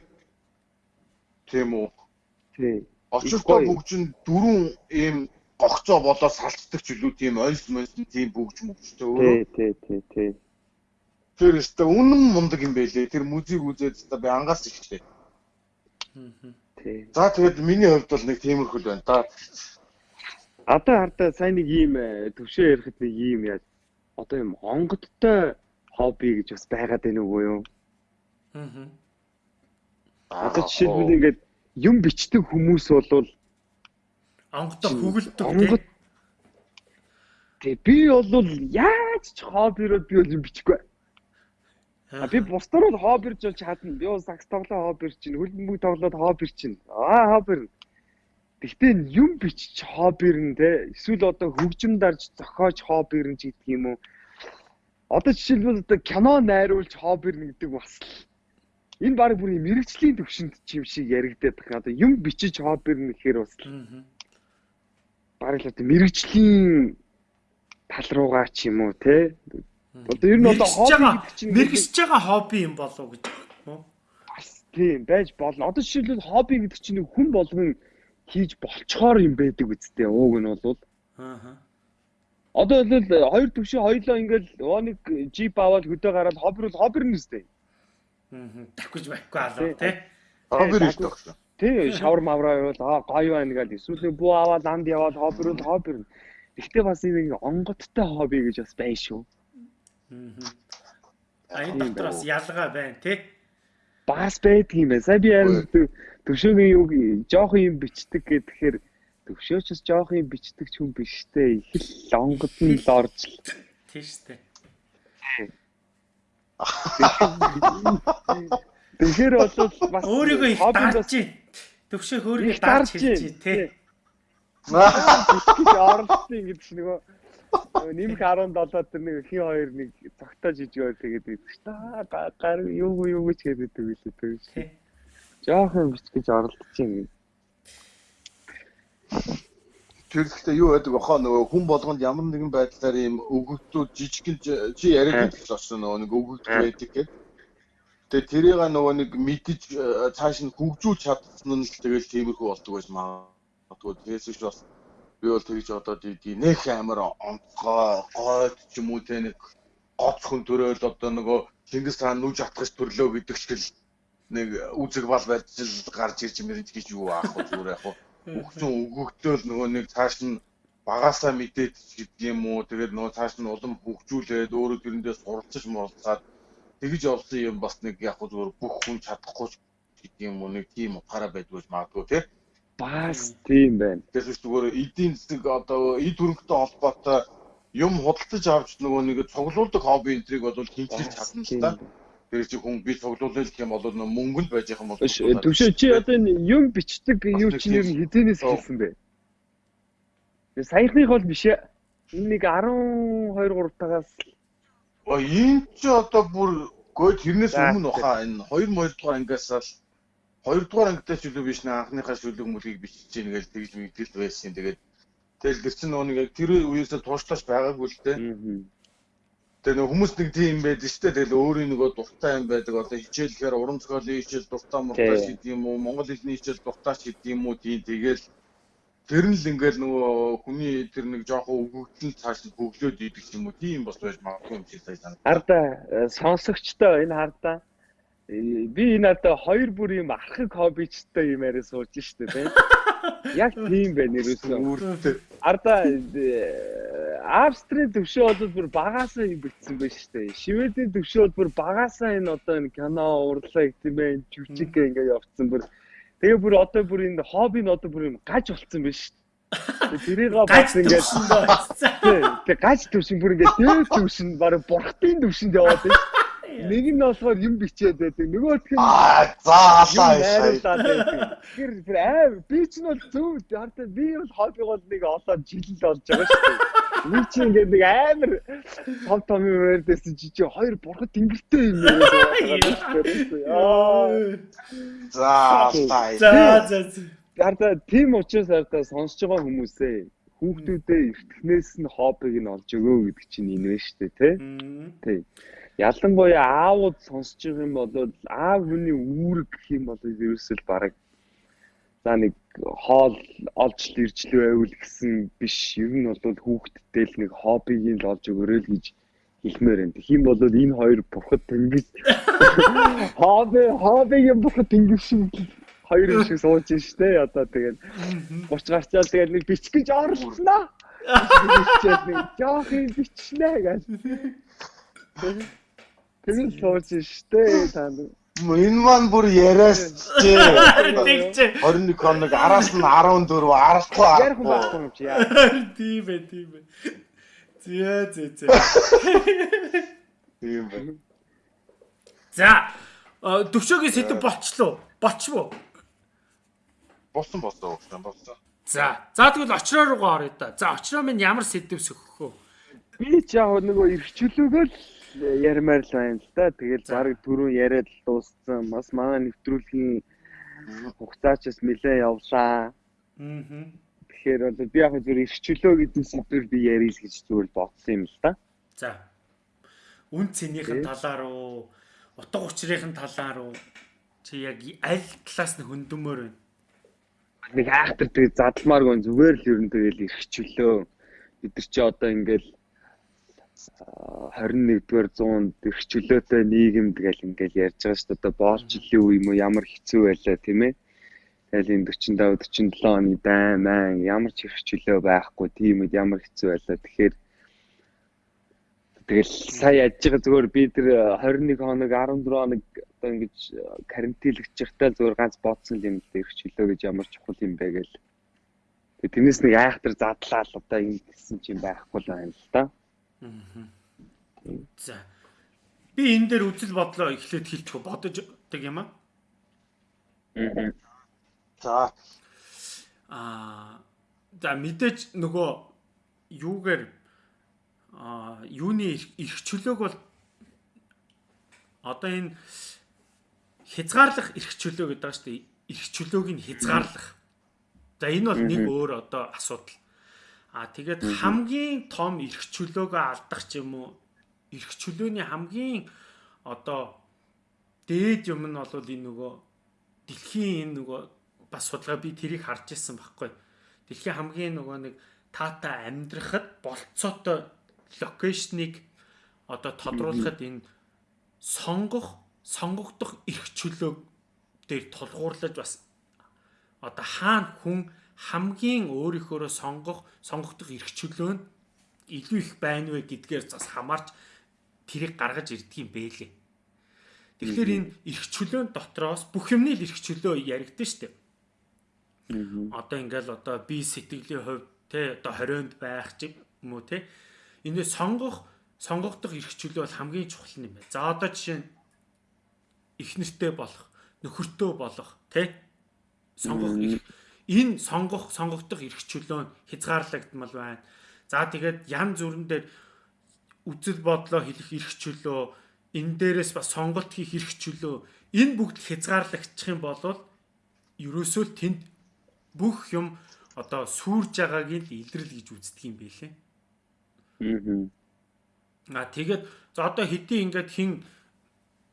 тийм үү. Тий. Очиртой бүгд чинь дөрөв ийм гогцоо болоо салцдаг үлээ тийм ойс мойс тийм бүгж мөвчтэй өөрөө. Тий, тий, тий. Тэр өстө үнэн мундаг юм байлээ. Тэр музик үзээд өстө би ангаас ихтэй. Тий. За тэгээд миний хувьд бол нэг тиймэрхүү л байна да. Одоо хардаа сайн нэг ийм э, төвшөө ярихад нэг ийм яаж одоо юм онгодтой хобби гэж бас байгаад байна уу юу? Аа. Одоо жишээлбэл ингээд юм бичдэг хүмүүс болвол онгодтой хөглөдөг онгод Тэг би бол яаж ч хоббироо би бол юм бичихгүй. А би бусдаар бол хоббирж болж чадна. Би бол сакс тоглоо хоббирч чинь, хөлбөмбөг тоглоод хоббирч чинь. Аа хоббир. Гэхдээ юм бичиж хоббирн те. Эсвэл одоо хөгжим дарж зохиож хоббирн ч гэдэг юм уу. Одоо жишээлбэл одоо кино найруулж хоббирн гэдэг бас л энэ баг бүр мэрэгчлийн төвшөнд чим шиг яригдаад байна. Одоо юм бичиж хоббирн гэхээр бас баг л одоо мэрэгчлийн тал руугаа ч юм уу те Одоо ер нь одоо хобби чинь мэрэгсэж байгаа хобби юм болов гэж байна? Бас тийм байж болно. Одоо жишээлбэл хобби гэдэг чинь нэг хүн болгон хийж болцохоор юм байдаг үсттэй. Ууг нь бол аа. Одоо л хоёр төвшин хоёлоо ингээл нэг джип аваад хөдөө гараад хобби бол хобби нь үстэй. Аа. Давхиж байхгүй алаа тий. Хобби нь шүү. Тий, шавар мавраа явал аа гоё байна гэдэг. Эсвэл бүү аваад анд яваад хобби бол хобби. Гэхдээ бас нэг онгодтой хобби гэж бас байна шүү. Аа. Энэ дотроос ялгаа байна тий. Бас байдаг юм байна. Сая би харин төвшөөгийн юу жоохон юм бичдэг гэхээр төвшөөч бас жоохон юм бичдэг ч хүн биш те. Их л онгод нь л орж л. Тий штэ. Тэгэхээр бол бас [LAUGHS] өөрийгөө их дарж. Төвшөөх өөрийгөө дарж хэлж тий. Гэж оролцсон гэдэг чинь нөгөө нэмэх 17 тэр нэг хин хоёр нэг цогтоо жижиг өөр тэгээд байдаг ш. Та гар юу юу гэж хэлээд байдаг үлээ тэр. Жаахан бичгэж оролдож байна. Тэр ихтэй юу байдаг бахаа нөгөө хүн болгонд ямар нэгэн байдлаар ийм өгөгдүүд жижигхэн чи яриад гэж очсон нөгөө нэг өгөгд байдаг гэдэг. Тэгээ тэрийг нөгөө нэг мэдж цааш нь хөгжүүлж чадсан нь тэгэл тиймэрхүү болдог байж магадгүй. Тэгээс ч бас би бол тэгж одоо нэх амар онцгой гойд ч юм уу те нэг гоцхон төрөөл одоо нөгөө Чингис хаан нүж атгах төрлөө гэдэг чигэл нэг үзэг бал барьж гарч ирж мэрэж гэж юу аах вэ? Зүгээр яг хөгжин өгөгдөөл нөгөө нэг цааш нь багасаа мэдээд гэдэг юм уу? Тэгээд нөгөө цааш нь улам хөгжүүлээд өөрөө тэрэндээ суралцж муралцаад тэгж олсон юм бас нэг яг зүгээр бүх хүн чадахгүй гэдэг юм уу? Нэг тийм утгаараа байдгүй магадгүй тий Бас тийм байна. Тэгэхээр зүгээр эдийн засаг одоо эд хөрөнгөтэй холбоотой юм худалдаж авч нөгөө нэг цуглуулдаг хобби энтриг бол хинчилж чадна л та. Тэр чи хүн би цуглуулах гэх юм бол нөгөө мөнгөнд байж байгаа юм бол төвшөө чи одоо энэ юм бичдэг юу чи нэр хэдийнээс хэлсэн бэ? Тэгээ саяхных бол биш ээ. Энэ нэг 12 3 тагаас Оо энэ чи одоо бүр гоо тэрнээс өмнө баха энэ 2 2 дугаар ангиас л хоёрдугаар ангитай ч үлээ биш нэ анхныхаа шүлэг мүлгийг бичиж гин гэж тэгж мэдгэл байсан. Тэгээд тэгэл тэр чинь нөгөө нэг тэр үеэсээ туушлаач байгаагүй л дээ. Тэгээ нөгөө хүмүүс нэг тийм байдаг шүү дээ. Тэгэл өөрийн нөгөө дуртай юм байдаг. Одоо хичээлэхээр уран зохиолын хичээл дуртай муртай шид юм уу? Монгол хэлний хичээл дуртай шид юм уу? Тийм тэгэл тэр нь л ингээл нөгөө хүний тэр нэг жоохон өгөгдөл цааш нь хөглөөд идэх юм уу? Тийм бас байж магадгүй юм шиг сайн. Харда э, сонсогчтой энэ хардаа би энэ одоо хоёр бүр юм архаг хоббичтай юм яриа сууж штэ тийм. [LAUGHS] Яг тийм байна нэрөөсөө. Арда э, Австрийн төвшөө бол бүр багасаа юм битсэн байна штэ. Шведийн төвшөө бол бүр багасаа энэ одоо энэ кино урлаг тийм ээ жүжиг ингээ явцсан бүр. Тэгээ бүр одоо бүр энэ хобби нь одоо бүр юм гаж болцсон байна штэ. Тэрийг бас ингээд тэгээ гаж төвшин [LAUGHS] бүр ингээд дээд төвшин баг бурхтын төвшөнд яваад байна. Нэг нь болохоор юм бичээд байдаг. Нөгөөх нь заалаа найруулаад байдаг. Тэгэхээр аав би ч нь бол зөв хардаа би бол хоббигоо нэг олон жилэл болж байгаа шүү дээ. Би чи ингээд нэг амар том том юм ярьдээсэн чи чи хоёр бурхад тэнгэртэй юм яа. Заалаа. За за. Хардаа тийм учраас хардаа сонсож байгаа хүмүүсээ хүүхдүүдээ эртнээс нь хоббиг нь олж өгөө гэдэг чинь энэ вэ шүү дээ, тий? Тий. Ялангуяа аавууд сонсож байгаа юм бол аав хүний үүрэг гэх юм бол ерөөсөл бараг за нэг хоол олж иржлүү байвал гэсэн биш. Ер нь бол хүүхдтэй л нэг хоббиг нь олж өгөрөө л гэж хэлмээр байна. Тэгэх юм бол энэ хоёр бурхад тэнгис [LAUGHS] хобби хоббигийн бурхад тэнгис шиг хоёр юм шиг сууж штэ одоо тэгээд гурч гарчаал тэгээд нэг бичих гэж орлоо. [LAUGHS] Биччихэл нэг жоох юм бичнэ гэж. [LAUGHS] Тэгвэл сууж штэ та Энэ маань бүр яриас чи 21 хоног араас нь 14 арахгүй ярих байхгүй юм чи яа. Тийм бай, тийм бай. Зэ зэ зэ. Тийм бай. За төвшөөгийн сэдв болчлоо. Болчвоо. Болсон болсон болсон. За. За тэгвэл очроо руугаа орё да. За очроо минь ямар сэдв сөхөх вэ? Би ч яг нөгөө эрхчлөөгөө л ярмаар л байна л да. Тэгэл баг түрүү яриад л дууссан. Бас манай нэвтрүүлгийн хугацаачаас нэлээ явлаа. Аа. Тэгэхээр бол би яг зөв ирчлөө гэдэг сэдвээр би ярил гэж зүгээр бодсон юм л да. За. Үн цэнийхэн талаар уу, утга учирын талаар уу чи яг аль талаас нь хөндөмөр вэ? Нэг айхтар тэгээ задламааргүй зүгээр л ер нь тэгэл ирчлөө. Бид нар чи одоо ингээл 21-р зуунд их чөлөөтэй нийгэмд гэл ингээл ярьж байгаа шүү дээ. Одоо боолчлын үе юм уу ямар хэцүү байлаа тийм ээ. Тэгэл энэ 45 47 оны дайн маань ямар ч их чөлөө байхгүй тийм үед ямар хэцүү байлаа. Тэгэхээр тэгэл сая яж байгаа зүгээр би тэр 21 хоног 14 хоног одоо ингэж карантинлэгч явахтаа зүгээр ганц бодсон юм л их чөлөө гэж ямар чухал юм бэ гэл. Тэгээ тэрнээс нэг айхтар задлаа л одоо ингэ гэсэн чинь байхгүй л байна л да. Аа За. Би энэ дээр үзэл бодлоо эхлээд хэлчих бодож тэг юм аа. За. Аа за мэдээж нөгөө юугээр аа юуны эрх чөлөөг бол одоо энэ хязгаарлах эрх чөлөө гэдэг шүү дээ. Эрх чөлөөг нь хязгаарлах. За энэ бол нэг өөр одоо асуудал. А тэгээд хамгийн том эрх чөлөөгөө алдах ч юм уу? Эрх чөлөөний хамгийн одоо дээд юм нь бол энэ нөгөө дэлхийн энэ нөгөө бас судалгаа би тэрийг харж ирсэн байхгүй. Дэлхийн хамгийн нөгөө нэг тата амьдрахад болцоотой локейшнийг одоо тодруулахад энэ сонгох сонгогдох эрх чөлөө дээр тулгуурлаж бас одоо хаана хүн хамгийн өөрийнхөө сонгох сонгогдох эрх чөлөө нь илүү их байна вэ гэдгээр бас хамаарч тэрийг гаргаж ирдэг юм бэлээ. Тэгэхээр энэ эрх чөлөөнд дотроос бүх юмны л эрх чөлөө яригдсан шүү дээ. Одоо ингээл одоо би сэтгэлийн хувьд те одоо 20-нд байх ч юм уу те. Энэ сонгох сонгогдох эрх чөлөө бол хамгийн чухал юм байна. За одоо жишээ нь их нэртэй болох, нөхөртөө болох, тэ? Сонгох энэ сонгох, сонгогдох эрх чөлөө хязгаарлагдмал байна. За тэгээд ян зүрэн дээр үзэл бодлоо хэлэх эрх чөлөө, энэ дээрээс бас сонголт хийх эрх чөлөө, энэ бүгд хязгаарлагдчих юм бол ерөөсөө тэнд бүх юм одоо сүрж байгааг нь илрэл гэж үздэг юм байлээ. Аа. А тэгээд за одоо хэдий ингээд хин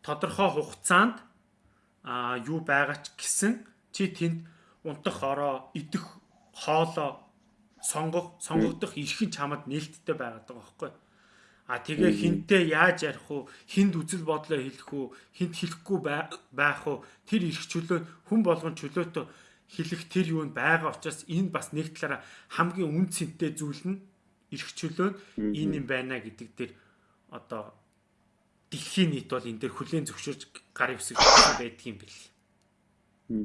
тодорхой хугацаанд а юу байгаа ч гэсэн чи тэнд унтах ороо идэх хоолоо сонгох сонгогдох эрх нь чамд нээлттэй байгаад байгаа байхгүй. А тэгээ хинтээ яаж ярих уу хинд үзэл бодлоо хэлэх үү? Хинт хэлэхгүй байх уу? Тэр эрх чөлөө хүн болгон чөлөөтэй хэлэх тэр юу нь байгаа учраас энэ бас нэг талаараа хамгийн үн цэнтэй зүйл нь эрх чөлөө энэ юм байна гэдэг дээр одоо дэлхийн нийт бол энэ дээр хүлээн зөвшөөрж гар ивсэг байдаг юм бэл.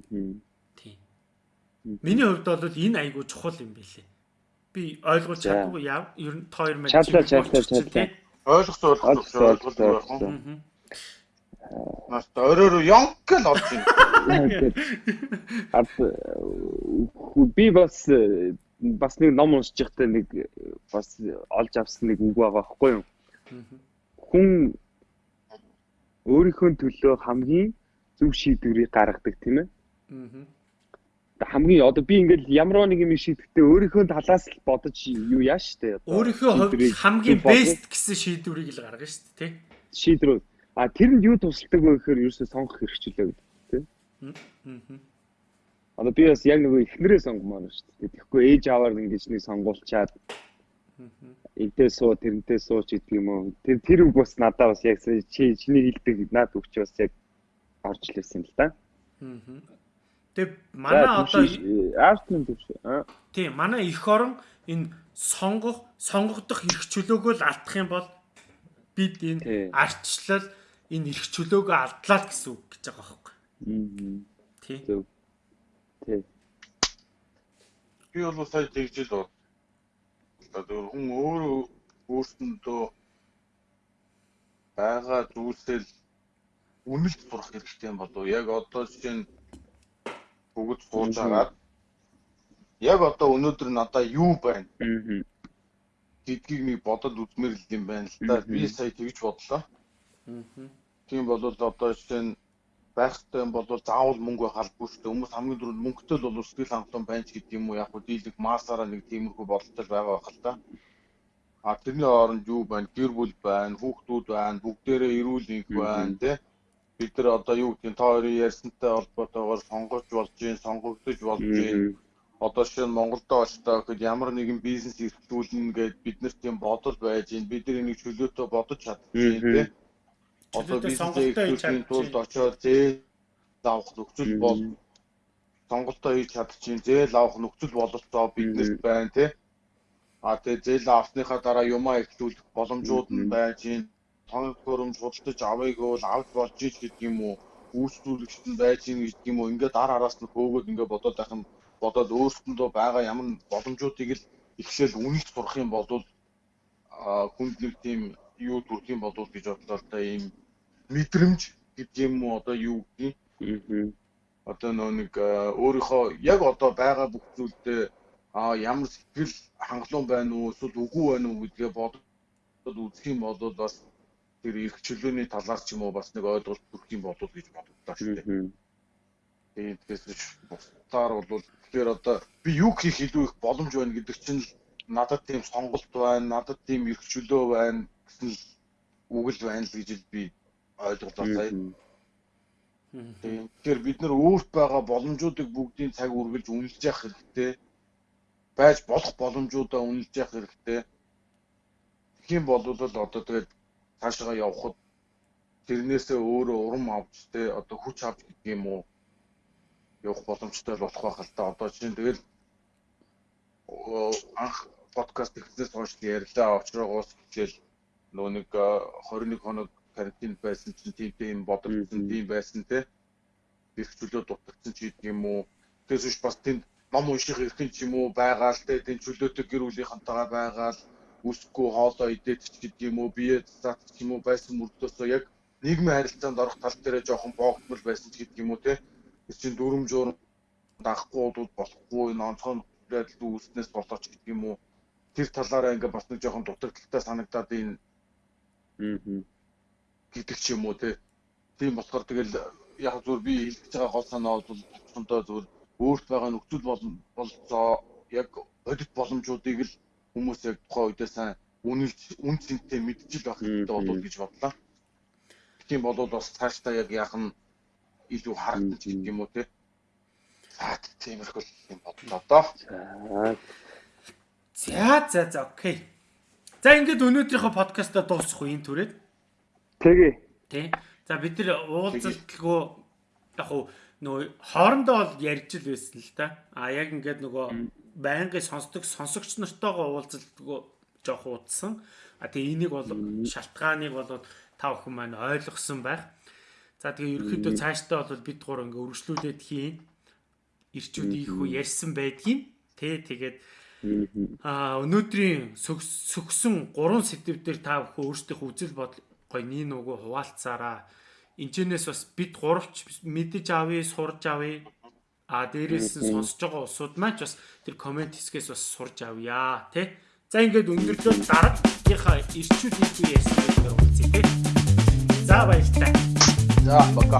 Тийм. Миний хувьд бол энэ айгуу чухал юм бэлээ. Би ойлгуулж чаддаггүй яав. Ер нь та хоёр маань чадлаа чадлаа чадлаа. Ойлгох ойлгох ойлгох байх уу? Нас өөрөөр ёнк л орж байна. Ад би бас бас нэг ном уншиж байхдаа нэг бас олж авсан нэг үг байгаа байхгүй юу? Хүн өөрийнхөө төлөө хамгийн зөв шийдвэрийг гаргадаг тийм ээ. Аа. Хамгийн одоо би ингээл ямар нэг юм шийдэхдээ өөрийнхөө талаас л бодож юу яа штэ. Өөрийнхөө хувьд хамгийн бест гэсэн шийдвэрийг л гаргана штэ тий. Шийдвэр. А тэрэнд юу тусалдаг вэ гэхээр ерөөсөө сонгох хэрэгчлээ гэдэг тий. Аа. Одоо би бас яг нөгөө эхнэрээ сонгомоор дээ. Тэгэхгүй ээж аваар ингэж нэг сонгуулчаад энтэй суу тэрнтэй сууч гэдэг юм уу. Тэр тэр үг бас надад бас яг чи чиний хэлдэг наад үг чи бас яг орж лээсэн л да. Аа. Тэгээ манай одоо төв шүү. Тийм манай эх орон энэ сонгох сонгогдох эрх чөлөөгөө л алдах юм бол бид энэ арчлал энэ эрх чөлөөгөө алдлаа гэсэн үг гэж байгаа байхгүй. Аа. Тийм. Тийм. Би бол сая тэгжил Одоо хүн өөрөө өөрсөндөө байгаа зүйлсэл үнэлж сурах хэрэгтэй юм болов яг одоо жишээ нь бүгд сууж агаад яг одоо өнөөдөр надаа юу байна гэдгийг нэг бодод үзмэр л юм байна л да би сая тэгж бодлоо тийм бол одоо жишээ нь байх хэрэгтэй юм бол заавал мөнгө байх албагүй шүү дээ. Хүмүүс хамгийн түрүүнд мөнгөтэй л бол сэтгэл хангалуун байна ч гэдэг юм уу. Яг хөө дийлэг маасаараа нэг тиймэрхүү бодолтой байгаа байх л та. А тэрний оронд юу байна? Гэр бүл байна, хүүхдүүд байна, бүгдээрээ эрүүл энх байна, тий? Бид нар одоо юу гэдгийг та хоёрын ярьсантай холбоотойгоор сонгож болж гин, сонгогдож болж гин. Одоо шинэ Монголд очтоо гэхэд ямар нэгэн бизнес эрхлүүлнэ гэд бид нар тийм бодол байж гин. Бид нар энийг чөлөөтэй бодож чадчих тий? одоо бизнесээ хийх тулд очоод зээл авах нөхцөл бол сонголтоо хийж чадчихин зээл авах нөхцөл бололцоо биднэрт байна тий. А тэгээ зээл авсныхаа дараа юмаа ихлүүлэх боломжууд нь байж гин тоног хөрөмж худалдаж авъягүй бол авч болж ич гэдэг юм уу? Үйлчлүүлэгчд нь байж гин гэдэг юм уу? Ингээд дар араас нь хөөгөөд ингээд бодоод байх юм бодоод өөрсөндөө байгаа ямар боломжуудыг л ихлээл үнэлж сурах юм бол а хүнд нэг тийм юу төрөх юм болов гэж бодлоо та ийм мэдрэмж гэдэг юм уу? Одоо юу гэдгийг одоо нөө нэг өөрийнхөө яг одоо байгаа бүх зүйлдээ а ямар сэтгэл хангалуун байна уу? Эсвэл үгүй байна уу гэдгээ бодоод үзэх юм бол бас тэр эрх чөлөөний талаар ч юм уу бас нэг ойлголт төрөх юм болов гэж бодлоо шүү дээ. Тэгээд тэгээс бусдаар бол тэгэхээр одоо би юу хийх илүү их боломж байна гэдэг чинь надад тийм сонголт байна, надад тийм эрх чөлөө байна гэсэн үгэл байна л гэж би ойлголоо сая. Тэгэхээр бид нар өөрт байгаа боломжуудыг бүгдийн цаг үргэлж үнэлж явах хэрэгтэй. Байж болох боломжуудаа үнэлж явах хэрэгтэй. Тэгхийн болвол одоо тэгээд цаашаа явхад тэрнээсээ өөрөө урам авч те одоо хүч авч гэдэг юм уу? Явах боломжтой болох байх л та. Одоо чинь тэгэл анх подкаст ихнээс хойш ярьлаа. Очроогоос хичээл нөө нэг 21 хоног карантин байсан чинь тийм тийм бодогдсон тийм байсан те. Их чөлөө дутагдсан ч гэдэг юм уу? Тэгээс биш бас тэнд ном унших эрх юм ч юм уу? Байгаа л те. Тэнд чөлөөтэй гэр бүлийнхэнтэйгээ байгаа л үсэхгүй хоолоо идээд ч гэдэг юм уу бие цац ч юм уу байсан мөрдөөсөө яг нийгмийн харилцаанд орох тал дээр жоохон боогдмол байсан ч гэдэг юм уу те? Чинь дүрм жуурм дахгүй бол болохгүй нонцон байдал үүснээс болооч гэдэг юм уу тэр талаараа ингээ бас нэг жоохон дутагдaltaй санагдаад энэ аа гэдэг ч юм уу те? Тийм болохоор тэгэл яг зүгээр би хэлж байгаа гол санаа бол томдоо зүгээр өөрт байгаа нөхцөл болцоо яг бодит боломжуудыг л хүмүүс яг тухайн үедээ сайн үнэлж үн цэнтэй мэдчил байх хэрэгтэй болов гэж бодлоо. Тийм болвол бас цаашдаа яг яах нь илүү харагдаж гэдэг юм уу те. За тиймэрхүү юм бодлоо доо. За за за окей. За ингээд өнөөдрийнхөө подкастаа дуусгах уу энэ түрээд. Тэгээ. Тэ. За бид нар уулзалтгүй яг уу нөгөө хоорондоо бол ярьж л байсан л да. А яг ингээд нөгөө байнгын сонсдог сонсогч нартайгаа уулзалтгүй жоох уудсан. А тэгээ энийг бол шалтгааныг бол та бүхэн маань ойлгосон байх. За тэгээ ерөөхдөө цаашдаа бол бид гур ингээ өргөжлүүлээд хийн. Ирчүүд ийхүү ярьсан байдгийг тэ тэгээд аа өнөөдрийн сөгсөн 3 сэдв дээр та бүхэн өөрсдийнхөө үзэл бодол гой нин нүгөө хуваалцаараа. Инженээс бас бид гуравч мэдэж авъя, сурж авъя А дээрээс нь сонсож байгаа усуд маань ч бас тэр комент хэсгээс бас сурж авъя тий. За ингээд өндөрлөө дараагийнхаа ирчүүд хийх ярьсан дээр уулзъя тий. За баярлалаа. За бака.